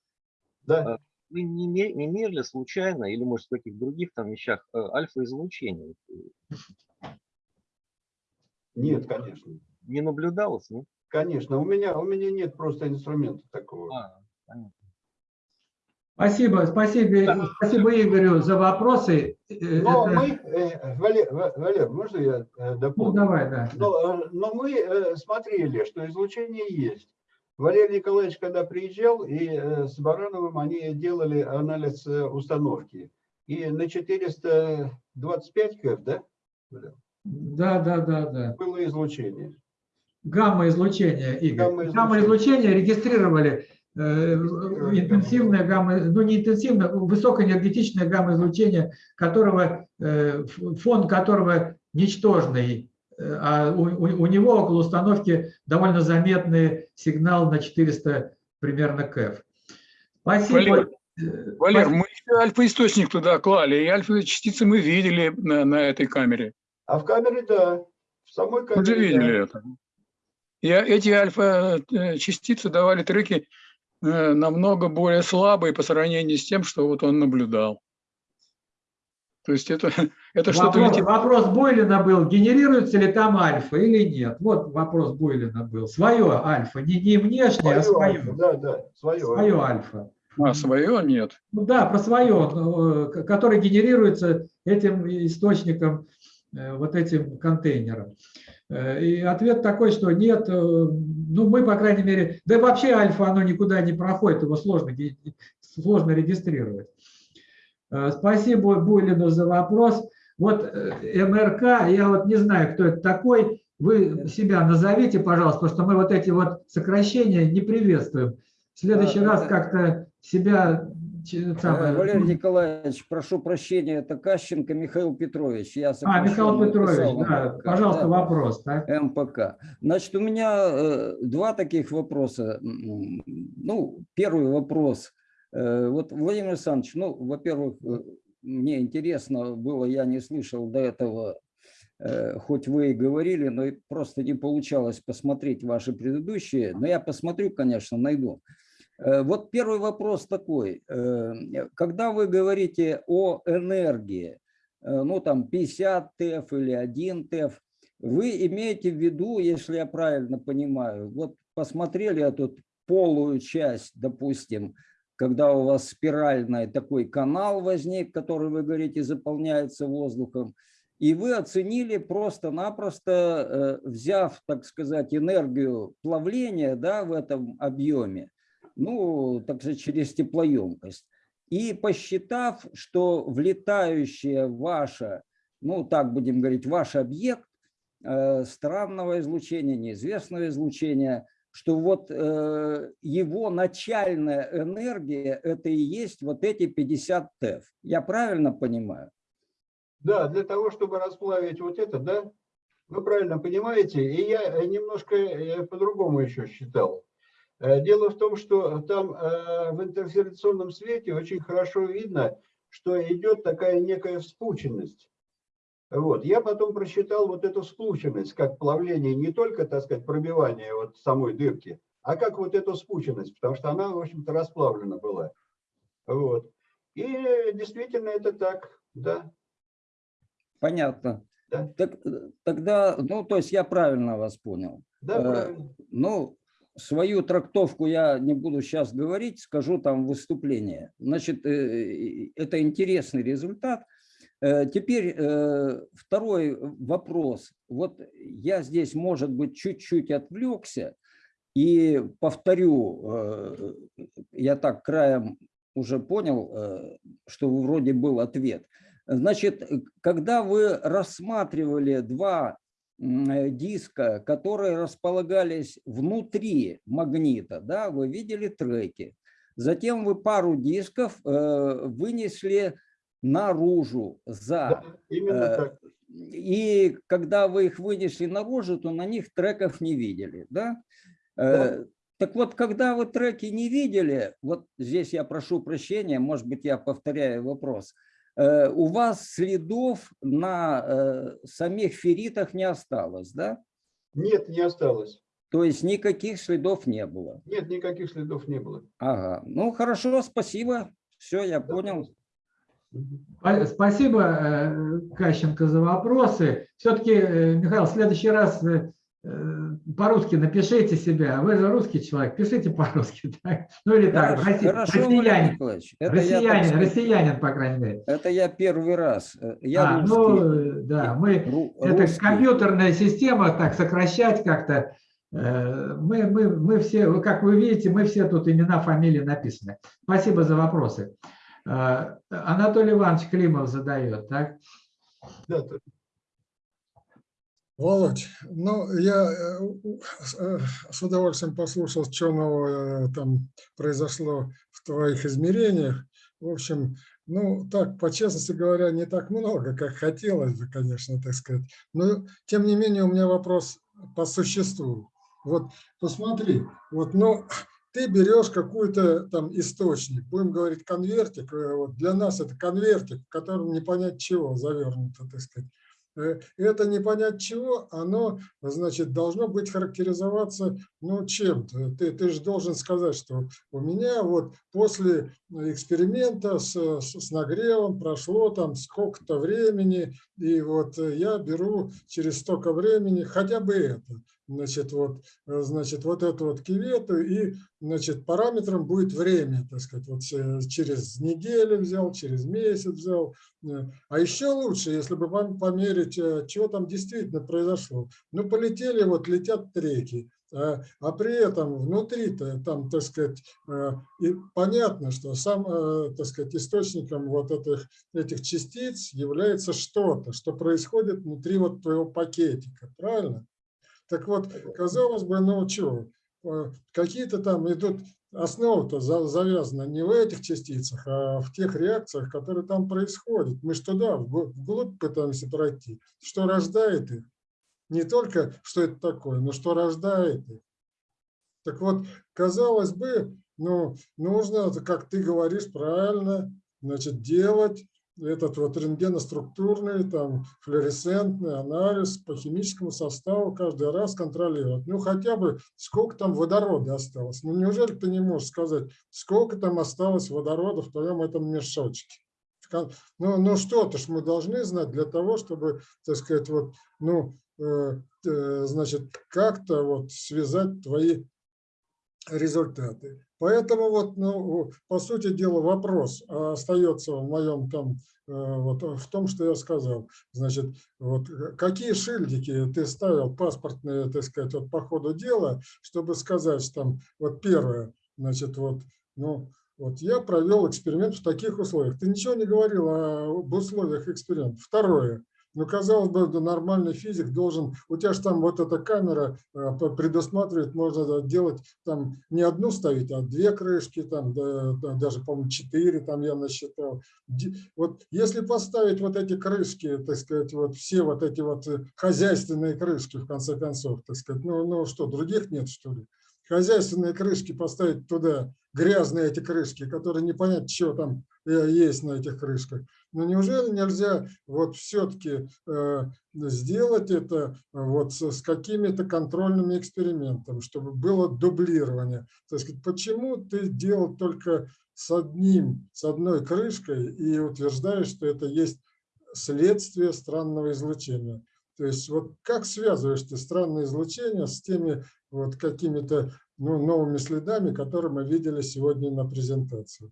Speaker 5: Да.
Speaker 6: вы не, не мерили случайно, или может в каких других там вещах, э, альфа-излучение?
Speaker 5: Нет, конечно.
Speaker 6: Не наблюдалось, нет?
Speaker 5: Конечно. У меня, у меня нет просто инструмента такого.
Speaker 6: А, понятно.
Speaker 1: Спасибо, спасибо, спасибо Игорю за вопросы.
Speaker 5: Но
Speaker 1: это-
Speaker 5: мы, э, Валер, Ва- Валер, можно я э,
Speaker 1: Ну,
Speaker 5: дополню?
Speaker 1: давай, да.
Speaker 5: Но, э, но мы смотрели, что излучение есть. Валерий Николаевич, когда приезжал, и с Барановым они делали анализ установки. И на 425 КФ, да,
Speaker 1: Да, да, да, да.
Speaker 5: было излучение.
Speaker 1: Гамма-излучение, Игорь.
Speaker 5: Гамма-излучение.
Speaker 1: Гамма-излучение регистрировали э, интенсивное гамма, ну не интенсивное, высокоэнергетичное гамма-излучение, которого, э, фон которого ничтожный, э, а у, у- него около установки довольно заметный сигнал на 400 примерно КФ. Спасибо.
Speaker 9: Валер, Валер,
Speaker 1: спасибо.
Speaker 9: мы еще альфа-источник туда клали, и альфа-частицы мы видели на, на этой камере.
Speaker 5: А в камере, да, в самой камере.
Speaker 9: Мы же
Speaker 5: да.
Speaker 9: видели это. И эти альфа-частицы давали треки намного более слабые по сравнению с тем, что вот он наблюдал. То есть это, это что-то
Speaker 1: Вопрос,
Speaker 9: летит.
Speaker 1: вопрос Бойлина был, генерируется ли там альфа или нет. Вот вопрос Бойлина был. Свое альфа, не, не внешнее, а
Speaker 5: Свое,
Speaker 1: свое.
Speaker 5: Да, да, свое.
Speaker 1: Свое альфа.
Speaker 9: А свое нет.
Speaker 1: Ну да, про свое, э, к- который генерируется этим источником, э, вот этим контейнером. Э, И ответ такой, что нет, э, ну мы, по крайней мере, да и вообще альфа, оно никуда не проходит, его сложно, сложно регистрировать. Э, Спасибо Буйлину за вопрос. Вот э, МРК, я вот не знаю, кто это такой, вы себя назовите, пожалуйста, потому что мы вот эти вот сокращения не приветствуем. В следующий
Speaker 10: А,
Speaker 1: раз как-то себя
Speaker 10: Валерий
Speaker 1: ну,
Speaker 10: Николаевич, прошу прощения, это Кащенко Михаил Петрович. Я
Speaker 1: А, Михаил Петрович, да,
Speaker 10: МПК,
Speaker 1: пожалуйста,
Speaker 10: да.
Speaker 1: вопрос. да.
Speaker 10: МПК. Значит, у меня э, два таких вопроса. Ну, первый вопрос. Э, вот, Владимир Александрович, ну, во-первых, э, мне интересно было, я не слышал до этого, э, хоть вы и говорили, но просто не получалось посмотреть ваши предыдущие. Но я посмотрю, конечно, найду. Э, Вот первый вопрос такой. Э, Когда вы говорите о энергии, э, ну там 50 ТЭФ или 1 ТЭФ, вы имеете в виду, если я правильно понимаю, вот посмотрели эту полую часть, допустим, когда у вас спиральный такой канал возник, который, вы говорите, заполняется воздухом, и вы оценили просто-напросто, э, взяв, так сказать, энергию плавления да, в этом объеме, ну, так сказать, через теплоемкость, и посчитав, что влетающая ваша, ну, так будем говорить, ваш объект э, странного излучения, неизвестного излучения, что вот э, его начальная энергия – это и есть вот эти 50 ТЭФ. Я правильно понимаю?
Speaker 5: Да, для того, чтобы расплавить вот это, да, вы правильно понимаете, и я немножко э, по-другому еще считал. Э, Дело в том, что там э, в интерферационном свете очень хорошо видно, что идет такая некая вспученность. Вот. Я потом просчитал вот эту вспученность, как плавление, не только, так сказать, пробивание вот самой дырки, а как вот эту вспученность, потому что она, в общем-то, расплавлена была. Вот. И действительно это так, да.
Speaker 10: Понятно.
Speaker 5: Да.
Speaker 10: Так, э, тогда, ну, то есть я правильно вас понял.
Speaker 5: Да,
Speaker 10: Э,
Speaker 5: правильно.
Speaker 10: Ну, свою трактовку я не буду сейчас говорить, скажу там выступление. Значит, э, это интересный результат. Э, Теперь э, второй вопрос. Вот я здесь, может быть, чуть-чуть отвлекся и повторю, я так краем уже понял, что вроде был ответ. Значит, когда вы рассматривали два диска, которые располагались внутри магнита, да, вы видели треки. Затем вы пару дисков э, вынесли наружу за.
Speaker 5: Да,
Speaker 10: э. И когда вы их вынесли наружу, то на них треков не видели, да?
Speaker 5: Да.
Speaker 10: Э, Так вот, когда вы треки не видели, вот здесь я прошу прощения, может быть, я повторяю вопрос, э, у вас следов на э, самих ферритах не осталось, да?
Speaker 5: Нет, не осталось.
Speaker 10: То есть никаких следов не было.
Speaker 5: Нет, никаких следов не было.
Speaker 10: Ага, ну хорошо, спасибо, все, я
Speaker 5: Да,
Speaker 10: понял.
Speaker 1: Спасибо, э, Кащенко, за вопросы. Все-таки, Михаил, в следующий раз э, э, по-русски напишите себя. Вы же русский человек, пишите по-русски. так? Ну или так,
Speaker 10: Хорошо,
Speaker 1: росси-
Speaker 10: хорошо,
Speaker 1: россиянин,
Speaker 10: Николаевич, это я,
Speaker 1: россиянин,
Speaker 10: сказать,
Speaker 1: россиянин, по крайней мере.
Speaker 10: это я первый раз. э, Я
Speaker 1: А,
Speaker 10: русский.
Speaker 1: ну, да, мы,
Speaker 10: Ру-
Speaker 1: это компьютерная система, так сокращать как-то. Э, Мы, мы, мы все, как вы видите, мы все тут имена, фамилии написаны. Спасибо за вопросы. Э, Анатолий Иванович Климов задает, так?
Speaker 5: Да,
Speaker 4: Володь, ну, я э, э, с удовольствием послушал, что нового э, там произошло в твоих измерениях. В общем, ну, так, по честности говоря, не так много, как хотелось бы, конечно, так сказать. Но, тем не менее, у меня вопрос по существу. Вот посмотри, вот, ну, ты берешь какой-то там источник, будем говорить конвертик, вот для нас это конвертик, в котором не понять чего завернуто, так сказать. Э, Это не понять чего, оно, значит, должно быть характеризоваться, ну, чем-то. Ты, ты же должен сказать, что у меня вот после эксперимента с, с, с нагревом прошло там сколько-то времени, и вот я беру через столько времени хотя бы это. Значит, вот, э, значит, вот эту вот кивету, и, значит, параметром будет время, так сказать, вот э, через неделю взял, через месяц взял, Э, А еще лучше, если бы пом- померить, что там действительно произошло. Ну, полетели, вот летят треки, а, при этом внутри-то там, так сказать, и понятно, что сам, так сказать, источником вот этих, этих частиц является что-то, что происходит внутри вот твоего пакетика, правильно? Так вот, казалось бы, ну что, какие-то там идут основа-то за- завязана не в этих частицах, а в тех реакциях, которые там происходят. Мы что да, вгл- вглубь пытаемся пройти. Что рождает их? Не только, что это такое, но что рождает их. Так вот, казалось бы, ну, нужно, как ты говоришь правильно, значит, делать этот вот рентгеноструктурный, там, флуоресцентный анализ по химическому составу каждый раз контролировать. Ну, хотя бы сколько там водорода осталось. Ну, неужели ты не можешь сказать, сколько там осталось водорода в твоем этом мешочке? Ну, ну что-то ж мы должны знать для того, чтобы, так сказать, вот, ну, э, э, значит, как-то вот связать твои результаты. Поэтому вот, ну, по сути дела, вопрос остается в моем там, э, вот в том, что я сказал. Значит, вот э, какие шильдики ты ставил паспортные, так сказать, вот по ходу дела, чтобы сказать, что там, вот первое, значит, вот, ну, вот я провел эксперимент в таких условиях. Ты ничего не говорил об условиях эксперимента. Второе. Ну, казалось бы, нормальный физик должен, у тебя же там вот эта камера э, предусматривает, можно делать там не одну ставить, а две крышки, там да, да, даже, по-моему, четыре там я насчитал. Вот если поставить вот эти крышки, так сказать, вот все вот эти вот э, хозяйственные крышки, в конце концов, так сказать, ну, ну что, других нет, что ли? Хозяйственные крышки поставить туда, грязные эти крышки, которые непонятно, что там э, есть на этих крышках. Но неужели нельзя вот все-таки сделать это э, вот с какими-то контрольными экспериментами, чтобы было дублирование? То есть почему ты делал только с одним, с одной крышкой и утверждаешь, что это есть следствие странного излучения? То есть вот как связываешь ты странное излучение с теми вот какими-то ну, новыми следами, которые мы видели сегодня на презентации?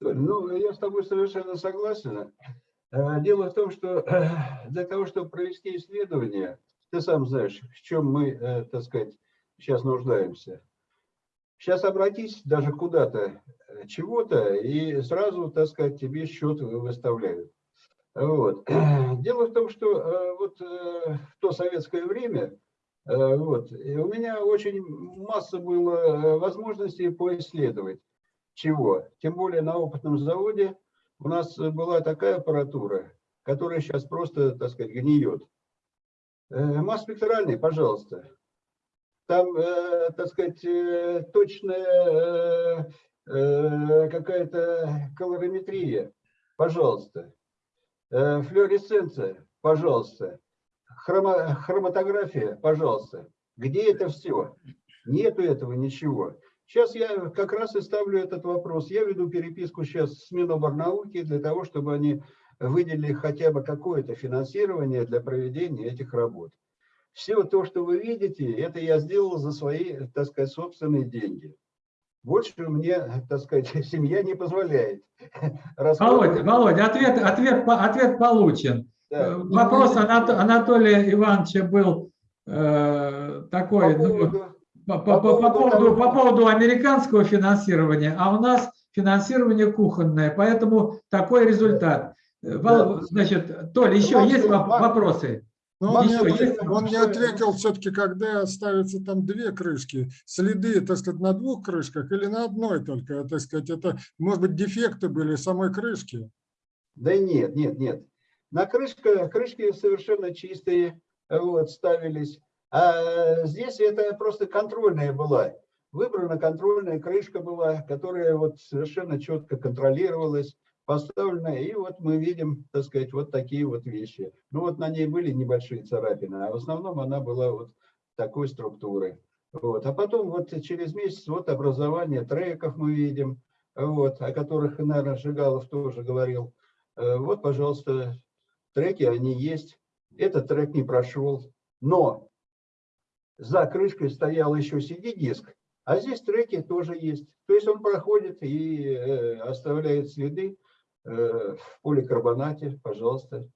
Speaker 5: Ну, я с тобой совершенно согласен. Э, Дело в том, что э, для того, чтобы провести исследование, ты сам знаешь, в чем мы, э, так сказать, сейчас нуждаемся. Сейчас обратись даже куда-то, чего-то, и сразу, так сказать, тебе счет вы- выставляют. Вот. Дело в том, что вот в то советское время вот, у меня очень масса было возможностей поисследовать чего. Тем более на опытном заводе у нас э, была такая аппаратура, которая сейчас просто, так сказать, гниет. Э, Масс-спектральный, пожалуйста. Там, э, так сказать, точная какая-то колориметрия, пожалуйста. Флуоресценция, пожалуйста. Хрома- хроматография, пожалуйста. Где это все? Нету этого ничего. Сейчас я как раз и ставлю этот вопрос. Я веду переписку сейчас с Миноборнауки для того, чтобы они выделили хотя бы какое-то финансирование для проведения этих работ. Все то, что вы видите, это я сделал за свои, так сказать, собственные деньги. Больше мне, так сказать, семья не позволяет.
Speaker 1: Володя, Володя, ответ, ответ, ответ получен.
Speaker 5: Да.
Speaker 1: Э, Вопрос Анат- Анатолия Ивановича был э, такой,
Speaker 5: По
Speaker 1: ну,
Speaker 5: поводу-
Speaker 1: по,
Speaker 5: по
Speaker 1: по- по- по
Speaker 5: поводу
Speaker 1: по поводу американского финансирования, а у нас финансирование кухонное, поэтому такой результат. Э,
Speaker 5: Да.
Speaker 1: Значит, Толя, еще
Speaker 5: Максим,
Speaker 1: есть воп- вопросы?
Speaker 4: Но он, не
Speaker 1: Еще
Speaker 4: ответил,
Speaker 1: есть
Speaker 4: он не ответил все-таки, когда ставятся там две крышки, следы, так сказать, на двух крышках или на одной только, так сказать, это, может быть, дефекты были самой крышки.
Speaker 5: Да нет, нет, нет. На крышке, крышки совершенно чистые вот, ставились. А здесь это просто контрольная была. Выбрана контрольная крышка была, которая вот совершенно четко контролировалась, поставлена. И вот мы видим, так сказать, вот такие вот вещи. Ну вот на ней были небольшие царапины, а в основном она была вот такой структуры. Вот. А потом вот через месяц вот образование треков мы видим, вот, о которых, наверное, Жигалов тоже говорил. Э, Вот, пожалуйста, треки, они есть. Этот трек не прошел, но за крышкой стоял еще CD-диск, а здесь треки тоже есть. То есть он проходит и э, оставляет следы э, в поликарбонате, пожалуйста.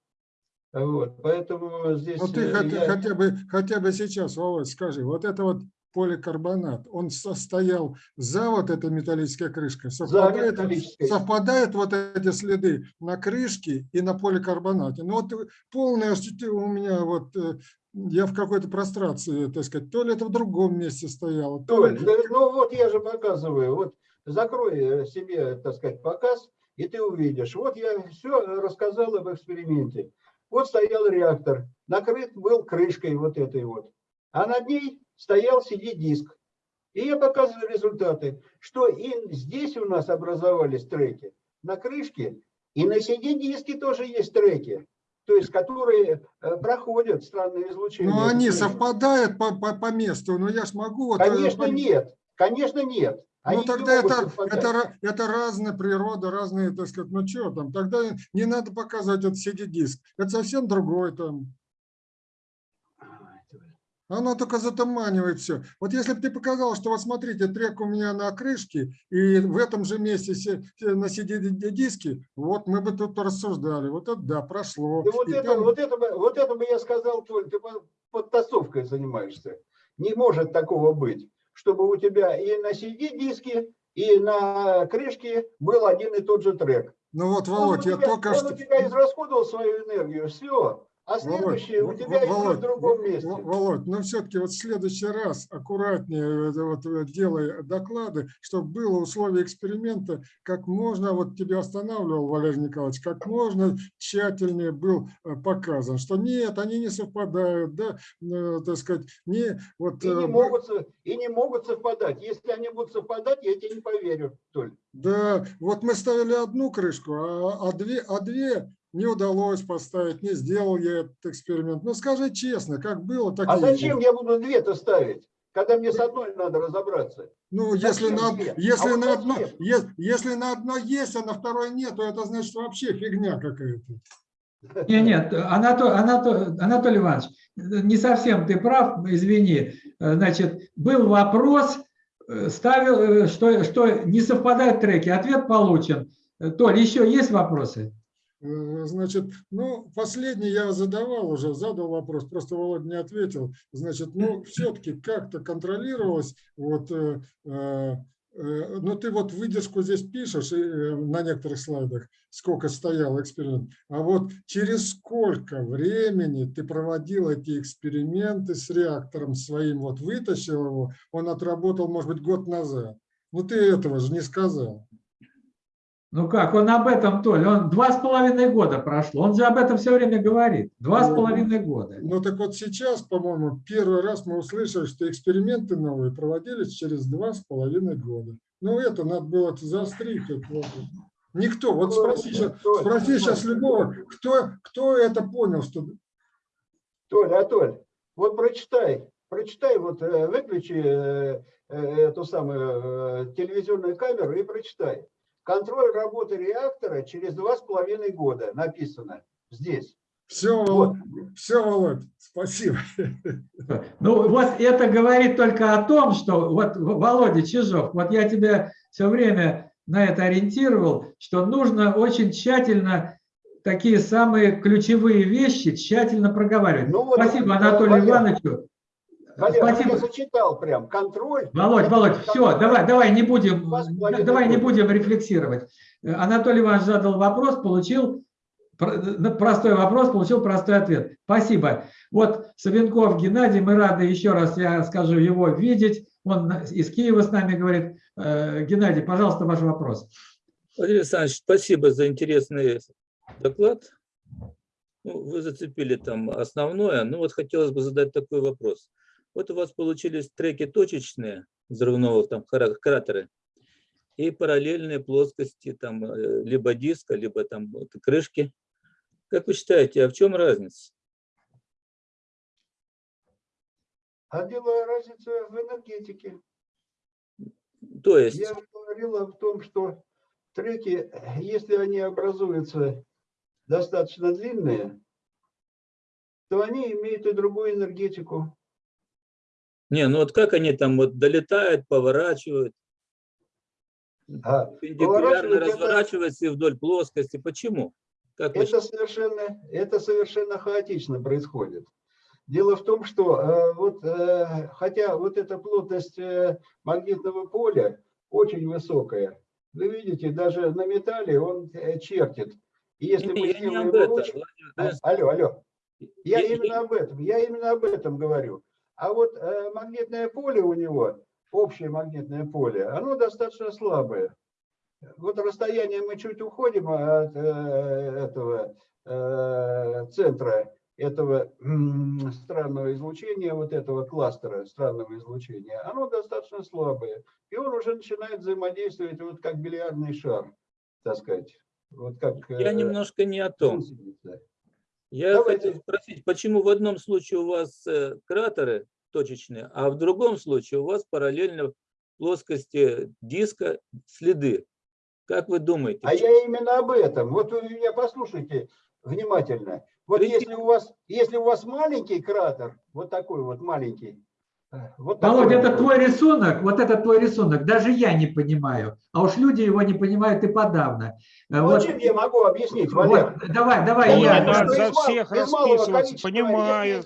Speaker 5: Вот, поэтому здесь...
Speaker 4: Вот ты
Speaker 5: э,
Speaker 4: хотя,
Speaker 5: я-
Speaker 4: хотя, бы, хотя бы сейчас, Володь, скажи, вот это вот поликарбонат, он состоял за вот этой металлической крышкой, совпадает, совпадают вот эти следы на крышке и на поликарбонате. Ну вот полное у меня вот, я в какой-то прострации, так сказать, то ли это в другом месте стояло, то ли...
Speaker 5: Толь, ну вот я же показываю, вот закрой э, себе, так сказать, показ, и ты увидишь. Вот я все рассказал об эксперименте. Вот стоял реактор, накрыт был крышкой вот этой вот, а над ней стоял CD-диск. И я показываю результаты, что и здесь у нас образовались треки, на крышке, и на CD-диске тоже есть треки, то есть которые э, проходят странные излучения.
Speaker 4: Ну, они
Speaker 5: Это
Speaker 4: совпадают по, по, по месту, но я ж могу... вот, э,
Speaker 5: Конечно,
Speaker 4: по-
Speaker 5: нет. Конечно, нет.
Speaker 4: Ну,
Speaker 5: Они не
Speaker 4: тогда это, это, это разная природа, разные, так сказать, ну что там, тогда не надо показывать этот CD-диск, это совсем другой там. Оно только затуманивает все. Вот если бы ты показал, что вот смотрите, трек у меня на крышке, и в этом же месте на CD-диске, вот мы бы тут рассуждали. Вот это да, прошло.
Speaker 5: Да вот,
Speaker 4: И
Speaker 5: это,
Speaker 4: там-
Speaker 5: вот, это, бы- вот это бы я сказал, Толь, ты по- подтасовкой занимаешься. Не может такого быть, чтобы у тебя и на CD-диске, и на крышке был один и тот же трек.
Speaker 4: Ну вот,
Speaker 5: Он,
Speaker 4: Володь, я
Speaker 5: тебя,
Speaker 4: только
Speaker 5: он
Speaker 4: что...
Speaker 5: у тебя израсходовал свою энергию, все. А
Speaker 4: Володь,
Speaker 5: следующее у
Speaker 4: Во-
Speaker 5: тебя
Speaker 4: Во-
Speaker 5: еще в
Speaker 4: Володь,
Speaker 5: другом месте.
Speaker 4: Во- Володь, но все-таки вот в следующий раз аккуратнее э, вот, э, делай доклады, чтобы было условие эксперимента, как можно, вот тебя останавливал Валерий Николаевич, как можно тщательнее был э, показан, что нет, они не совпадают, да, так сказать, не вот...
Speaker 5: И не, могут, и не могут совпадать. Если они будут совпадать, я тебе не поверю, Толь.
Speaker 4: Да, вот мы ставили одну крышку, а, а две, а две не удалось поставить, не сделал я этот эксперимент. Ну скажи честно, как было, так
Speaker 5: А
Speaker 4: и
Speaker 5: зачем я буду две-то ставить, когда мне с одной надо разобраться?
Speaker 4: Ну, если на, если,
Speaker 5: А
Speaker 4: на одно,
Speaker 5: зачем?
Speaker 4: е- если на одно есть, а на второй нет, то это значит вообще фигня какая-то.
Speaker 1: Нет, нет, Анатолий, Анатолий, Анатолий Иванович, не совсем ты прав, извини. Значит, был вопрос, э, ставил, э, что, что не совпадают треки, ответ получен. Толь, еще есть вопросы?
Speaker 4: Э, Значит, ну, последний я задавал уже, задал вопрос, просто Володя не ответил. Значит, ну, все-таки как-то контролировалось, вот, э, э, э, ну, ты вот выдержку здесь пишешь и, э, на некоторых слайдах, сколько стоял эксперимент, а вот через сколько времени ты проводил эти эксперименты с реактором своим, вот вытащил его, он отработал, может быть, год назад. Ну, ты этого же не сказал.
Speaker 1: Ну как, он об этом, Толь, он два с половиной года прошло, он же об этом все время говорит. Два с
Speaker 4: Ну,
Speaker 1: половиной года.
Speaker 4: Ну так вот сейчас, по-моему, первый раз мы услышали, что эксперименты новые проводились через два с половиной года. Ну это надо было заострить. это вот. Никто, вот спроси, сейчас-
Speaker 5: Толь,
Speaker 4: спроси
Speaker 5: Толь,
Speaker 4: сейчас любого, кто, кто это понял, что
Speaker 5: Толь, а Толь, вот прочитай, прочитай, вот э, выключи э, э, эту самую э, телевизионную камеру и прочитай. Контроль работы реактора через два с половиной года написано здесь.
Speaker 4: все,
Speaker 5: Вот.
Speaker 4: все, Володь, спасибо.
Speaker 1: Ну вот это говорит только о том, что вот Володя Чижов, вот я тебя все время на это ориентировал, что нужно очень тщательно такие самые ключевые вещи тщательно проговаривать.
Speaker 5: Ну вот,
Speaker 1: Спасибо
Speaker 5: э,
Speaker 1: Анатолию
Speaker 5: Валер,
Speaker 1: Ивановичу.
Speaker 5: Валер,
Speaker 1: Спасибо.
Speaker 5: я зачитал прям контроль.
Speaker 1: Володь, Володь, все, давай, давай не будем, давай не будем рефлексировать. Анатолий Иванович задал вопрос, получил на простой вопрос, получил простой ответ. Спасибо. Вот Савенков Геннадий, мы рады еще раз, я скажу, его видеть. Он из Киева с нами говорит. Э, Геннадий, пожалуйста, ваш вопрос.
Speaker 11: Владимир Александрович, спасибо за интересный доклад. Ну, вы зацепили там основное. Ну вот хотелось бы задать такой вопрос. Вот у вас получились треки точечные взрывного там кратеры и параллельные плоскости там э, либо диска, либо там вот крышки. Как вы считаете, а в чем разница?
Speaker 5: А дело разница в энергетике.
Speaker 11: То есть,
Speaker 5: Я говорил о том, что треки, если они образуются достаточно длинные, то они имеют и другую энергетику.
Speaker 11: Не, ну вот как они там вот долетают, поворачивают,
Speaker 5: А
Speaker 11: перпендикулярно
Speaker 5: это-
Speaker 11: разворачиваются и вдоль плоскости. Почему? Как вы
Speaker 5: Это совершенно, это совершенно хаотично происходит. Дело в том, что э, вот, э, хотя вот эта плотность э, магнитного поля очень высокая, вы видите, даже на металле он э, чертит. И если
Speaker 11: Не,
Speaker 5: мы
Speaker 11: я не об этом, Владимирович.
Speaker 5: Алло, алло. Я
Speaker 11: Я-
Speaker 5: именно об этом, я именно об этом говорю. А вот э, магнитное поле у него, общее магнитное поле, оно достаточно слабое. Вот расстояние мы чуть уходим от э, этого э, центра этого странного излучения, вот этого кластера странного излучения, оно достаточно слабое. И он уже начинает взаимодействовать вот как бильярдный шар. так сказать. Вот как...
Speaker 11: Я немножко не о том. Я
Speaker 5: Давайте.
Speaker 11: хотел спросить, почему в одном случае у вас э, кратеры точечные, а в другом случае у вас параллельно плоскости диска следы? Как вы думаете?
Speaker 5: А я именно об этом. Вот вы меня послушайте внимательно. Вот если у вас, если у вас маленький кратер, вот такой вот маленький, вот такой
Speaker 1: Володя, это твой рисунок, вот это твой рисунок, даже я не понимаю, а уж люди его не понимают и подавно. Э,
Speaker 5: Ну,
Speaker 1: вот-
Speaker 5: чем я могу объяснить, Валер?
Speaker 1: вот, давай, давай,
Speaker 5: Я
Speaker 2: Не
Speaker 1: я.
Speaker 5: что
Speaker 2: за всех
Speaker 5: из
Speaker 2: расписываться, понимаю.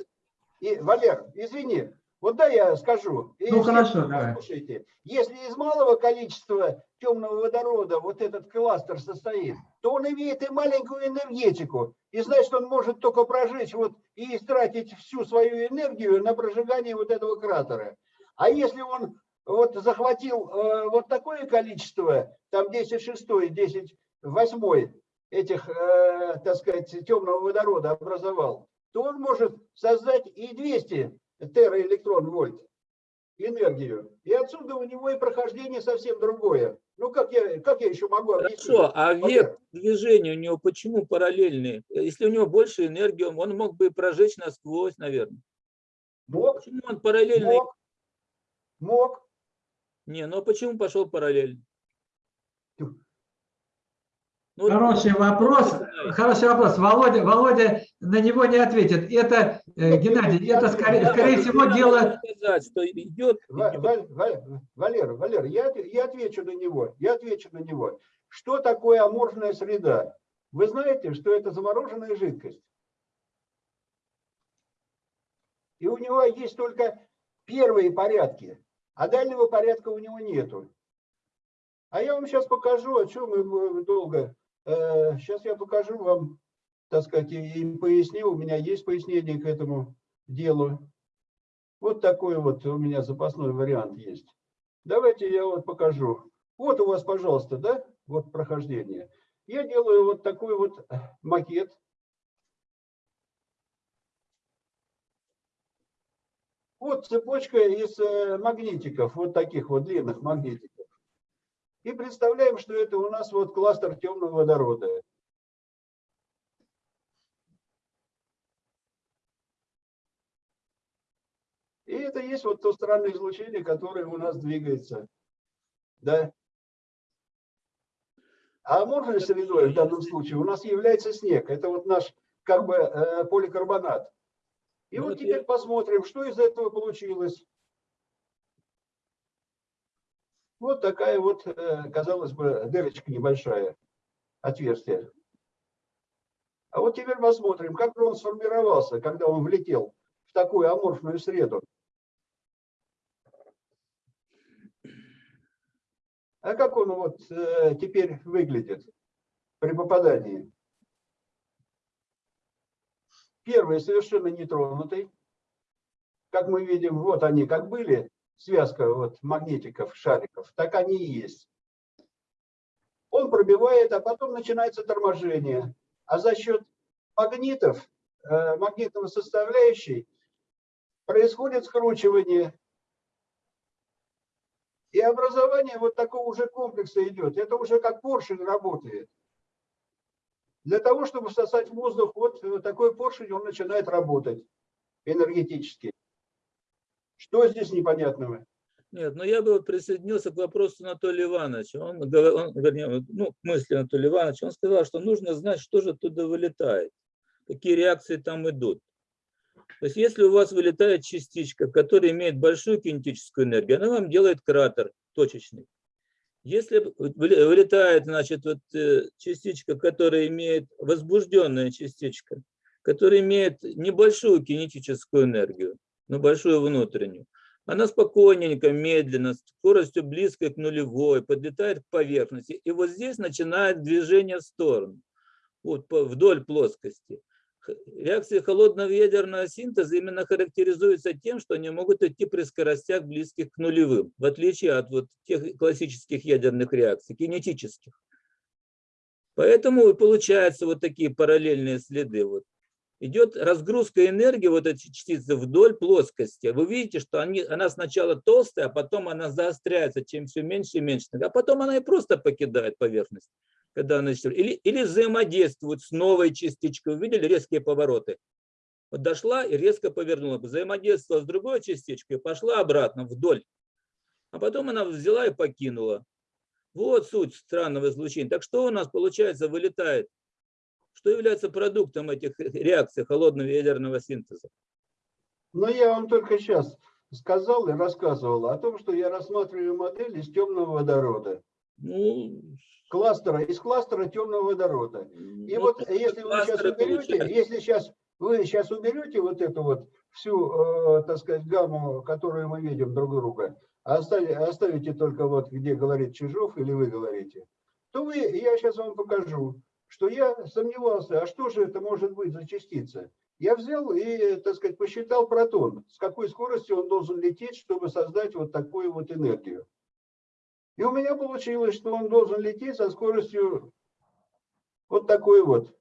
Speaker 5: Валер, извини, вот да я скажу.
Speaker 1: Ну,
Speaker 5: все
Speaker 1: хорошо, давай.
Speaker 5: Послушайте, если из малого количества темного водорода вот этот кластер состоит, то он имеет и маленькую энергетику. И значит, он может только прожечь вот и истратить всю свою энергию на прожигание вот этого кратера. А если он вот захватил э, вот такое количество, там 10 шестой, 10 восьмой этих, э, так сказать, темного водорода образовал, то он может создать и 200 тераэлектрон вольт энергию. И отсюда у него и прохождение совсем другое. Ну, как я, как я еще могу объяснить?
Speaker 11: Хорошо, а век движения у него почему параллельный? Если у него больше энергии, он мог бы прожечь насквозь, наверное.
Speaker 5: Мог,
Speaker 11: Почему он параллельный?
Speaker 5: мог, мог.
Speaker 11: Не, ну а почему пошел параллельно? Ну,
Speaker 1: Хороший вопрос, хороший вопрос. Володя, Володя на него не ответит. Это, э, Геннадий, это скорее, скорее всего дело...
Speaker 11: сказать, что идет,
Speaker 5: Ва-
Speaker 11: идет
Speaker 5: Валь- Валь- Валер, Валер, я, я отвечу на него. Я отвечу на него. Что такое аморфная среда? Вы знаете, что это замороженная жидкость. И у него есть только первые порядки, а дальнего порядка у него нету. А я вам сейчас покажу, о чем мы долго. Сейчас я покажу вам, так сказать, и и поясню. У меня есть пояснение к этому делу. Вот такой вот у меня запасной вариант есть. Давайте я вот покажу. Вот у вас, пожалуйста, да, вот прохождение. Я делаю вот такой вот макет. Вот цепочка из э, магнитиков, вот таких вот длинных магнитиков. И представляем, что это у нас вот кластер темного водорода. И это есть вот то странное излучение, которое у нас двигается. Да? А аморфной средой в данном случае у нас является снег. Это вот наш как бы э, поликарбонат. И
Speaker 11: Ну
Speaker 5: вот
Speaker 11: вот
Speaker 5: теперь
Speaker 11: я-
Speaker 5: посмотрим, что из этого получилось. Вот такая вот, э, казалось бы, дырочка небольшая, отверстие. А вот теперь посмотрим, как он сформировался, когда он влетел в такую аморфную среду. А как он вот э, теперь выглядит при попадании? Первый совершенно нетронутый. Как мы видим, вот они как были, связка вот магнитиков, шариков, так они и есть. Он пробивает, а потом начинается торможение. А за счет магнитов, э, магнитного составляющей, происходит скручивание. И образование вот такого уже комплекса идет. Это уже как поршень работает. Для того, чтобы всосать воздух, вот такой поршень, он начинает работать энергетически. Что здесь непонятного?
Speaker 11: Нет, но я бы присоединился к вопросу Анатолия Ивановича. Он, он, вернее, ну, к мысли Анатолия Ивановича. Он сказал, что нужно знать, что же оттуда вылетает, какие реакции там идут. То есть если у вас вылетает частичка, которая имеет большую кинетическую энергию, она вам делает кратер точечный. Если вылетает, значит, вот э, частичка, которая имеет возбужденная частичка, которая имеет небольшую кинетическую энергию, но большую внутреннюю, она спокойненько, медленно, скоростью близкой к нулевой, подлетает к поверхности. И вот здесь начинает движение в сторону, вот вдоль плоскости. Реакции холодного ядерного синтеза именно характеризуются тем, что они могут идти при скоростях близких к нулевым, в отличие от вот тех классических ядерных реакций, кинетических. Поэтому и получаются вот такие параллельные следы. Вот. Идет разгрузка энергии вот эти частицы вдоль плоскости. Вы видите, что они, она сначала толстая, а потом она заостряется, чем все меньше и меньше. А потом она и просто покидает поверхность. когда она или, или взаимодействует с новой частичкой. Вы видели резкие повороты? Вот дошла и резко повернула, взаимодействовала с другой частичкой, пошла обратно вдоль. А потом она взяла и покинула. Вот суть странного излучения. Так что у нас, получается, вылетает? Что является продуктом этих реакций холодного ядерного синтеза?
Speaker 5: Но я вам только сейчас сказал и рассказывал о том, что я рассматриваю модель из темного водорода.
Speaker 11: Ну,
Speaker 5: Кластера, из кластера темного водорода. И
Speaker 11: ну,
Speaker 5: вот если вы сейчас уберете, если сейчас вы сейчас уберете вот эту вот всю, э, так сказать, гамму, которую мы видим друг друга, а оставите, оставите только вот где говорит Чижов или вы говорите, то вы, я сейчас вам покажу, что я сомневался, а что же это может быть за частица? Я взял и, так сказать, посчитал протон, с какой скоростью он должен лететь, чтобы создать вот такую вот энергию. И у меня получилось, что он должен лететь со скоростью вот такой вот,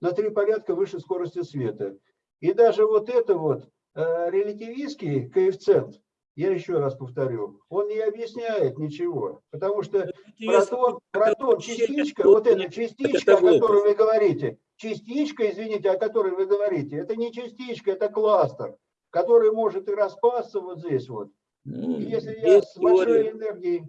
Speaker 5: на три порядка выше скорости света. И даже вот это вот э, релятивистский коэффициент, я еще раз повторю, он не объясняет ничего, потому что протон, протон частичка, вот эта частичка, о которой вы говорите, частичка, извините, о которой вы говорите, это не частичка, это кластер, который может и распасться вот здесь вот. И если я с большой энергией...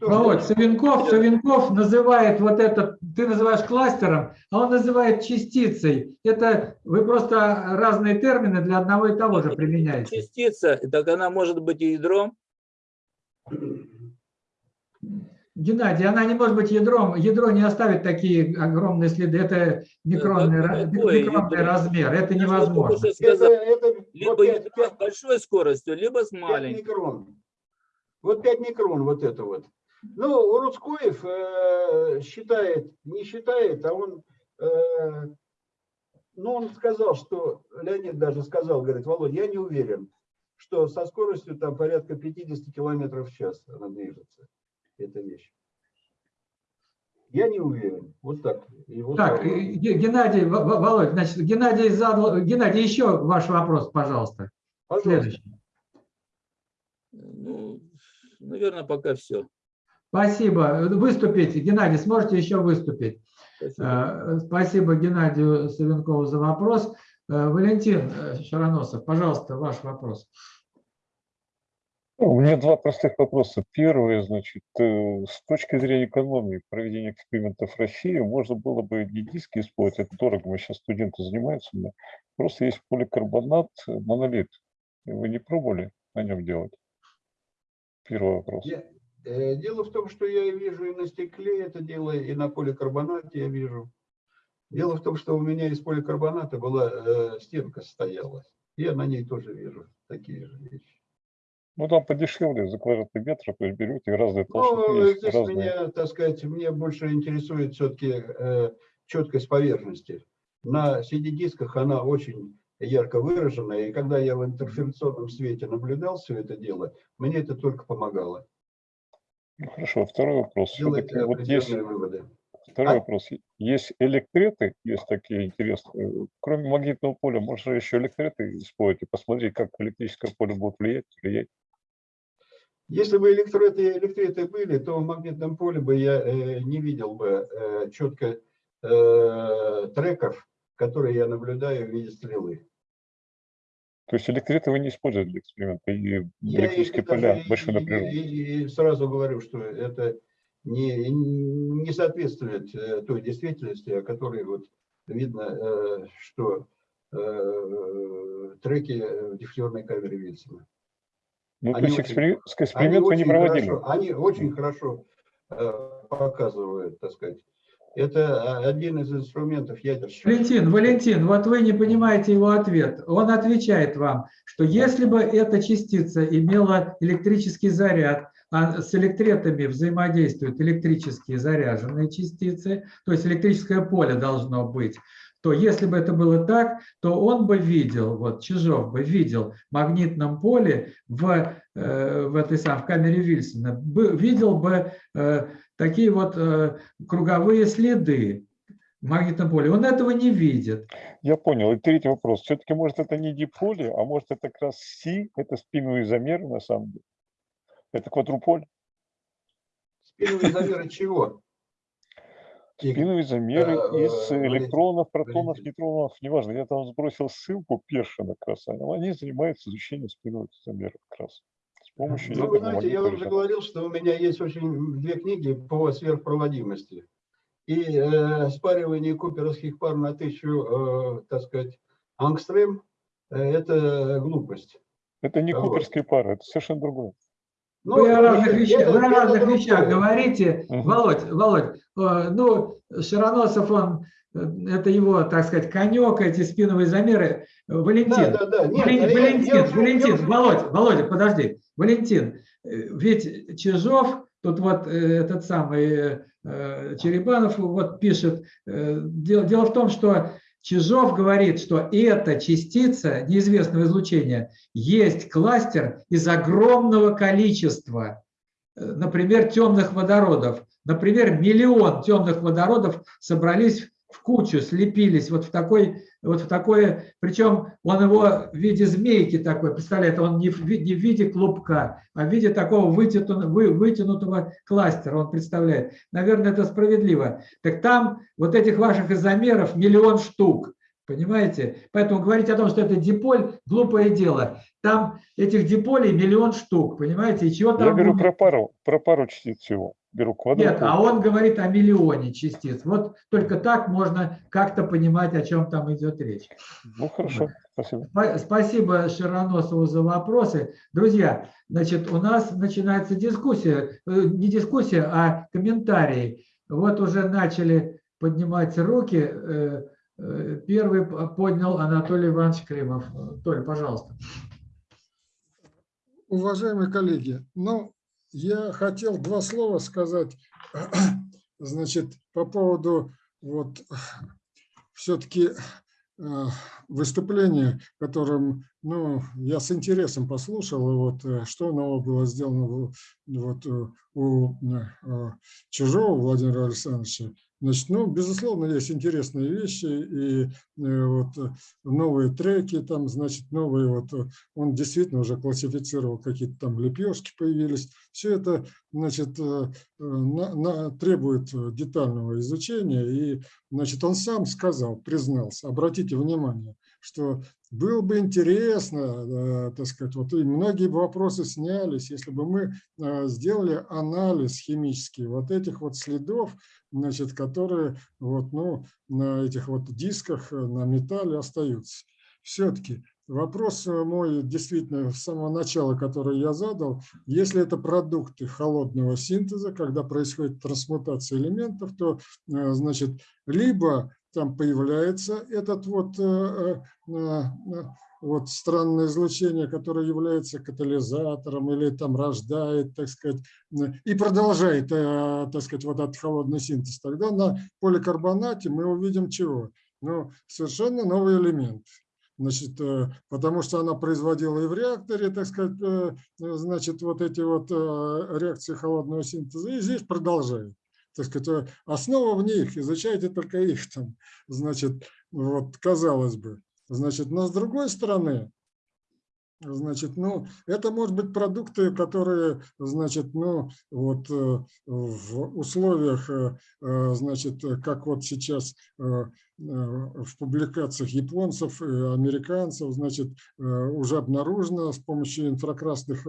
Speaker 5: Что
Speaker 1: Володь,
Speaker 5: делать?
Speaker 1: Савенков, Савенков называет вот этот, ты называешь кластером, а он называет частицей. Это вы просто разные термины для одного и того же применяете.
Speaker 11: Частица, так она может быть и ядром.
Speaker 1: Геннадий, она не может быть ядром. Ядро не оставит такие огромные следы. Это микронный, ра-
Speaker 11: ядро?
Speaker 1: микронный размер. Это
Speaker 11: Я
Speaker 1: невозможно.
Speaker 5: Это, это
Speaker 11: либо
Speaker 5: вот
Speaker 11: ядро с большой скоростью, либо с
Speaker 5: 5
Speaker 11: маленькой.
Speaker 5: микрон. Вот 5 микрон вот это вот. Ну, Рудскоев э, считает, не считает, а он, э, ну, он сказал, что, Леонид даже сказал, говорит, Володя, я не уверен, что со скоростью там порядка 50 километров в час она движется, эта вещь. Я не уверен. Вот так. Его
Speaker 1: Так,
Speaker 5: слова.
Speaker 1: э, Ге- Геннадий, Володь, значит, Геннадий задал, Геннадий, еще ваш вопрос, пожалуйста.
Speaker 5: Пожалуйста.
Speaker 1: Следующий.
Speaker 11: Ну, наверное, пока все.
Speaker 1: Спасибо. Выступите. Геннадий, сможете еще выступить?
Speaker 11: Спасибо.
Speaker 1: Э, Спасибо Геннадию Савенкову за вопрос. Э, Валентин э, Шароносов, пожалуйста, ваш вопрос.
Speaker 12: У меня два простых вопроса. Первый, значит, с точки зрения экономии проведения экспериментов в России можно было бы не диски использовать, это дорого, мы сейчас студенты занимаются, но просто есть поликарбонат, монолит. Вы не пробовали на нем делать? Первый вопрос.
Speaker 5: Я- Дело в том, что я и вижу и на стекле это дело, и на поликарбонате я вижу. Дело в том, что у меня из поликарбоната была э, стенка стояла. Я на ней тоже вижу такие же вещи.
Speaker 12: Ну, там подешевле за квадратный метр, то есть берете разные толщины,
Speaker 5: Ну,
Speaker 12: есть
Speaker 5: здесь
Speaker 12: разные.
Speaker 5: меня, так сказать, мне больше интересует все-таки четкость поверхности. На CD-дисках она очень ярко выраженная, и когда я в интерференционном свете наблюдал все это дело, мне это только помогало
Speaker 12: Ну, хорошо, второй вопрос. Все-таки вот есть
Speaker 5: выводы.
Speaker 12: Второй
Speaker 5: А?
Speaker 12: вопрос. Есть электреты, есть такие интересные. Кроме магнитного поля, можно еще электреты использовать и посмотреть, как электрическое поле будет влиять, влиять.
Speaker 5: Если бы электроты, электриты были, то в магнитном поле бы я э, не видел бы э, четко э, треков, которые я наблюдаю в виде стрелы.
Speaker 12: То есть электреты вы не используете для эксперимента, и
Speaker 5: Я
Speaker 12: электрические поля большой
Speaker 5: и-
Speaker 12: напряженности.
Speaker 5: и- и сразу говорю, что это не, не соответствует э, той действительности, о которой вот видно, э, что э, треки в дифферной камере Вильсона.
Speaker 12: Ну, то
Speaker 5: Они
Speaker 12: есть экспери-
Speaker 5: Они
Speaker 12: эксперимент вы не
Speaker 5: очень
Speaker 12: проводили.
Speaker 5: хорошо, они очень хорошо показывают, так сказать. Это а, один из инструментов ядерщика.
Speaker 1: Валентин, Валентин, вот вы не понимаете его ответ. Он отвечает вам, что если бы эта частица имела электрический заряд, а с электретами взаимодействуют электрические заряженные частицы, то есть электрическое поле должно быть, то если бы это было так, то он бы видел, вот Чижов бы видел в магнитном поле в, в этой самой в камере Вильсона, бы- видел бы э, такие вот э, круговые следы в магнитном поле. Он этого не видит.
Speaker 12: Я понял. И третий вопрос. Все-таки, может, это не диполе, а может, это как раз Си, это спиновый замер на самом деле. Это квадруполь.
Speaker 5: Спиновые замеры чего?
Speaker 12: Спиновые замеры
Speaker 5: э,
Speaker 12: из электронов, протонов, нейтронов, неважно. Я там сбросил ссылку Першина как раз. Они занимаются изучением спиновых замеров как раз. Помощью
Speaker 5: Ну, вы знаете, я вам уже говорил, что у меня есть очень две книги по сверхпроводимости. И э, спаривание куперовских пар на тысячу, э, так сказать, ангстрем э, – это глупость.
Speaker 12: Это не
Speaker 5: Вот.
Speaker 12: куперские пары, это совершенно другое.
Speaker 5: Ну,
Speaker 1: Вы о разных вещах,
Speaker 5: это-
Speaker 1: вы о разных вещах говорите.
Speaker 12: Мгм.
Speaker 1: Володь, Володь, э, ну, Широносов, он, это его, так сказать, конек, эти спиновые замеры. Э, Валентин,
Speaker 5: Да, да, да. Нет,
Speaker 1: Валентин,
Speaker 5: я-
Speaker 1: Валентин,
Speaker 5: я я
Speaker 1: Валентин,
Speaker 5: уже-
Speaker 1: Володь, Володя, подожди. Валентин, э, ведь Чижов, тут вот э, этот самый э, Черебанов вот пишет, э, дело, дело в том, что Чижов говорит, что эта частица неизвестного излучения есть кластер из огромного количества, э, например, темных водородов. Например, миллион темных водородов собрались в кучу, слепились вот в такой, вот в такое, причем он его в виде змейки такой, представляет, он не в, не в виде клубка, а в виде такого вытянутого, вы- вытянутого кластера он представляет. Наверное, это справедливо. Так там вот этих ваших изомеров миллион штук, понимаете? Поэтому говорить о том, что это диполь, глупое дело. Там этих диполей миллион штук, понимаете? И чего там
Speaker 12: Я говорю
Speaker 1: будет?
Speaker 12: про пару, про пару частиц всего. Беру квадрат.
Speaker 1: Нет, а он говорит о миллионе частиц. Вот только так можно как-то понимать, о чем там идет речь.
Speaker 12: Ну хорошо, спасибо.
Speaker 1: Спа- Спасибо Широносову за вопросы. Друзья, значит, у нас начинается дискуссия, э, не дискуссия, а комментарии. Вот уже начали поднимать руки. Э, э, Первый поднял Анатолий Иванович Крымов. Толь, пожалуйста.
Speaker 4: Уважаемые коллеги, ну, я хотел два слова сказать, значит, по поводу вот все-таки выступления, которым, ну, я с интересом послушал, вот э, что нового было сделано вот э, у э, Чужого Владимира Александровича. Значит, ну, безусловно, есть интересные вещи, и э, вот э, новые треки, там, значит, новые, вот э, он действительно уже классифицировал, какие-то там лепешки появились. Все это, значит, на- на- требует детального изучения, и, значит, он сам сказал, признался, обратите внимание, что было бы интересно, э, так сказать, вот и многие вопросы снялись, если бы мы э, сделали анализ химический вот этих вот следов, значит, которые вот, ну, на этих вот дисках, э, на металле остаются. Все-таки вопрос мой действительно с самого начала, который я задал, если это продукты холодного синтеза, когда происходит трансмутация элементов, то, значит, либо там появляется этот вот, э, э, э, вот странное излучение, которое является катализатором или там рождает, так сказать, и продолжает, так сказать, вот этот холодный синтез, тогда на поликарбонате мы увидим чего? Ну, совершенно новый элемент. Значит, потому что она производила и в реакторе, так сказать, значит, вот эти вот реакции холодного синтеза, и здесь продолжает. Так сказать, основа в них, изучайте только их там, значит, вот, казалось бы. Значит, но с другой стороны, Значит, ну, это может быть продукты, которые, значит, ну, вот э, в условиях, э, э, значит, как вот сейчас в публикациях японцев американцев, значит, уже обнаружено с помощью инфракрасных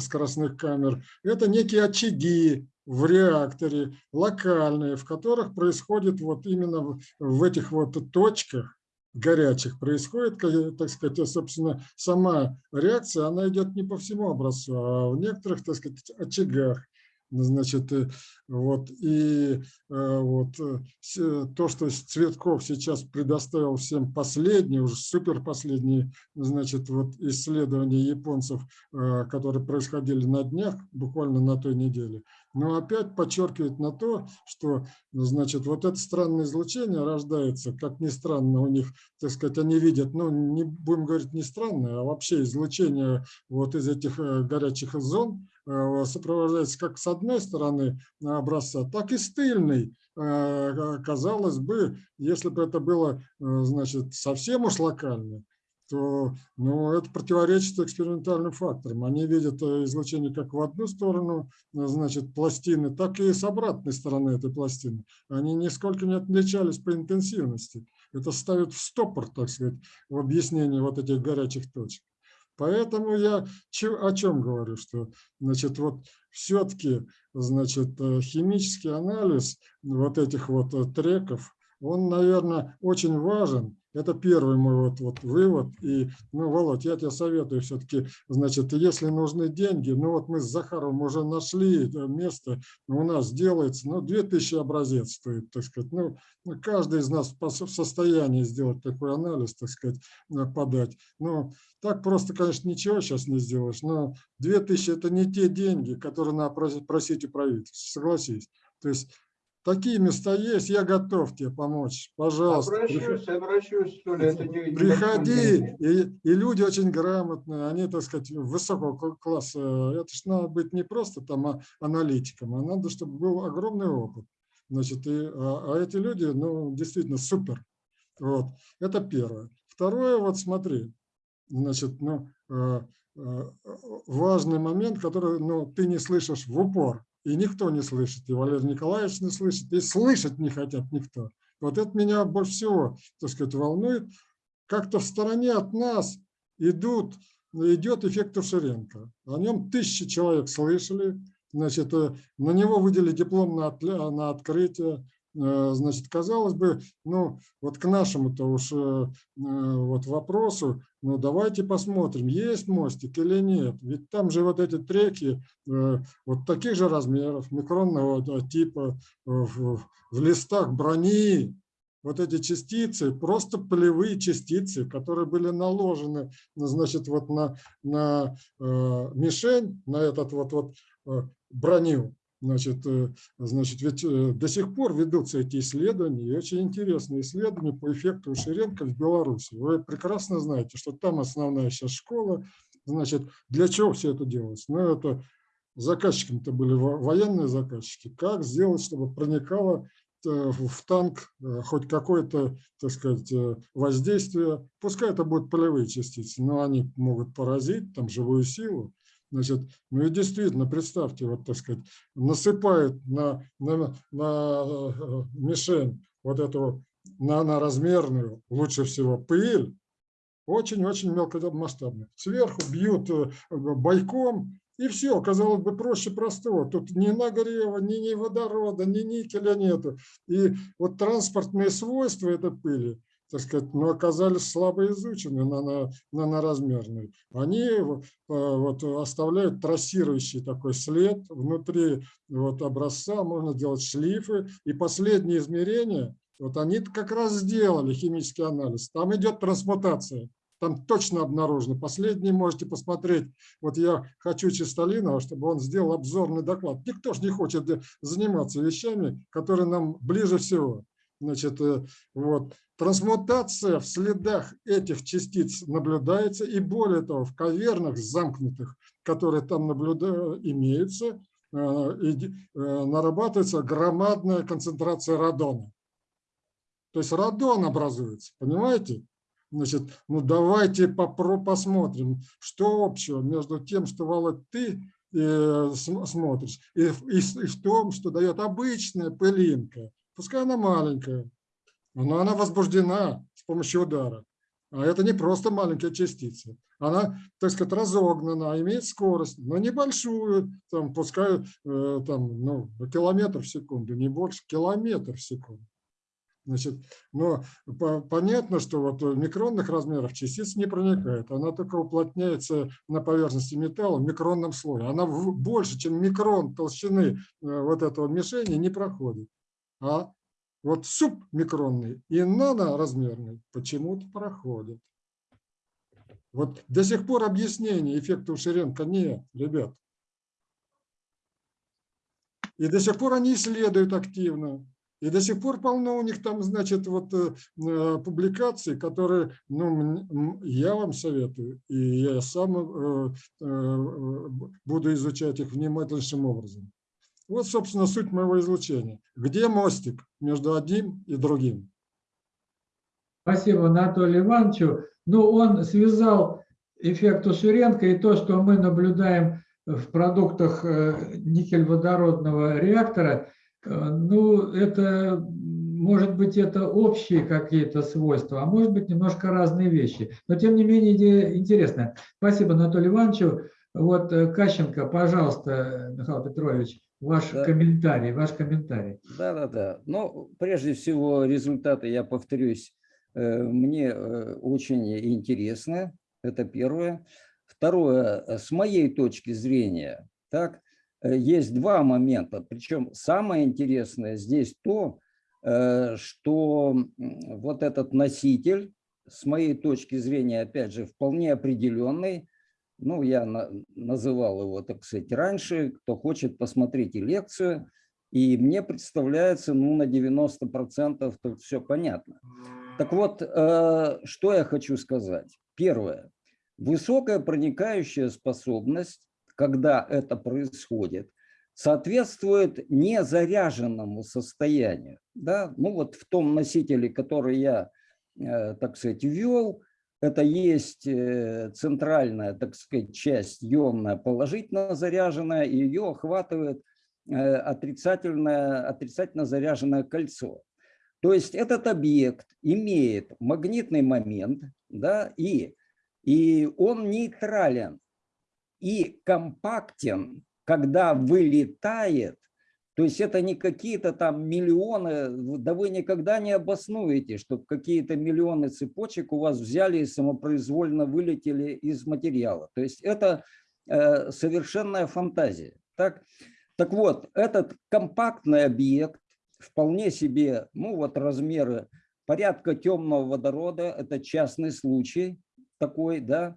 Speaker 4: скоростных камер, это некие очаги в реакторе, локальные, в которых происходит вот именно в- этих вот точках, горячих происходит, так сказать, собственно, сама реакция, она идет не по всему образцу, а в некоторых, так сказать, очагах. Значит, э, вот, и э, вот э, то, что Цветков сейчас предоставил всем последние, уже супер последние, значит, вот исследования японцев, которые происходили на днях, буквально на той неделе, но опять подчеркивает на то, что, значит, вот это странное излучение рождается, как ни странно, у них, так сказать, они видят, ну, не будем говорить не странное, а вообще излучение вот из этих горячих зон сопровождается как с одной стороны образца, так и с тыльной. Э, Казалось бы, если бы это было, э, значит, совсем уж локально, то ну, это противоречит экспериментальным факторам. Они видят э, излучение как в одну сторону, э, значит, пластины, так и с обратной стороны этой пластины. Они нисколько не отличались по интенсивности. Это ставит в стопор, так сказать, в объяснении вот этих горячих точек. Поэтому я о чем говорю, что значит, вот все-таки значит, э, химический анализ вот этих вот э, треков, он, наверное, очень важен. Это первый мой вот, вот вывод. И, ну, Володь, я тебе советую все-таки, значит, если нужны деньги, ну вот мы с Захаровым уже нашли э, место, у нас делается, ну, 2000 образец стоит, так сказать. Ну, ну, каждый из нас в состоянии сделать такой анализ, так сказать, э, подать. Ну, так просто, конечно, ничего сейчас не сделаешь, но 2000 – это не те деньги, которые надо просить у правительства, согласись. То есть такие места есть, я готов тебе помочь, пожалуйста.
Speaker 5: Обращусь, обращусь, что ли, это не-
Speaker 4: Приходи, и, и люди очень грамотные, они, так сказать, высокого кл- класса. Это ж надо быть не просто там а- аналитиком, а надо, чтобы был огромный опыт. Значит, и, а, а эти люди, ну, действительно супер. Вот, это первое. Второе, вот смотри, значит, ну, э, э, важный момент, который, ну, ты не слышишь в упор, и никто не слышит, и Валерий Николаевич не слышит, и слышать не хотят никто. Вот это меня больше всего, так сказать, волнует. Как-то в стороне от нас идут, идет эффект Тушеренко. О нем тысячи человек слышали. Значит, э, на него выделили диплом на, на открытие. Э, Значит, казалось бы, ну, вот к нашему-то уж э, э, вот вопросу, ну, давайте посмотрим, есть мостик или нет. Ведь там же вот эти треки вот таких же размеров, микронного типа, в, в листах брони, вот эти частицы, просто полевые частицы, которые были наложены, ну, значит, вот на, на э, мишень, на этот вот, вот броню. Значит, э, значит, ведь э, до сих пор ведутся эти исследования, и очень интересные исследования по эффекту Ширенко в Беларуси. Вы прекрасно знаете, что там основная сейчас школа. Значит, для чего все это делалось? Ну, это заказчиками-то были во- военные заказчики. Как сделать, чтобы проникало э, в танк хоть какое-то, так сказать, воздействие. Пускай это будут полевые частицы, но они могут поразить там живую силу. Значит, ну и действительно, представьте, вот, так сказать, насыпают на, на, на э, мишень вот эту наноразмерную, лучше всего пыль, очень-очень мелкомасштабную. Сверху бьют э, бойком, и все, казалось бы, проще простого. Тут ни нагрева, ни, ни водорода, ни никеля нету. И вот транспортные свойства этой пыли, так сказать, ну, оказались слабо изучены на, на, наноразмерные. Они э, вот, оставляют трассирующий такой след внутри вот, образца, можно делать шлифы. И последние измерения, вот они как раз сделали химический анализ. Там идет трансмутация. Там точно обнаружено. Последний можете посмотреть. Вот я хочу Чистолинова, чтобы он сделал обзорный доклад. Никто же не хочет заниматься вещами, которые нам ближе всего. Значит, э, вот. Трансмутация в следах этих частиц наблюдается, и более того, в кавернах замкнутых, которые там наблюда... имеются, э, и э, нарабатывается громадная концентрация радона. То есть радон образуется, понимаете? Значит, ну давайте попро посмотрим, что общего между тем, что, Володь, ты см- смотришь, и, и и в том, что дает обычная пылинка. Пускай она маленькая, но она возбуждена с помощью удара. А это не просто маленькая частица. Она, так сказать, разогнана, имеет скорость, но небольшую, там, пускай э, там, ну, километр в секунду, не больше, километр в секунду. Значит, но по- понятно, что вот микронных размерах частица не проникает. Она только уплотняется на поверхности металла в микронном слое. Она больше, чем микрон толщины э, вот этого мишени не проходит. А вот субмикронный и наноразмерный почему-то проходят. Вот до сих пор объяснения эффекта Ушеренко нет, ребят. И до сих пор они исследуют активно. И до сих пор полно у них там, значит, вот э, э, публикаций, которые, ну, я вам советую, и я сам э, э, буду изучать их внимательнейшим образом. Вот, собственно, суть моего излучения. Где мостик между одним и другим?
Speaker 1: Спасибо Анатолию Ивановичу. Ну, он связал эффект Ушуренко и то, что мы наблюдаем в продуктах э, никель-водородного реактора, э, ну, это, может быть, это общие какие-то свойства, а может быть, немножко разные вещи. Но, тем не менее, идея интересная. Спасибо Анатолию Ивановичу. Вот, э, Кащенко, пожалуйста, Михаил Петрович, ваш
Speaker 10: Да.
Speaker 1: комментарий, ваш комментарий.
Speaker 10: Да, да, да. Но прежде всего результаты, я повторюсь, э, мне э, очень интересны. Это первое. Второе, с моей точки зрения, так, есть два момента. Причем самое интересное здесь то, что вот этот носитель, с моей точки зрения, опять же, вполне определенный, ну, я на- называл его, так сказать, раньше, кто хочет, посмотрите лекцию, и мне представляется, ну, на 90% тут все понятно. Так вот, э, что я хочу сказать. Первое. Высокая проникающая способность, когда это происходит, соответствует незаряженному состоянию. Да? Ну вот в том носителе, который я, э, так сказать, ввел, это есть э, центральная, так сказать, часть ионная положительно заряженная, и ее охватывает э, отрицательное, отрицательно заряженное кольцо. То есть этот объект имеет магнитный момент, да, и, и он нейтрален и компактен, когда вылетает, то есть это не какие-то там миллионы, да вы никогда не обоснуете, что какие-то миллионы цепочек у вас взяли и самопроизвольно вылетели из материала. То есть это э, совершенная фантазия. Так? так вот, этот компактный объект, вполне себе, ну вот размеры порядка темного водорода, это частный случай такой, да,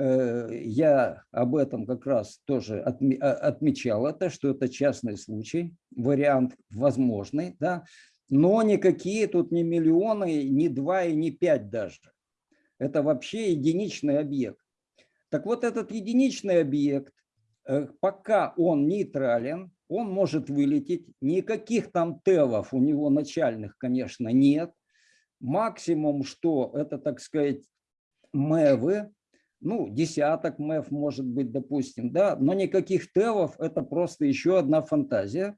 Speaker 10: я об этом как раз тоже а- отмечал это, что это частный случай, вариант возможный, да, но никакие тут не миллионы, не два и не пять даже. Это вообще единичный объект. Так вот этот единичный объект, э, пока он нейтрален, он может вылететь, никаких там тевов у него начальных, конечно, нет. Максимум, что это, так сказать, мэвы, ну, десяток МЭФ может быть, допустим, да, но никаких ТЭВов, это просто еще одна фантазия.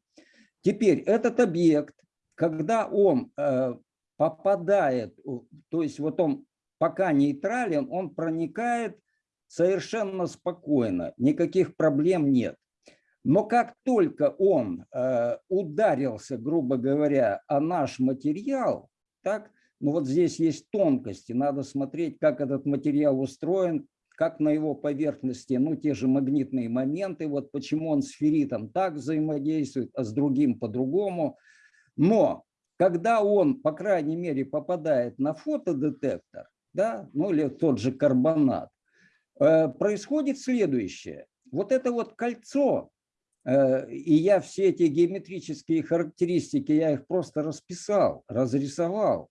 Speaker 10: Теперь этот объект, когда он э, попадает, то есть вот он пока нейтрален, он проникает совершенно спокойно, никаких проблем нет. Но как только он э, ударился, грубо говоря, о наш материал, так, ну вот здесь есть тонкости, надо смотреть, как этот материал устроен, как на его поверхности, ну те же магнитные моменты, вот почему он с ферритом так взаимодействует, а с другим по-другому. Но когда он, по крайней мере, попадает на фотодетектор, да, ну или тот же карбонат, э, происходит следующее. Вот это вот кольцо, э, и я все эти геометрические характеристики, я их просто расписал, разрисовал.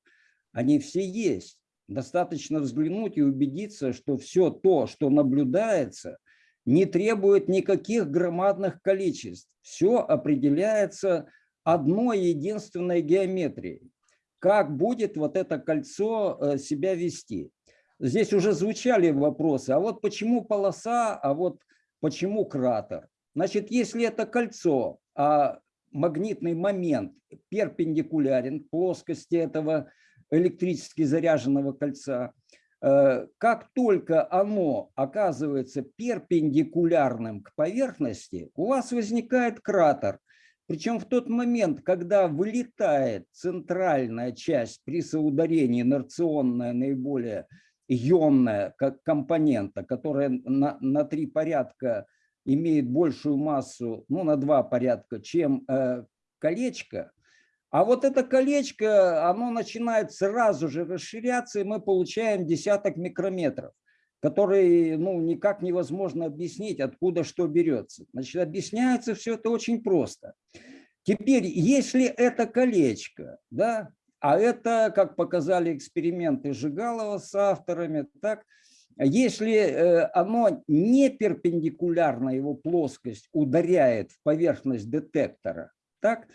Speaker 10: Они все есть. Достаточно взглянуть и убедиться, что все то, что наблюдается, не требует никаких громадных количеств. Все определяется одной единственной геометрией. Как будет вот это кольцо э, себя вести? Здесь уже звучали вопросы, а вот почему полоса, а вот почему кратер? Значит, если это кольцо, а магнитный момент перпендикулярен плоскости этого электрически заряженного кольца, э, как только оно оказывается перпендикулярным к поверхности, у вас возникает кратер. Причем в тот момент, когда вылетает центральная часть при соударении, инерционная, наиболее ионная как компонента, которая на, на три порядка имеет большую массу, ну, на два порядка, чем э, колечко, а вот это колечко, оно начинает сразу же расширяться, и мы получаем десяток микрометров, которые ну, никак невозможно объяснить, откуда что берется. Значит, объясняется все это очень просто. Теперь, если это колечко, да, а это, как показали эксперименты Жигалова с авторами, так, если э, оно не перпендикулярно, его плоскость ударяет в поверхность детектора, так,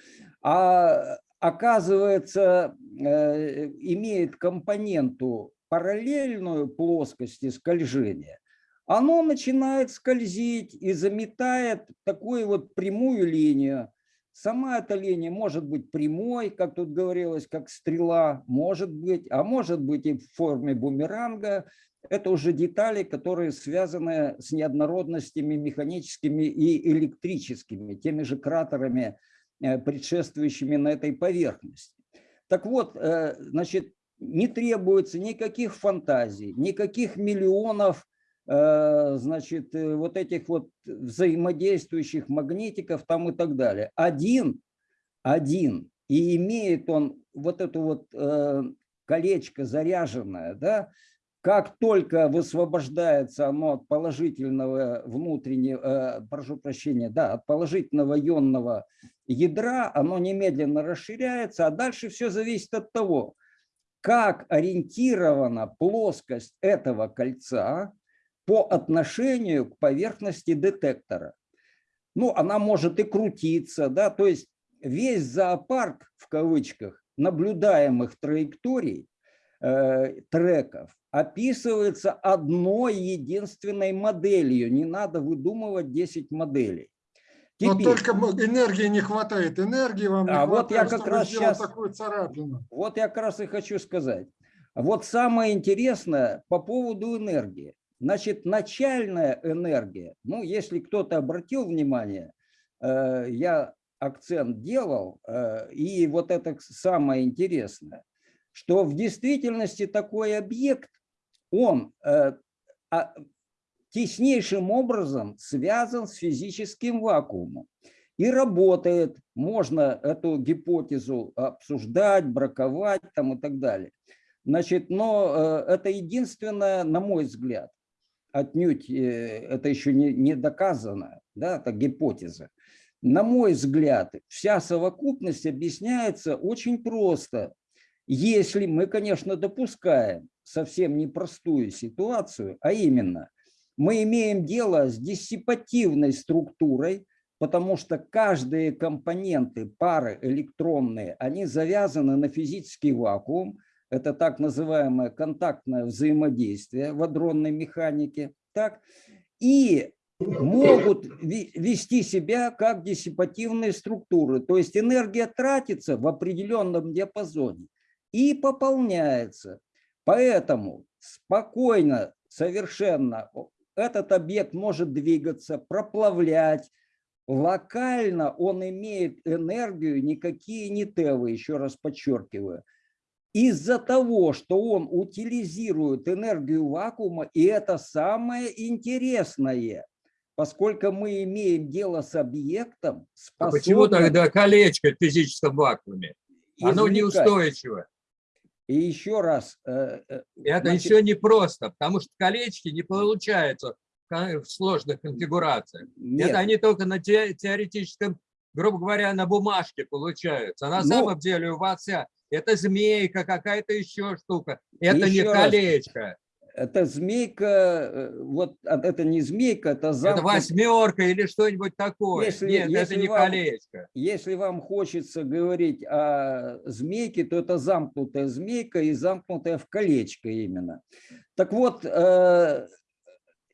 Speaker 10: а оказывается, э, имеет компоненту параллельную плоскости скольжения, оно начинает скользить и заметает такую вот прямую линию. Сама эта линия может быть прямой, как тут говорилось, как стрела, может быть, а может быть и в форме бумеранга. Это уже детали, которые связаны с неоднородностями механическими и электрическими, теми же кратерами, предшествующими на этой поверхности. Так вот, э, значит, не требуется никаких фантазий, никаких миллионов э, значит, э, вот этих вот взаимодействующих магнитиков там и так далее. Один, один, и имеет он вот эту вот э, колечко заряженное, да, как только высвобождается оно от положительного внутреннего, э, прошу прощения, да, от положительного ионного ядра, оно немедленно расширяется, а дальше все зависит от того, как ориентирована плоскость этого кольца по отношению к поверхности детектора. Ну, она может и крутиться, да, то есть весь зоопарк, в кавычках, наблюдаемых траекторий, э, треков, описывается одной единственной моделью. Не надо выдумывать 10 моделей.
Speaker 4: Но
Speaker 10: Теперь-
Speaker 4: только энергии не хватает. Энергии вам не
Speaker 10: А вот я
Speaker 4: хватает,
Speaker 10: как раз щас-
Speaker 4: такую царапину.
Speaker 10: Вот я как раз и хочу сказать. Вот самое интересное по поводу энергии. Значит, начальная энергия, ну, если кто-то обратил внимание, э, я акцент делал, э, и вот это самое интересное, что в действительности такой объект, он э, а, теснейшим образом связан с физическим вакуумом и работает. Можно эту гипотезу обсуждать, браковать там и так далее. Значит, но э, это единственное, на мой взгляд, отнюдь э, это еще не, не доказано, да, это гипотеза. На мой взгляд, вся совокупность объясняется очень просто. Если мы, конечно, допускаем совсем непростую ситуацию, а именно, мы имеем дело с диссипативной структурой, потому что каждые компоненты пары электронные, они завязаны на физический вакуум, это так называемое контактное взаимодействие в адронной механике, так, и могут вести себя как диссипативные структуры, то есть энергия тратится в определенном диапазоне и пополняется. Поэтому спокойно, совершенно этот объект может двигаться, проплавлять. Локально он имеет энергию, никакие не тевы, еще раз подчеркиваю. Из-за того, что он утилизирует энергию вакуума, и это самое интересное, поскольку мы имеем дело с объектом,
Speaker 13: А почему
Speaker 10: способным
Speaker 13: тогда колечко в физическом вакууме? Оно
Speaker 10: извлекать.
Speaker 13: неустойчиво.
Speaker 10: И еще раз, э, э,
Speaker 13: Это
Speaker 10: значит,
Speaker 13: еще не просто, потому что колечки не получаются в сложных конфигурациях.
Speaker 10: нет,
Speaker 13: Это они только на те- теоретическом, грубо говоря, на бумажке получаются. А на
Speaker 10: Ну-
Speaker 13: самом деле у вас вся это змейка, какая-то еще штука. Это не
Speaker 10: Еще раз. Это змейка, э, вот а, это не змейка, это
Speaker 13: Это
Speaker 10: замкнут-
Speaker 13: восьмерка или что-нибудь такое.
Speaker 10: Если-
Speaker 13: Нет,
Speaker 10: если
Speaker 13: это не
Speaker 10: вам-
Speaker 13: колечко.
Speaker 10: Если вам хочется говорить о змейке, то это замкнутая змейка и замкнутая в колечко именно. Так вот, э,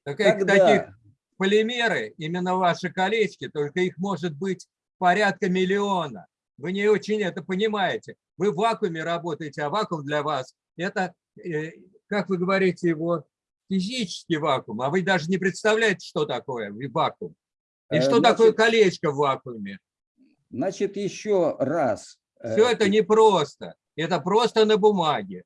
Speaker 13: Так
Speaker 10: когда...
Speaker 13: таких полимеры, именно ваши колечки, только их может быть порядка миллиона. Вы не очень это понимаете. Вы в вакууме работаете, а вакуум для вас – это, э, как вы говорите, его физический вакуум, а вы даже не представляете, что такое вакуум. И
Speaker 10: Э,
Speaker 13: что такое
Speaker 10: значит-
Speaker 13: колечко в вакууме?
Speaker 10: Значит, еще раз. э,
Speaker 13: Все это непросто. Это просто на бумаге.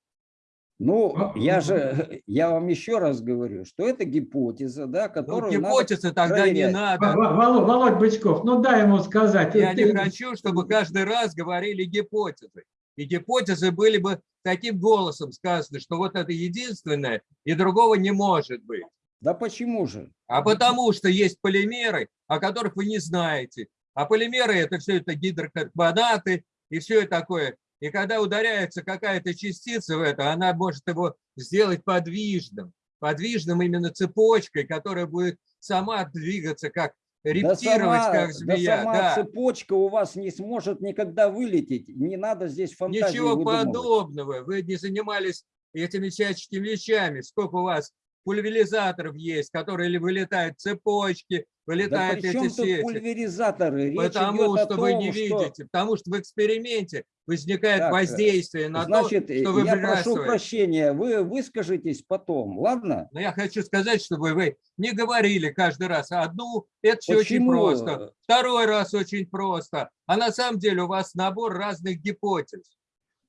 Speaker 10: Ну, я же, я вам еще раз говорю, что это гипотеза, да,
Speaker 13: Ну,
Speaker 10: которую надо
Speaker 13: гипотезы тогда не
Speaker 10: проверять.
Speaker 13: надо.
Speaker 1: Во- Володь, Володь Бычков, ну дай ему сказать.
Speaker 13: Я
Speaker 1: Ты-
Speaker 13: не хочу, чтобы каждый раз говорили гипотезы. И гипотезы были бы таким голосом сказаны, что вот это единственное, и другого не может быть.
Speaker 10: Да почему же?
Speaker 13: А потому что есть полимеры, о которых вы не знаете. А полимеры это все это гидрокарбонаты и все такое. И когда ударяется какая-то частица в это, она может его сделать подвижным. Подвижным именно цепочкой, которая будет сама двигаться, как
Speaker 10: Да
Speaker 13: рептировать,
Speaker 10: сама,
Speaker 13: как
Speaker 10: да
Speaker 13: змея.
Speaker 10: сама
Speaker 13: да.
Speaker 10: цепочка у вас не сможет никогда вылететь. Не надо здесь фантазии
Speaker 13: Ничего
Speaker 10: выдумывать.
Speaker 13: подобного. Вы не занимались этими всяческими вещами. Сколько у вас пульверизаторов есть, которые вылетают цепочки,
Speaker 10: Да
Speaker 13: вылетают
Speaker 10: чем
Speaker 13: эти сети.
Speaker 10: пульверизаторы? Речь
Speaker 13: Потому что вы не
Speaker 10: том, что-
Speaker 13: видите, потому что в эксперименте возникает
Speaker 10: Так, э,
Speaker 13: воздействие на
Speaker 10: Значит,
Speaker 13: то, что вы
Speaker 10: я прошу прощения, вы выскажитесь потом, ладно?
Speaker 13: Но я хочу сказать, чтобы вы не говорили каждый раз одну, это все очень просто. Второй раз очень просто. А на самом деле у вас набор разных гипотез.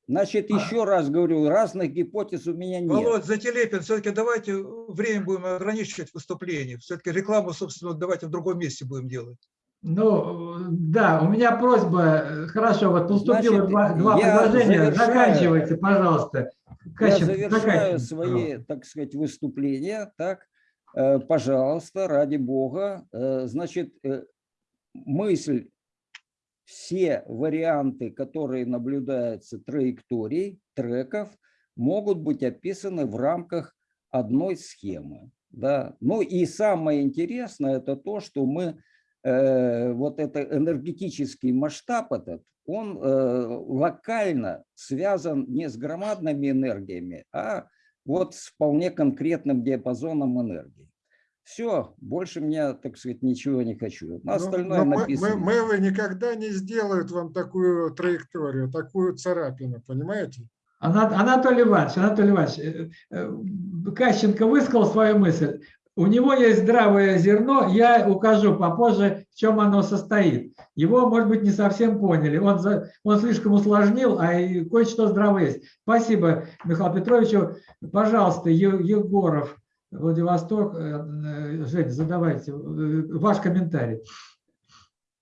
Speaker 10: Значит, еще раз говорю, разных гипотез у меня нет.
Speaker 7: Володь, Зателепин, все-таки давайте время будем ограничивать выступление. Все-таки рекламу, собственно, давайте в другом месте будем делать.
Speaker 1: Ну, да, у меня просьба, хорошо, вот поступило
Speaker 10: Значит,
Speaker 1: два, два
Speaker 10: я
Speaker 1: предложения,
Speaker 10: завершаю.
Speaker 1: заканчивайте, пожалуйста.
Speaker 10: Я
Speaker 1: Кащенко,
Speaker 10: завершаю
Speaker 1: заканчивайте,
Speaker 10: свои, так сказать, выступления. Так, Э, пожалуйста, ради бога. Э, Значит, э, мысль, все варианты, которые наблюдаются траекторий, треков, могут быть описаны в рамках одной схемы. Да? Ну и самое интересное, это то, что мы, э, вот это энергетический масштаб этот, он э, локально связан не с громадными энергиями, а вот с вполне конкретным диапазоном энергии. Все, больше меня, так сказать, ничего не хочу. На
Speaker 4: Ну,
Speaker 10: остальное
Speaker 4: но мы-
Speaker 10: написано.
Speaker 4: мы- Мэвы никогда не сделают вам такую траекторию, такую царапину, понимаете?
Speaker 1: Ана- Анатолий Иванович, Анатолий Иванович, э, э, Кащенко высказал свою мысль. У него есть здравое зерно, я укажу попозже, в чем оно состоит. Его, может быть, не совсем поняли. Он, за- он слишком усложнил, а и кое-что здравое есть. Спасибо Михаилу Петровичу. Пожалуйста, Егоров, Владивосток. Э, э, Жень, задавайте э, ваш комментарий.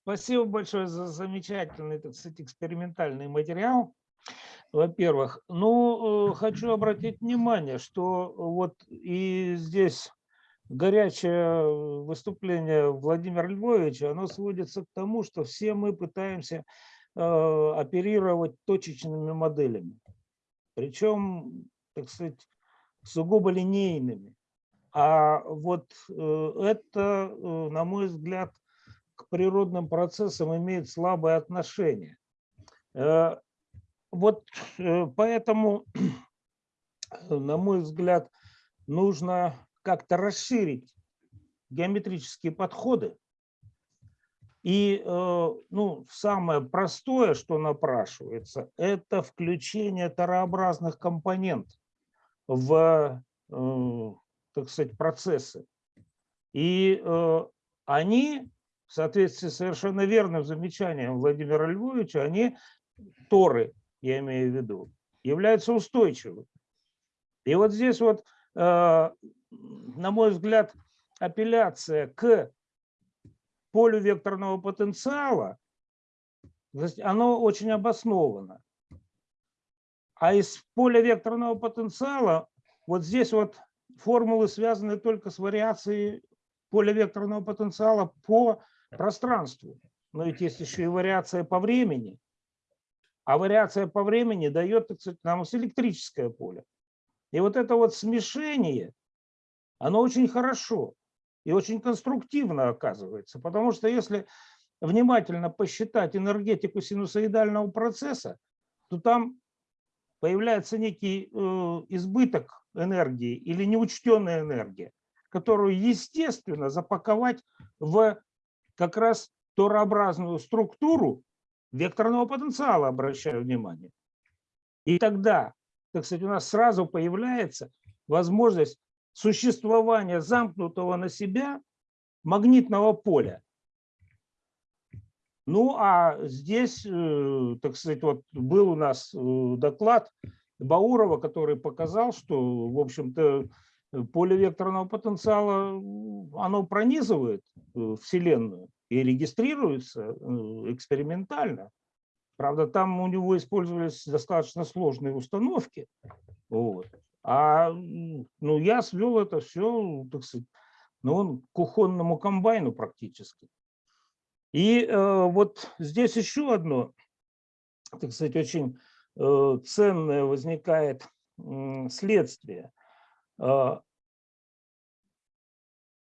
Speaker 2: Спасибо большое за замечательный, так сказать, экспериментальный материал. Во-первых, ну, хочу обратить внимание, что вот и здесь горячее выступление Владимира Львовича, оно сводится к тому, что все мы пытаемся оперировать точечными моделями. Причем, так сказать, сугубо линейными. А вот э, это, э, на мой взгляд, к природным процессам имеет слабое отношение. Э, Вот поэтому, на мой взгляд, нужно как-то расширить геометрические подходы. И ну, самое простое, что напрашивается, это включение тарообразных компонентов в, так сказать, процессы. И э, они, в соответствии с совершенно верным замечанием Владимира Львовича, они, торы, я имею в виду, являются устойчивыми. И вот здесь вот, э, на мой взгляд, апелляция к полю векторного потенциала, оно очень обосновано. А из поля векторного потенциала вот здесь вот формулы связаны только с вариацией поля векторного потенциала по пространству. Но ведь есть еще и вариация по времени. А вариация по времени дает, так сказать, нам электрическое поле. И вот это вот смешение, оно очень хорошо и очень конструктивно оказывается. Потому что если внимательно посчитать энергетику синусоидального процесса, то там появляется некий э, избыток энергии или неучтенная энергия, которую, естественно, запаковать в как раз торообразную структуру векторного потенциала, обращаю внимание. И тогда, так сказать, у нас сразу появляется возможность существования замкнутого на себя магнитного поля. Ну, а здесь, э, так сказать, вот был у нас э, доклад Баурова, который показал, что, в общем-то, поле векторного потенциала, оно пронизывает э, Вселенную и регистрируется экспериментально. Правда, там у него использовались достаточно сложные установки. Вот. А ну, я свел это все, так сказать, ну, он к кухонному комбайну практически. И э, вот здесь еще одно, так сказать, очень э, ценное возникает следствие. Э,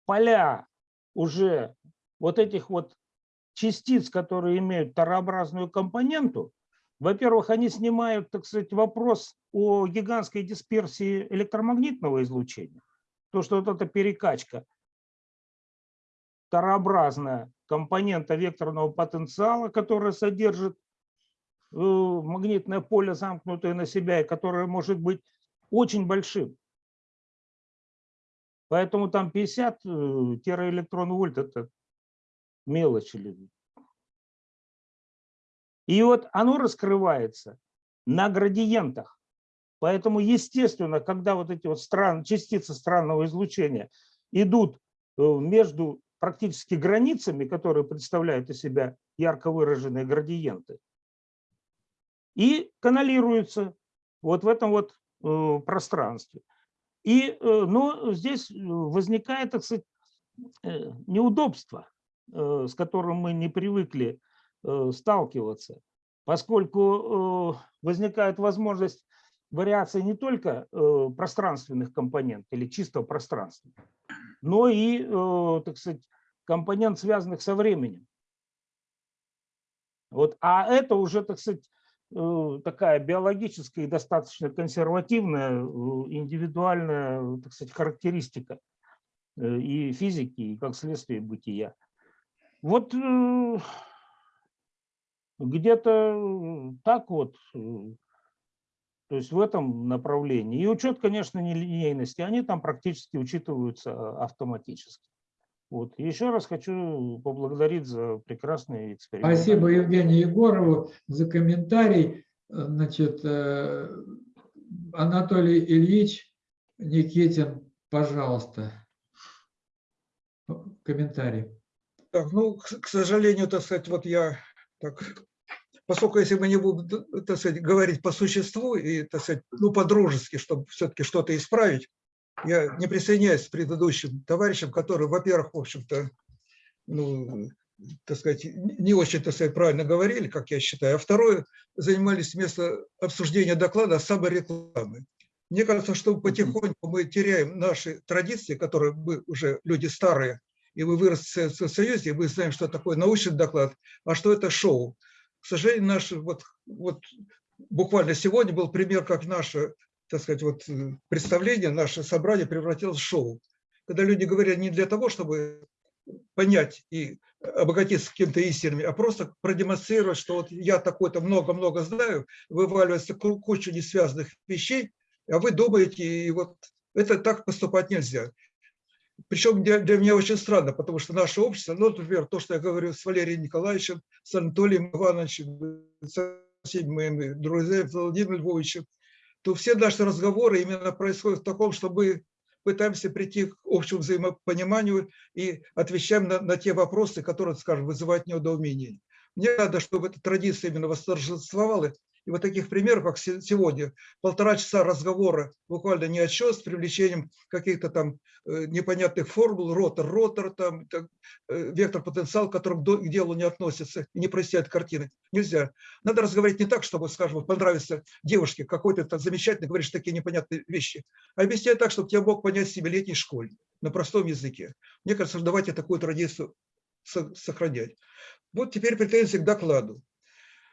Speaker 2: поля уже вот этих вот частиц, которые имеют тарообразную компоненту, Во-первых, они снимают, так сказать, вопрос о гигантской дисперсии электромагнитного излучения. То, что вот эта перекачка тарообразная компонента векторного потенциала, которая содержит э, магнитное поле, замкнутое на себя, и которое может быть очень большим. Поэтому там 50 э, тераэлектрон вольт – это мелочь. И вот оно раскрывается на градиентах. Поэтому, естественно, когда вот эти вот стран, частицы странного излучения идут э, между практически границами, которые представляют из себя ярко выраженные градиенты, и каналируются вот в этом вот э, пространстве. И, э, но здесь э, возникает, так сказать, неудобство, с которым мы не привыкли сталкиваться, поскольку возникает возможность вариации не только пространственных компонент или чисто пространства, но и, э, так сказать, компонент, связанных со временем. Вот, а это уже, так сказать, э, такая биологическая и достаточно консервативная, э, индивидуальная, так сказать, характеристика и физики, и как следствие бытия. Вот где-то так вот, то есть в этом направлении. И учет, конечно, нелинейности, они там практически учитываются а, автоматически. Вот. Еще раз хочу поблагодарить за прекрасный эксперимент.
Speaker 1: Спасибо Евгению Егорову за комментарий. Значит, э, Анатолий Ильич Никитин, пожалуйста, комментарий.
Speaker 7: Так, ну, к, к сожалению, так сказать, вот я так, поскольку если мы не будем, так сказать, говорить по существу и, так сказать, ну, по-дружески, чтобы все-таки что-то исправить, я не присоединяюсь к предыдущим товарищам, которые, во-первых, в общем-то, ну, так сказать, не очень, так сказать, правильно говорили, как я считаю, а второе, занимались вместо обсуждения доклада саморекламой. Мне кажется, что потихоньку мы теряем наши традиции, которые мы уже люди старые, и вы выросли в Союзе, и мы знаем, что такое научный доклад, а что это шоу. К сожалению, наше вот, вот буквально сегодня был пример, как наше, так сказать, вот э, представление, наше собрание превратилось в шоу. Когда люди говорят не для того, чтобы понять и обогатиться какими-то истинами, а просто продемонстрировать, что вот я такой-то много-много знаю, вываливается ку- куча несвязанных вещей, а вы думаете, и вот это так поступать нельзя. Причем для, для меня очень странно, потому что наше общество, ну, например, то, что я говорю с Валерием Николаевичем, с Анатолием Ивановичем, со всеми моими друзьями, Владимиром Львовичем, то все наши разговоры именно происходят в таком, что мы пытаемся прийти к общему взаимопониманию и отвечаем на, на те вопросы, которые, скажем, вызывают неудоумение. Мне надо, чтобы эта традиция именно восторжествовала, и вот таких примеров, как се- сегодня, полтора часа разговора буквально ни о чем, с привлечением каких-то там э, непонятных формул, ротор, ротор, там, так, э, вектор потенциал, который к делу не относится и не проясняет картины. Нельзя. Надо разговаривать не так, чтобы, скажем, вот понравится девушке какой-то там замечательный, говоришь такие непонятные вещи, а объяснять так, чтобы тебя мог понять семилетний школьник на простом языке. Мне кажется, давайте такую традицию со- сохранять. Вот теперь претензии к докладу.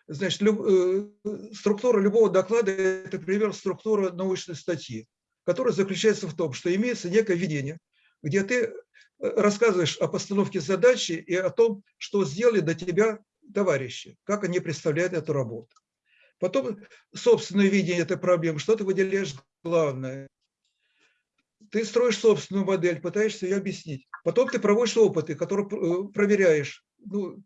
Speaker 7: Значит, люб- э, структура любого доклада – это примерно структура научной статьи, которая заключается в том, что имеется некое видение, где ты э, рассказываешь о постановке задачи и о том, что сделали до тебя товарищи, как они представляют эту работу. Потом собственное видение этой проблемы, что ты выделяешь главное. Ты строишь собственную модель, пытаешься ее объяснить. Потом ты проводишь опыты, которые э, проверяешь, ну,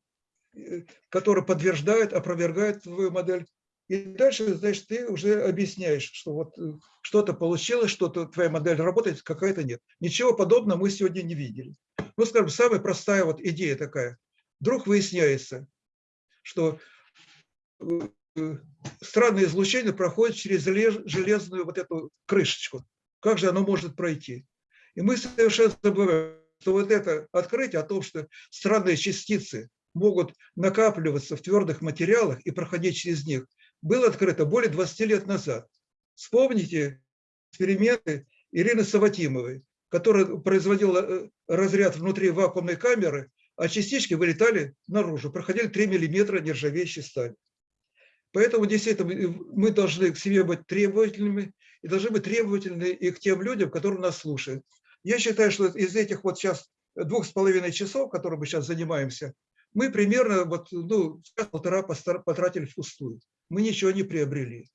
Speaker 7: которые подтверждают, опровергают твою модель. И дальше, значит, ты уже объясняешь, что вот э, что-то получилось, что-то твоя модель работает, какая-то нет. Ничего подобного мы сегодня не видели. Ну, скажем, самая простая вот идея такая. Вдруг выясняется, что э, э, странное излучение проходит через желез- железную вот эту крышечку. Как же оно может пройти? И мы совершенно забываем, что вот это открытие о том, что странные частицы могут накапливаться в твердых материалах и проходить через них, было открыто более 20 лет назад. Вспомните эксперименты Ирины Саватимовой, которая производила э, разряд внутри вакуумной камеры, а частички вылетали наружу, проходили 3 миллиметра нержавеющей стали. Поэтому действительно мы- мы должны к себе быть требовательными и должны быть требовательны и к тем людям, которые нас слушают. Я считаю, что из этих вот сейчас двух с половиной часов, которые мы сейчас занимаемся, мы примерно вот, ну, постар- потратили впустую. Мы ничего не приобрели.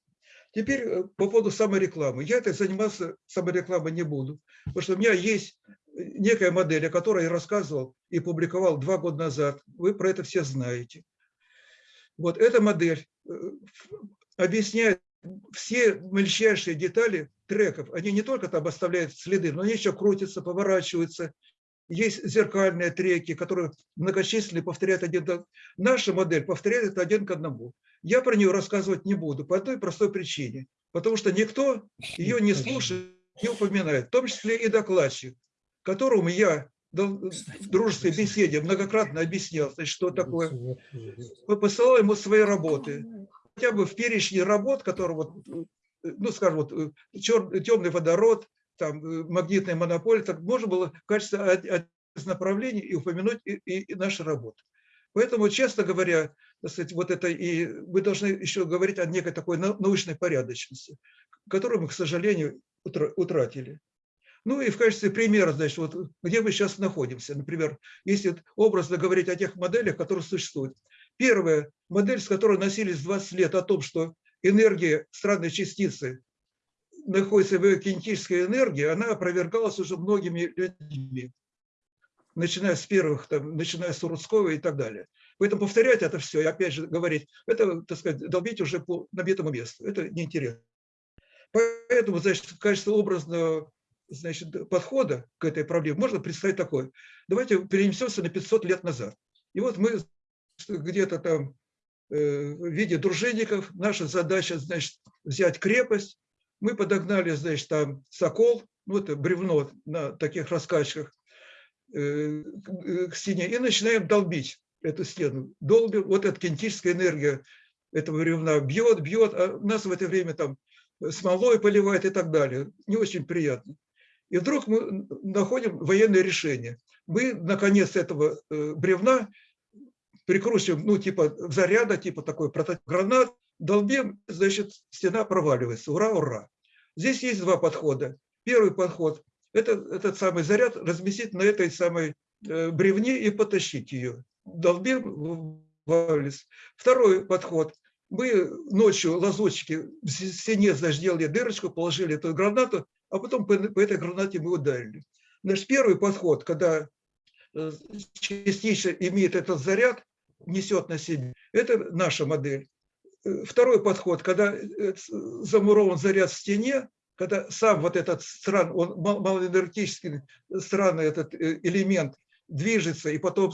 Speaker 7: Теперь э, по поводу саморекламы. Я это заниматься саморекламой не буду, потому что у меня есть э, некая модель, о которой я рассказывал и публиковал два года назад. Вы про это все знаете. Вот эта модель э, объясняет все мельчайшие детали треков. Они не только там оставляют следы, но они еще крутятся, поворачиваются. Есть зеркальные треки, которые многочисленные повторяют один к Наша модель повторяет это один к одному. Я про нее рассказывать не буду по одной простой причине. Потому что никто ее не слушает, не упоминает, в том числе и докладчик, которому я дал- в дружеской беседе многократно объяснял, значит, что такое мы посылал ему свои работы. Хотя бы в перечне работ, которые, вот, э, ну, скажем, вот, э, темный водород, там, э, магнитная монополия, так можно было в качестве од- од- из направлений и упомянуть и, и- и наши работы. Поэтому, честно говоря, сказать, вот это и мы должны еще говорить о некой такой нау- научной порядочности, которую мы, к сожалению, утра- утратили. Ну и в качестве примера, значит, вот где мы сейчас находимся. Например, если образно говорить о тех моделях, которые существуют. Первая модель, с которой носились 20 лет, о том, что энергия странной частицы находится в кинетической энергии, она опровергалась уже многими людьми, начиная с первых, там, начиная с Урудского и так далее. Поэтому повторять это все и опять же говорить, это, так сказать, долбить уже по набитому месту, это неинтересно. Поэтому, значит, в качестве образного значит, подхода к этой проблеме можно представить такое. Давайте перенесемся на 500 лет назад. И вот мы где-то там э, в виде дружинников, наша задача, значит, взять крепость. Мы подогнали, значит, там сокол, ну, это бревно на таких раскачках э, к стене, и начинаем долбить эту стену. Долбим, вот эта кинетическая энергия этого бревна бьет, бьет, а нас в это время там смолой поливает и так далее. Не очень приятно. И вдруг мы находим военное решение. Мы на конец этого э, бревна прикручиваем, ну, типа заряда, типа такой прототип гранат, долбим, значит, стена проваливается. Ура, ура. Здесь есть два подхода. Первый подход – это этот самый заряд разместить на этой самой э, бревне и потащить ее. Долбим, вывалились. Второй подход – мы ночью лазутчики в стене сделали дырочку, положили эту гранату, а потом по, этой гранате мы ударили. Значит, первый подход, когда э, частично имеет этот заряд, несет на себе, это наша модель. Э, Второй подход, когда э, с- замурован заряд в стене, когда сам вот этот стран, он мал- малоэнергетический странный этот э, элемент движется и потом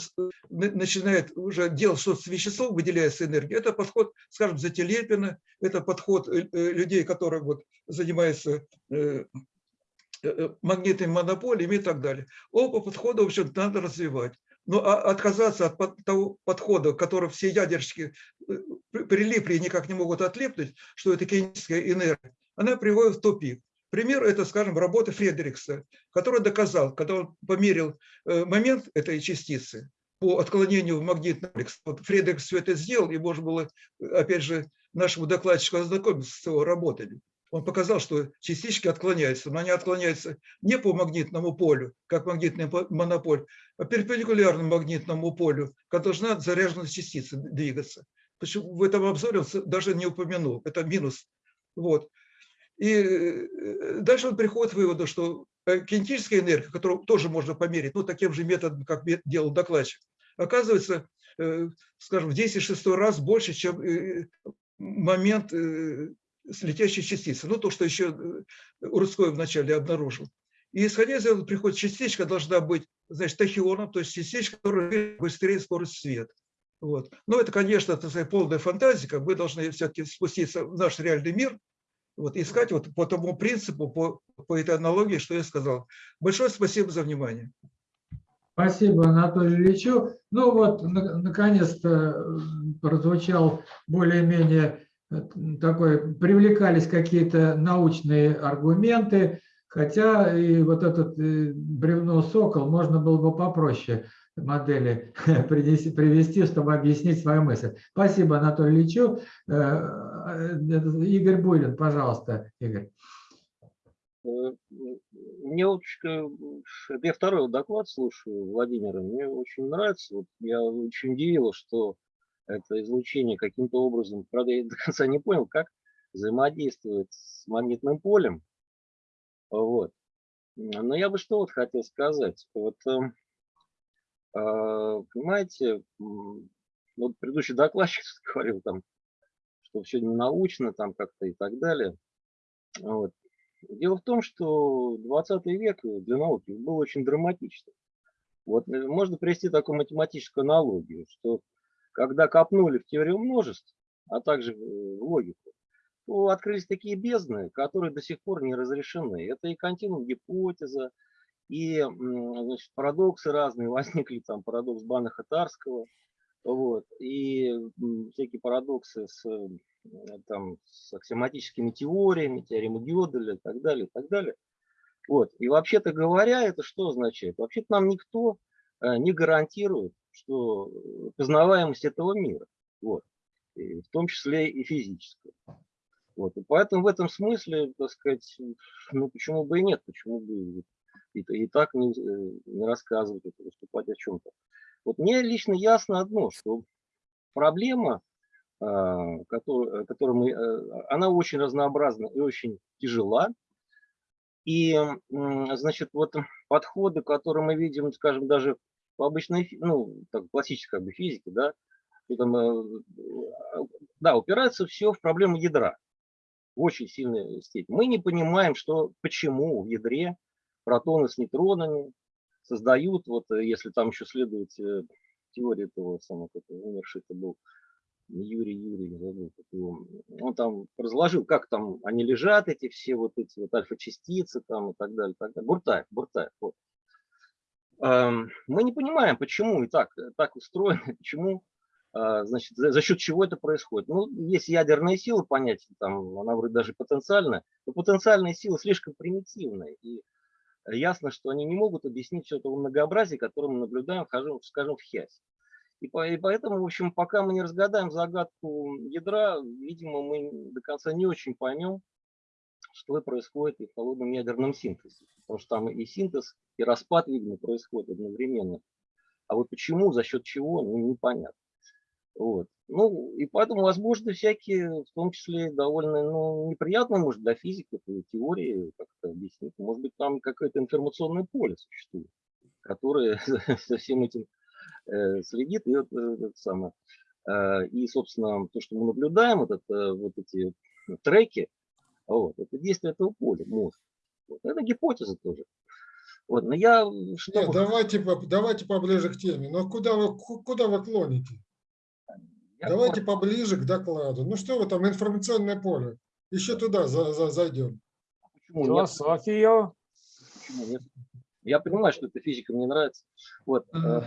Speaker 7: начинает уже делать что-то с веществом, выделяется энергия. Это подход, скажем, Зателепина, это подход э, э, людей, которые вот занимаются э, э, магнитными монополиями и так далее. Оба подхода, в общем надо развивать. Но а- отказаться от того подхода, который все ядерщики э, при- прилипли и никак не могут отлипнуть, что это кинетическая энергия, она приводит в тупик. Пример – это, скажем, работа Фредерикса, который доказал, когда он померил э, момент этой частицы по отклонению в магнитный комплекс. Вот Фредерикс все это сделал, и можно было, э, опять же, нашему докладчику ознакомиться с его работами. Он показал, что частички отклоняются, но они отклоняются не по магнитному полю, как магнитный по- монополь, а перпендикулярно магнитному полю, как должна заряженная частица двигаться. Почему в этом обзоре он даже не упомянул, это минус. Вот. И э, дальше он приходит к выводу, что э, кинетическая энергия, которую тоже можно померить, ну, таким же методом, как делал докладчик, оказывается, э, скажем, в 10 раз больше, чем э, момент э, с летящей частицы. Ну, то, что еще э, Урудской вначале обнаружил. И исходя из этого приходит частичка должна быть, значит, тахионом, то есть частичка, которая быстрее скорость света. Вот. Но это, конечно, так сказать, полная фантазика. Мы должны все-таки спуститься в наш реальный мир, вот, искать вот по тому принципу, по, по этой аналогии, что я сказал. Большое спасибо за внимание.
Speaker 1: Спасибо Анатолию Ильичу. Ну вот, на- наконец-то м, прозвучал более-менее э, такой, привлекались какие-то научные аргументы. Хотя и вот этот э, бревно сокол можно было бы попроще модели привести, чтобы объяснить свою мысль. Спасибо, Анатолий Ильичу. Э, э, Игорь Буйлин, пожалуйста, Игорь.
Speaker 6: Мне очень, э, я второй доклад слушаю Владимира, мне очень нравится. Вот я очень удивил, что это излучение каким-то образом, правда, я до конца не понял, как взаимодействует с магнитным полем. Вот. Но я бы что вот хотел сказать. Вот, эм, а, понимаете, вот предыдущий докладчик говорил там, что все не научно там как-то и так далее. Вот. Дело в том, что 20 век для науки был очень драматичный. Вот э, можно привести такую математическую аналогию, что когда копнули в теорию множеств, а также в логику, то открылись такие бездны, которые до сих пор не разрешены. Это и континуум гипотеза, и значит, парадоксы разные возникли, там парадокс Банаха-Тарского, вот, и всякие парадоксы с, э, там, с аксиоматическими теориями, теоремой Гёделя и так далее, и так далее. Вот. И вообще-то говоря, это что означает? Вообще-то нам никто э, не гарантирует, что э, познаваемость этого мира, вот, в том числе и физическая. Вот. И поэтому в этом смысле, так сказать, ну почему бы и нет, почему бы и, и так не, э, не рассказывать, это, выступать о чем-то. Вот мне лично ясно одно, что проблема, а, которую, которую мы, э, она очень разнообразна и очень тяжела. И, значит, вот подходы, которые мы видим, скажем, даже по обычной, ну, так, классической как бы, физике, да, там, э, да, упирается все в проблему ядра в очень сильной степени. Мы не понимаем, что, почему в ядре протоны с нейтронами создают, вот э, если там еще следует э, теория этого самого, как умерший это был, Юрий Юрий, забыл, он там разложил, как там они лежат, эти все вот эти вот альфа-частицы там и так далее, так далее. Буртаев, Буртаев, вот. Мы не понимаем, почему и так, э, так устроено, почему, а, значит, за, за счет чего это происходит. Ну, есть ядерные силы, понятие, там, она вроде даже потенциальная, но потенциальные силы слишком примитивные, и ясно, что они не могут объяснить все это многообразие, которое мы наблюдаем, скажем, в ХИАСе. И поэтому, в общем, пока мы не разгадаем загадку ядра, видимо, мы до конца не очень поймем, что происходит и в холодном ядерном синтезе. Потому что там и синтез, и распад, видимо, происходит одновременно. А вот почему, за счет чего, ну, непонятно. Вот. Ну, и поэтому возможны всякие, в том числе довольно ну, неприятные, может, для физиков и теории, как-то объяснить. Может быть, там какое-то информационное поле существует, которое за всем этим э, следит. И, э, это самое, э, и, собственно, то, что мы наблюдаем, вот, это, вот эти треки, вот, это действие этого поля, мозг. Вот. Это гипотеза тоже. Вот, но я, что
Speaker 4: Нет, давайте, давайте поближе к теме. Но куда вы, ку- куда вы клоните?
Speaker 6: я
Speaker 4: Давайте поближе к докладу. Ну что вы там, информационное поле. Еще туда за- за- зайдем.
Speaker 6: Почему нет?
Speaker 2: Философия.
Speaker 6: Почему нет? Я понимаю, что эта физика мне нравится. Вот. э,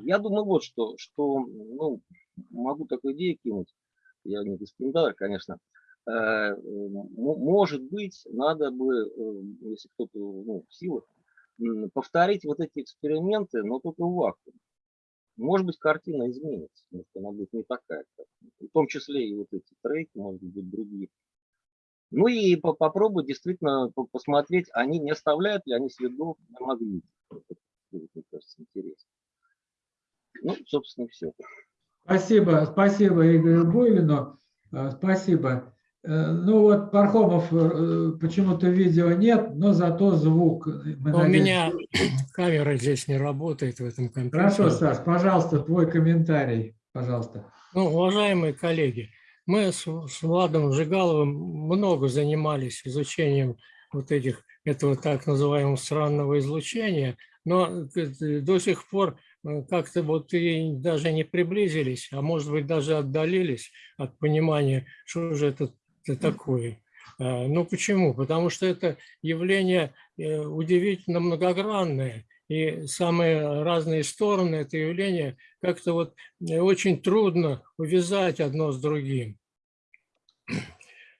Speaker 6: Я думаю, вот что, что ну, могу такую идею кинуть. Я не дискриминатор, конечно. Э, Может быть, надо бы, э, если кто-то ну, в силах, повторить вот эти эксперименты, но только в вакууме. Может быть, картина изменится, может, она будет не такая. В том числе и вот эти треки, может быть, другие. Ну и по- попробовать действительно по- посмотреть, они не оставляют ли они следов на магните. Это мне кажется, интересно. Ну, собственно, все.
Speaker 1: Спасибо, спасибо Игорю Буйлину. Э, Спасибо. Э, Ну вот Пархомов э, почему-то видео нет, но зато звук. Мы
Speaker 14: Но У
Speaker 1: надеемся-
Speaker 14: меня камера здесь не работает в этом компьютере.
Speaker 1: Хорошо, Саш, пожалуйста, твой комментарий, пожалуйста.
Speaker 14: Ну, уважаемые коллеги, мы с, с Владом Жигаловым много занимались изучением вот этих, этого так называемого странного излучения, но э, до сих пор э, как-то вот и даже не приблизились, а может быть даже отдалились от понимания, что же это т- такое. Э, Ну почему? Потому что это явление э, удивительно многогранное, и самые разные стороны этого явления как-то вот э, очень трудно увязать одно с другим.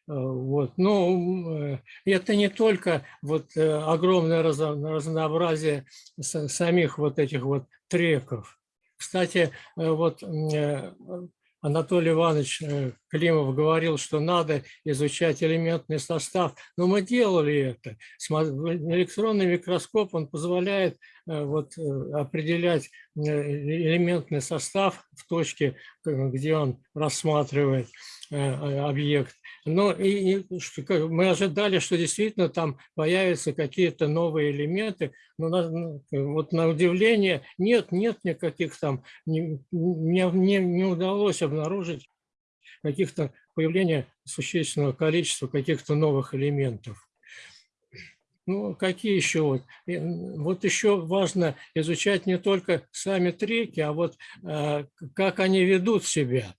Speaker 14: Вот. Но э, это не только вот огромное разно- разнообразие са- самих вот этих вот треков. Кстати, вот Анатолий Иванович э, Климов говорил, что надо изучать элементный состав, но мы делали это. Электронный микроскоп, он позволяет э, вот, э, определять элементный состав в точке, где он рассматривает объект. Но и, и как мы ожидали, что действительно там появятся какие-то новые элементы, но на- ну, вот на удивление нет, нет никаких там, не, не, не- удалось обнаружить каких-то появления существенного количества каких-то новых элементов. Ну, какие еще вот? И, Вот еще важно изучать не только сами треки, а вот э, как они ведут себя.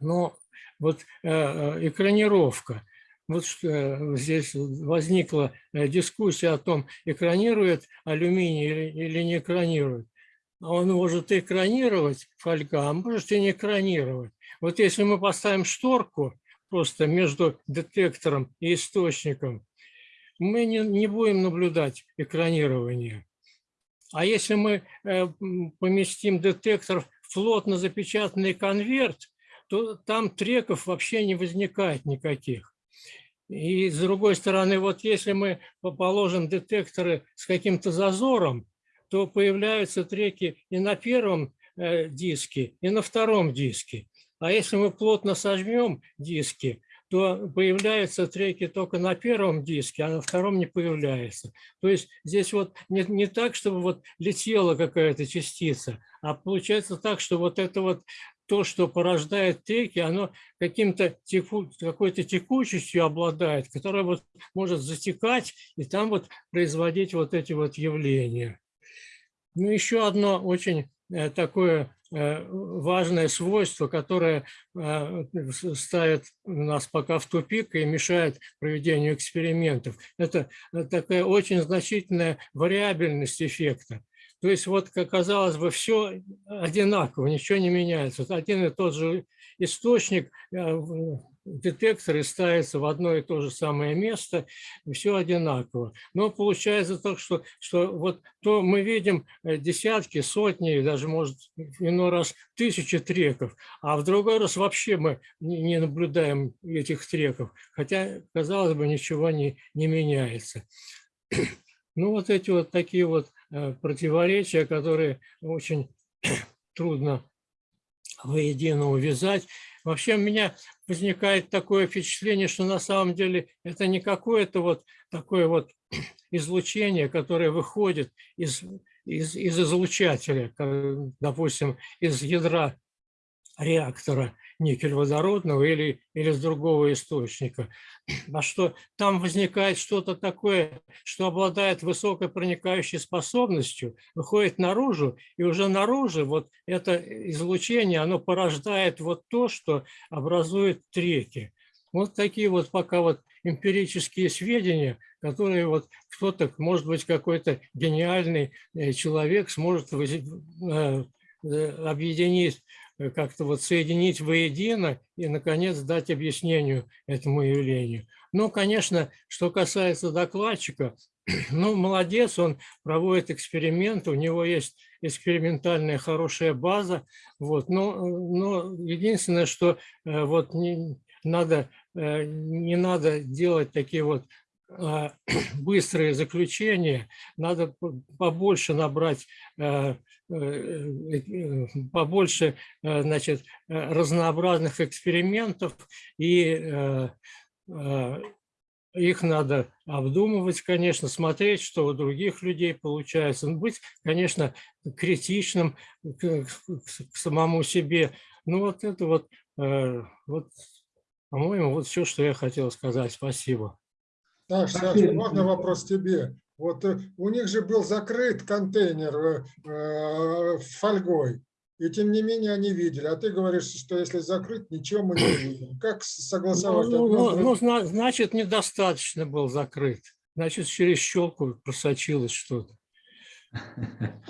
Speaker 14: Но вот э, э, экранировка. Вот э, здесь возникла э, дискуссия о том, экранирует алюминий или, или не экранирует. Он может экранировать фольга, а может и не экранировать. Вот если мы поставим шторку просто между детектором и источником, мы не, не будем наблюдать экранирование. А если мы поместим детектор в плотно запечатанный конверт, то там треков вообще не возникает никаких. И с другой стороны, вот если мы по- положим детекторы с каким-то зазором, то появляются треки и на первом э, диске, и на втором диске. А если мы плотно сожмем диски, то появляются треки только на первом диске, а на втором не появляется. То есть здесь вот не, не так, чтобы вот летела какая-то частица, а получается так, что вот это вот то, что порождает треки, оно каким-то теку, какой-то текучестью обладает, которая вот может затекать и там вот производить вот эти вот явления. Ну, еще одно очень э, такое э, важное свойство, которое э, ставит нас пока в тупик и мешает проведению экспериментов. Это такая очень значительная вариабельность эффекта. То есть вот, как казалось бы, все одинаково, ничего не меняется. Один и тот же источник, э, в- детектор и ставится в одно и то же самое место, все одинаково. Но получается так, что, что вот то мы видим э, десятки, сотни, даже, может, иной раз тысячи треков, а в другой раз вообще мы не наблюдаем этих треков, хотя, казалось бы, ничего не, не меняется. Ну, вот эти вот такие вот противоречия, которые очень трудно воедино увязать. Вообще у меня возникает такое впечатление, что на самом деле это не какое-то вот такое вот излучение, которое выходит из, из, из излучателя, допустим, из ядра реактора никель-водородного или, или с другого источника. А что там возникает что-то такое, что обладает высокой проникающей способностью, выходит наружу, и уже наружу вот это излучение, оно порождает вот то, что образует треки. Вот такие вот пока вот эмпирические сведения, которые вот кто-то, может быть, какой-то гениальный э, человек сможет э, э, объединить, как-то вот соединить воедино и, наконец, дать объяснению этому явлению. Ну, конечно, что касается докладчика, ну, молодец, он проводит эксперименты, у него есть экспериментальная хорошая база, вот, но, но единственное, что э, вот не, надо, э, не надо делать такие вот а, быстрые заключения, надо побольше набрать, э, э, э, побольше, э, значит, разнообразных экспериментов и их надо обдумывать, конечно, смотреть, что у других людей получается. Ну, Быть, конечно, критичным к, самому себе. Ну вот это вот, вот по-моему, вот все, что я хотел сказать. Спасибо.
Speaker 4: Саша,
Speaker 1: Спасибо.
Speaker 4: можно вопрос тебе? Вот э, у них же был закрыт контейнер э, э, фольгой, и тем не менее они видели. А ты говоришь, что если закрыть, ничего мы не видим. Как
Speaker 14: Ну,
Speaker 4: согласовать?
Speaker 14: ну, ну, ну, зна- значит, недостаточно был закрыт. Значит, через щелку просочилось что-то.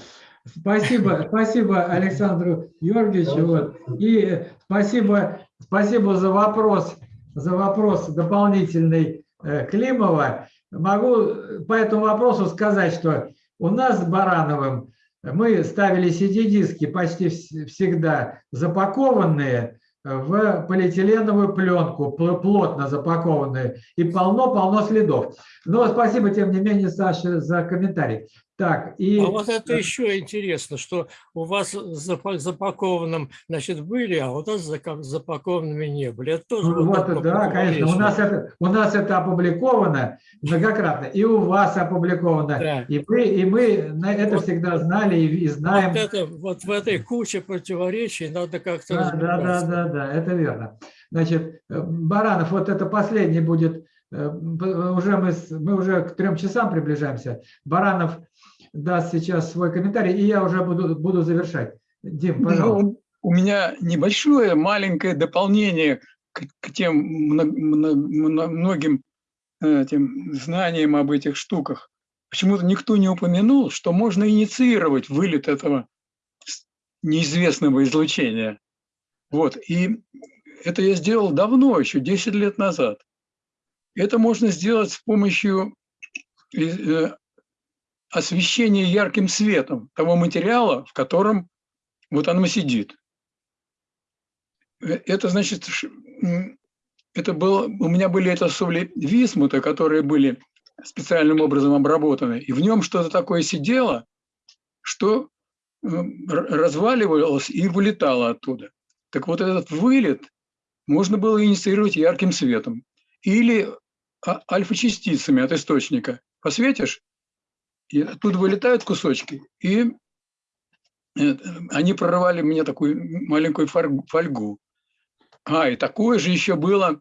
Speaker 1: Спасибо, спасибо Александру Георгиевичу. Вот. И спасибо, спасибо за вопрос за вопрос дополнительный Климова. Могу по этому вопросу сказать, что у нас с Барановым мы ставили CD-диски почти вс- всегда запакованные в полиэтиленовую пленку, пл- плотно запакованные, и полно-полно следов. Но спасибо, тем не менее, Саша, за комментарий. Так, и...
Speaker 14: А вот это еще интересно, что у вас запа- запакованным, значит, были, а у нас запакованными не были. Это тоже
Speaker 1: Ну,
Speaker 14: вот
Speaker 1: Вот, да, конечно. У нас, это, у нас это опубликовано многократно, и у вас опубликовано.
Speaker 14: Да.
Speaker 1: И, мы, и мы это
Speaker 14: Вот-
Speaker 1: всегда знали и, и знаем.
Speaker 14: Вот, это, вот в этой куче противоречий надо как-то
Speaker 1: Да, да, да, да, да, это верно. Значит, э, Баранов, вот это последний будет, уже мы, мы уже к трем часам приближаемся. Баранов даст сейчас свой комментарий, и я уже буду, буду завершать. Дим, пожалуйста.
Speaker 9: Ну, у меня небольшое, маленькое дополнение к, к тем мно- мно- мно- многим э, этим знаниям об этих штуках. Почему-то никто не упомянул, что можно инициировать вылет этого неизвестного излучения. Вот. И это я сделал давно, еще 10 лет назад. Это можно сделать с помощью э, освещения ярким светом того материала, в котором вот оно сидит. Э, Это значит, это было, у меня были это соли висмута, которые были специальным образом обработаны, и в нем что-то такое сидело, что р- разваливалось и вылетало оттуда. Так вот этот вылет можно было инициировать ярким светом или а- альфа-частицами от источника. Посветишь, и оттуда вылетают кусочки, и э, они прорывали мне такую маленькую фольгу. А, и такое же еще было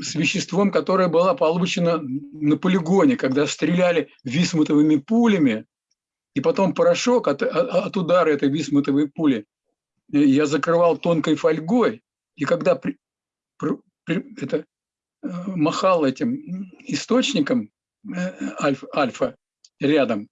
Speaker 9: с веществом, которое было получено на полигоне, когда стреляли висмутовыми пулями, и потом порошок от, от- от удара этой висмутовой пули э, я закрывал тонкой фольгой, и когда при- пр- при- это, махал этим источником э, альфа, альфа рядом,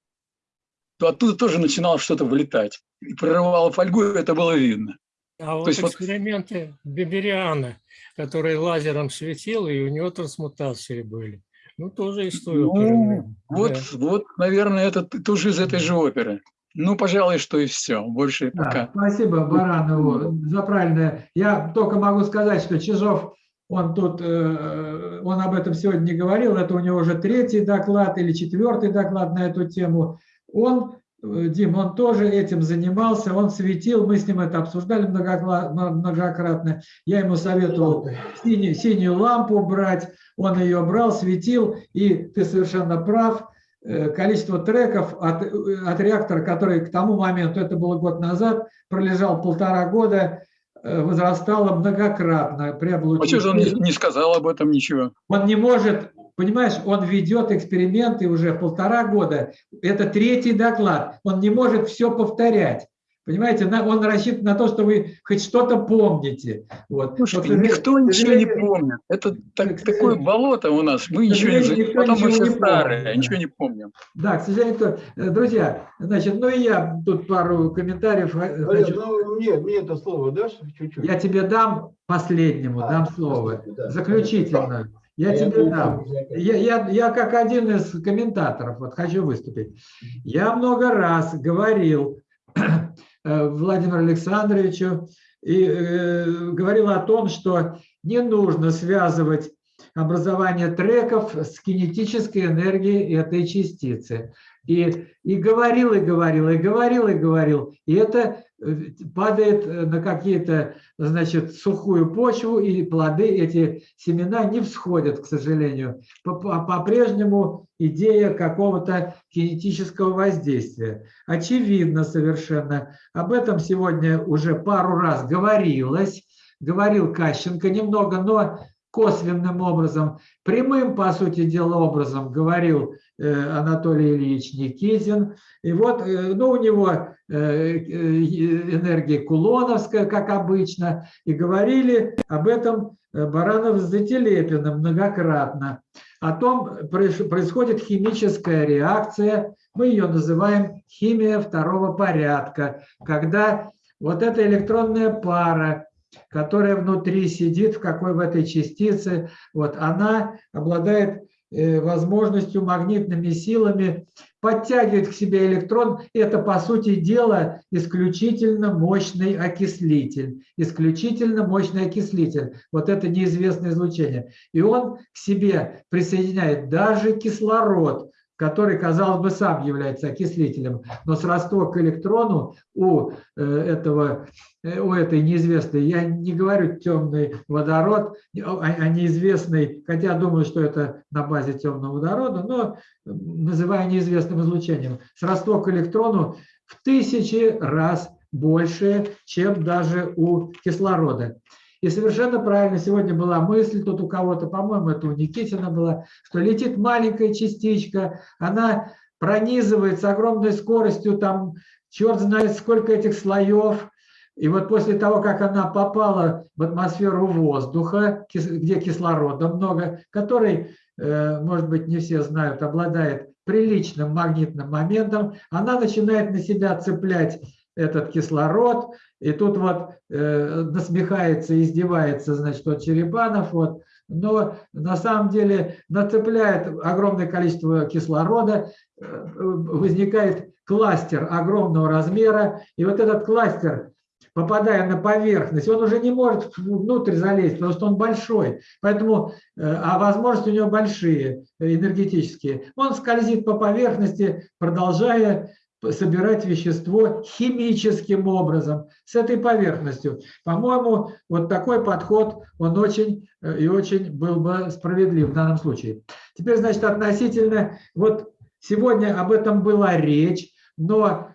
Speaker 9: то оттуда тоже начинало что-то вылетать. И прорывало фольгу, и это было видно.
Speaker 14: А вот
Speaker 9: есть вот-
Speaker 14: эксперименты Бибериана, который лазером светил, и у него трансмутации были. Ну, тоже история.
Speaker 9: Ну, вот, вот, наверное, это тоже из этой же оперы. Ну, пожалуй, что и все. Больше
Speaker 1: Да,
Speaker 9: пока.
Speaker 1: спасибо Баранову за правильное. Я только могу сказать, что Чижов, он тут, э, он об этом сегодня не говорил, это у него уже третий доклад или четвертый доклад на эту тему. Он, э, Дим, он тоже этим занимался, он светил, мы с ним это обсуждали многократно. Я ему советовал синюю, синюю лампу брать, он ее брал, светил, и ты совершенно прав, э, количество треков от, от реактора, который к тому моменту, это было год назад, пролежал полтора года, возрастало многократно при
Speaker 9: А что же он не,
Speaker 1: облучении.
Speaker 9: не сказал об этом ничего?
Speaker 1: Он не может, понимаешь, он ведет эксперименты уже полтора года. Это третий доклад. Он не может все повторять. Понимаете, на- он рассчитан на то, что вы хоть что-то помните. Вот.
Speaker 9: Слушайте,
Speaker 1: сожалению-
Speaker 9: никто
Speaker 1: к
Speaker 9: ничего не помнит. Это так- такое болото у нас. Мы ничего не Потом мы
Speaker 1: ничего
Speaker 9: все
Speaker 1: не
Speaker 9: старые,
Speaker 1: помнит,
Speaker 9: ничего
Speaker 1: да.
Speaker 9: не помним.
Speaker 1: Да, к сожалению, кто- э, друзья, значит, ну и я тут пару комментариев
Speaker 5: Олег,
Speaker 1: хочу.
Speaker 5: ну мне, мне это слово дашь чуть-чуть?
Speaker 1: Я тебе дам последнему,
Speaker 5: А,
Speaker 1: дам слово,
Speaker 5: да.
Speaker 1: заключительно. Я
Speaker 5: А я
Speaker 1: тебе
Speaker 5: не
Speaker 1: дам.
Speaker 5: я-
Speaker 1: Я, я, я как один из комментаторов вот хочу выступить. Я много раз говорил э, Владимиру Александровичу и э, говорил о том, что не нужно связывать образование треков с кинетической энергией этой частицы. И, и говорил, и говорил, и говорил, и говорил. И это э, падает э, на какие-то, значит, сухую почву, и плоды, эти семена не всходят, к сожалению. По- по- По-прежнему идея какого-то кинетического воздействия. Очевидно совершенно. Об этом сегодня уже пару раз говорилось. Говорил Кащенко немного, но косвенным образом, прямым, по сути дела, образом говорил э, Анатолий Ильич Никитин. И вот, э, ну, у него э, энергия кулоновская, как обычно, и говорили об этом Баранов с Зателепиным многократно. О том проис- происходит химическая реакция, мы ее называем химия второго порядка, когда вот эта электронная пара которая внутри сидит, в какой в этой частице, вот она обладает э, возможностью магнитными силами подтягивать к себе электрон. Это, по сути дела, исключительно мощный окислитель. Исключительно мощный окислитель. Вот это неизвестное излучение. И он к себе присоединяет даже кислород, который, казалось бы, сам является окислителем, но сродство к электрону у э, этого, э, у этой неизвестной, я не говорю темный водород, а, а неизвестный, хотя думаю, что это на базе темного водорода, но называю неизвестным излучением, сродство к электрону в тысячи раз больше, чем даже у кислорода. И совершенно правильно сегодня была мысль, тут у кого-то, по-моему, это у Никитина была, что летит маленькая частичка, она пронизывает с огромной скоростью, там черт знает сколько этих слоев, и вот после того, как она попала в атмосферу воздуха, где кислорода много, который, э, может быть, не все знают, обладает приличным магнитным моментом, она начинает на себя цеплять этот кислород, и тут вот э, насмехается, издевается, значит, вот Черепанов, вот, но на самом деле нацепляет огромное количество кислорода, э, возникает кластер огромного размера, и вот этот кластер, попадая на поверхность, он уже не может внутрь залезть, потому что он большой, поэтому, э, а возможности у него большие, энергетические. Он скользит по поверхности, продолжая собирать вещество химическим образом с этой поверхностью. По-моему, вот такой подход, он очень э, и очень был бы справедлив в данном случае. Теперь, значит, относительно, вот сегодня об этом была речь, но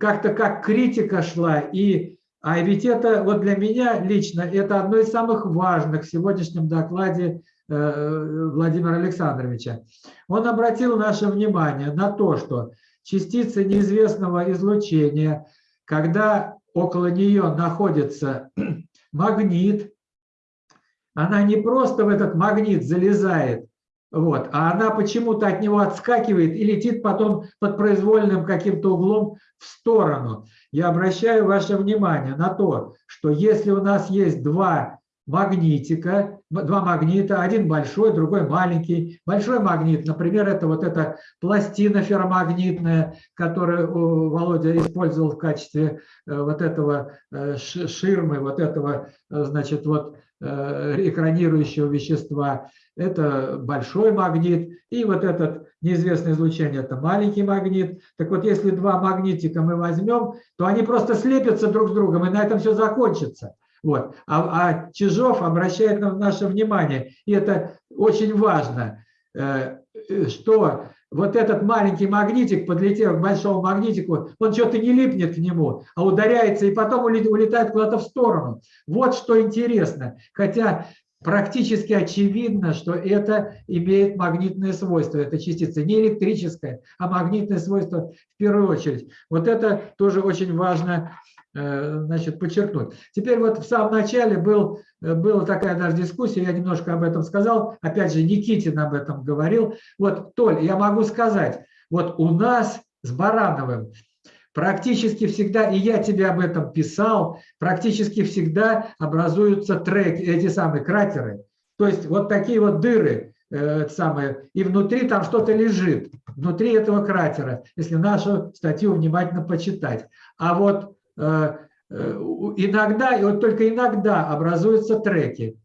Speaker 1: как-то как критика шла, и, а ведь это вот для меня лично, это одно из самых важных в сегодняшнем докладе э, Владимира Александровича. Он обратил наше внимание на то, что частица неизвестного излучения, когда около нее находится магнит, она не просто в этот магнит залезает, вот, а она почему-то от него отскакивает и летит потом под произвольным каким-то углом в сторону. Я обращаю ваше внимание на то, что если у нас есть два магнитика, два магнита, один большой, другой маленький. Большой магнит, например, это вот эта пластина ферромагнитная, которую Володя использовал в качестве э, вот этого э, ширмы, вот этого, э, значит, вот экранирующего вещества. Это большой магнит. И вот этот неизвестное излучение – это маленький магнит. Так вот, если два магнитика мы возьмем, то они просто слепятся друг с другом, и на этом все закончится. Вот. А, а Чижов обращает на наше внимание, и это очень важно, э, что вот этот маленький магнитик, подлетев к большому магнитику, он что-то не липнет к нему, а ударяется и потом улетает куда-то в сторону. Вот что интересно. Хотя практически очевидно, что это имеет магнитное свойство, эта частица, не электрическое, а магнитное свойство в первую очередь. Вот это тоже очень важно значит, подчеркнуть. Теперь вот в самом начале был, э, была такая даже дискуссия, я немножко об этом сказал, опять же Никитин об этом говорил. Вот, Толь, я могу сказать, вот у нас с Барановым практически всегда, и я тебе об этом писал, практически всегда образуются треки, эти самые кратеры. То есть вот такие вот дыры, э, самые, и внутри там что-то лежит, внутри этого кратера, если нашу статью внимательно почитать. А вот Э, э, иногда, и вот только иногда образуются треки.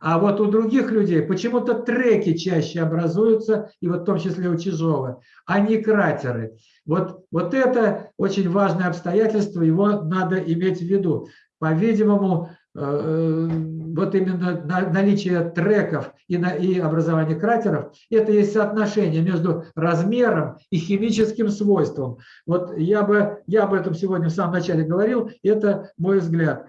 Speaker 1: А вот у других людей почему-то треки чаще образуются, и вот в том числе у Чижова, а не кратеры. Вот, вот это очень важное обстоятельство, его надо иметь в виду. По-видимому, Э, вот именно наличие треков и, образование кратеров, это есть соотношение между размером и химическим свойством. Вот я бы я об этом сегодня в самом начале говорил, это мой взгляд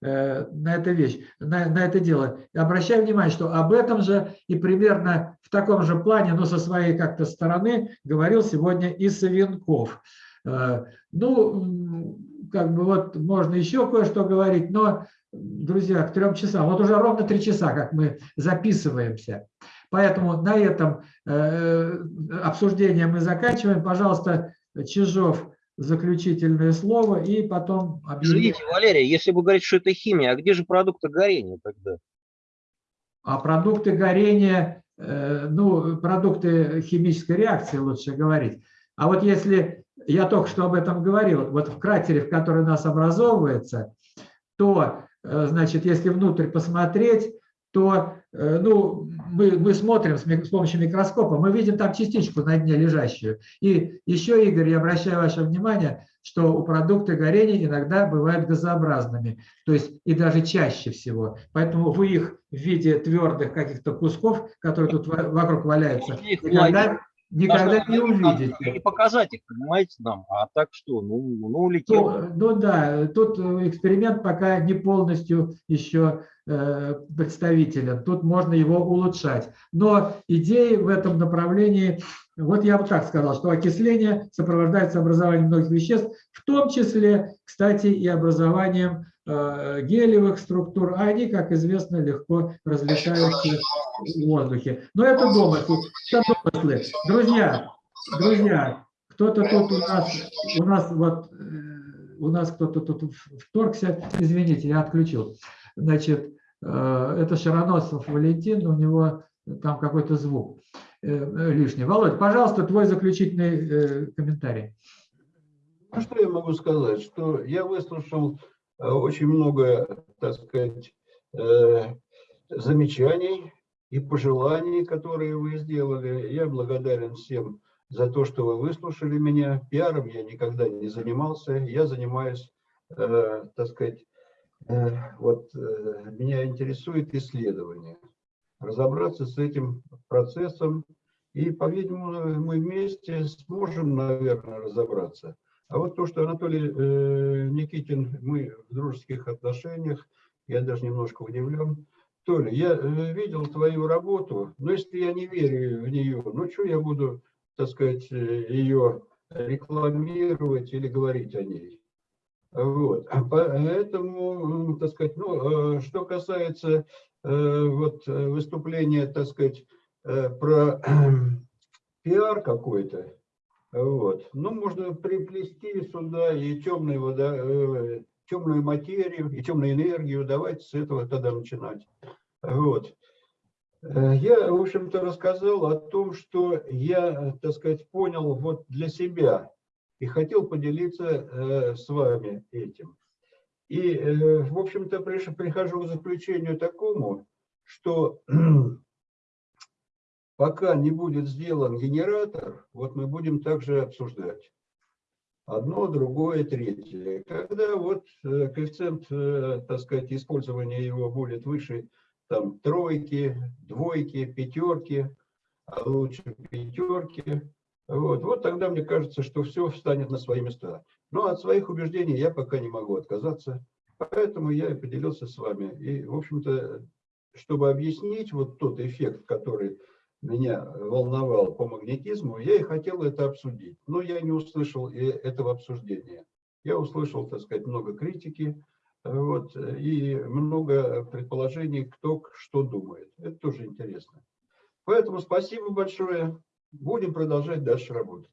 Speaker 1: э, на эту вещь, на, на это дело. Обращаю внимание, что об этом же и примерно в таком же плане, но со своей как-то стороны, говорил сегодня и Савенков. Э, ну, как бы вот можно еще кое-что говорить, но друзья, к трем часам. Вот уже ровно три часа, как мы записываемся. Поэтому на этом э, обсуждение мы заканчиваем. Пожалуйста, Чижов, заключительное слово и потом объявление.
Speaker 6: Извините, Валерий, если вы говорите, что это химия, а где же продукты горения тогда?
Speaker 1: А продукты горения, э, ну, продукты химической реакции, лучше говорить. А вот если, я только что об этом говорил, вот в кратере, в который у нас образовывается, то, э, значит, если внутрь посмотреть, то э, ну, мы, мы смотрим с, помощью микроскопа, мы видим там частичку на дне лежащую. И еще, Игорь, я обращаю ваше внимание, что у продукта горения иногда бывают газообразными, то есть и даже чаще всего. Поэтому вы их в виде твердых каких-то кусков, которые тут во- вокруг валяются,
Speaker 6: их
Speaker 1: никогда,
Speaker 6: Даже
Speaker 1: не увидите.
Speaker 6: Не показать их, понимаете, нам. А так что? Ну, ну улетел.
Speaker 1: Ну, ну да, тут э, эксперимент пока не полностью еще э, представителен. Тут можно его улучшать. Но идеи в этом направлении, вот я бы так сказал, что окисление сопровождается образованием многих веществ, в том числе, кстати, и образованием гелевых структур, а они, как известно, легко разлетаются в воздухе. Но это домыслы. Это домыслы. Друзья, друзья, кто-то тут у нас, у нас вот, э, у нас кто-то тут вторгся, извините, я отключил. Значит, э, это Шароносов Валентин, у него там какой-то звук э, лишний. Володь, пожалуйста, твой заключительный э, комментарий.
Speaker 5: Ну, что я могу сказать? Что я выслушал э, очень много, так сказать, э, замечаний и пожеланий, которые вы сделали. Я благодарен всем за то, что вы выслушали меня. Пиаром я никогда не занимался. Я занимаюсь, э, так сказать, э, вот э, меня интересует исследование. Разобраться с этим процессом. И, по-видимому, мы вместе сможем, наверное, разобраться. А вот то, что Анатолий э, Никитин, мы в дружеских отношениях, я даже немножко удивлен. Толя, я э, видел твою работу, но если я не верю в нее, ну что я буду, так сказать, э, ее рекламировать или говорить о ней? Вот. А Поэтому, так сказать, ну, э, что касается вот выступления, так сказать, про пиар какой-то, вот. Ну, можно приплести сюда и темную, вода, э, темную материю, и темную энергию. Давайте с этого тогда начинать. Вот. Э, Я, в общем-то, рассказал о том, что я, так сказать, понял вот для себя и хотел поделиться э, с вами этим. И, в общем-то, прихожу к заключению такому, что пока не будет сделан генератор, вот мы будем также обсуждать. Одно, другое, третье. Когда вот э, коэффициент, э, так сказать, использования его будет выше там тройки, двойки, пятерки, а лучше пятерки, вот, вот тогда мне кажется, что все встанет на свои места. Но от своих убеждений я пока не могу отказаться, поэтому я и поделился с вами. И, в общем-то, чтобы объяснить вот тот эффект, который меня волновал по магнетизму, я и хотел это обсудить. Но я не услышал этого обсуждения. Я услышал, так сказать, много критики вот, и много предположений, кто что думает. Это тоже интересно. Поэтому спасибо большое. Будем продолжать дальше работать.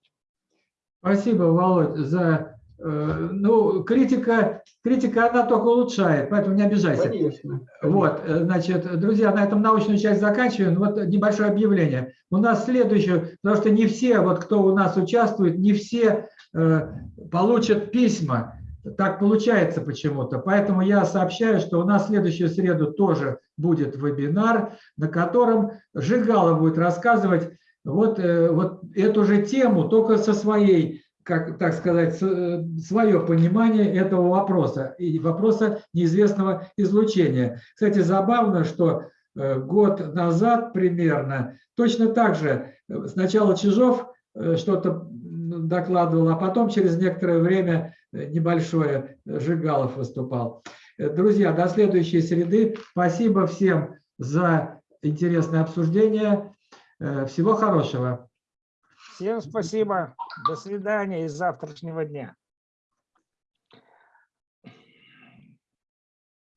Speaker 1: Спасибо, Володь, за... э, Ну, критика, критика, она только улучшает, поэтому не обижайся.
Speaker 5: Конечно.
Speaker 1: Вот, э, значит, друзья, на этом научную часть заканчиваем. Вот небольшое объявление. У нас следующее, потому что не все, вот кто у нас участвует, не все э, получат письма. Так получается почему-то. Поэтому я сообщаю, что у нас в следующую среду тоже будет вебинар, на котором Жигала будет рассказывать вот, э, вот эту же тему, только со своей, как так сказать, э, свое понимание этого вопроса и вопроса неизвестного излучения. Кстати, забавно, что э, год назад примерно точно так же э, сначала Чижов что-то докладывал, а потом через некоторое время небольшое Жигалов выступал. Друзья, до следующей среды. Спасибо всем за интересное обсуждение. Всего хорошего.
Speaker 2: Всем спасибо. До свидания и завтрашнего дня.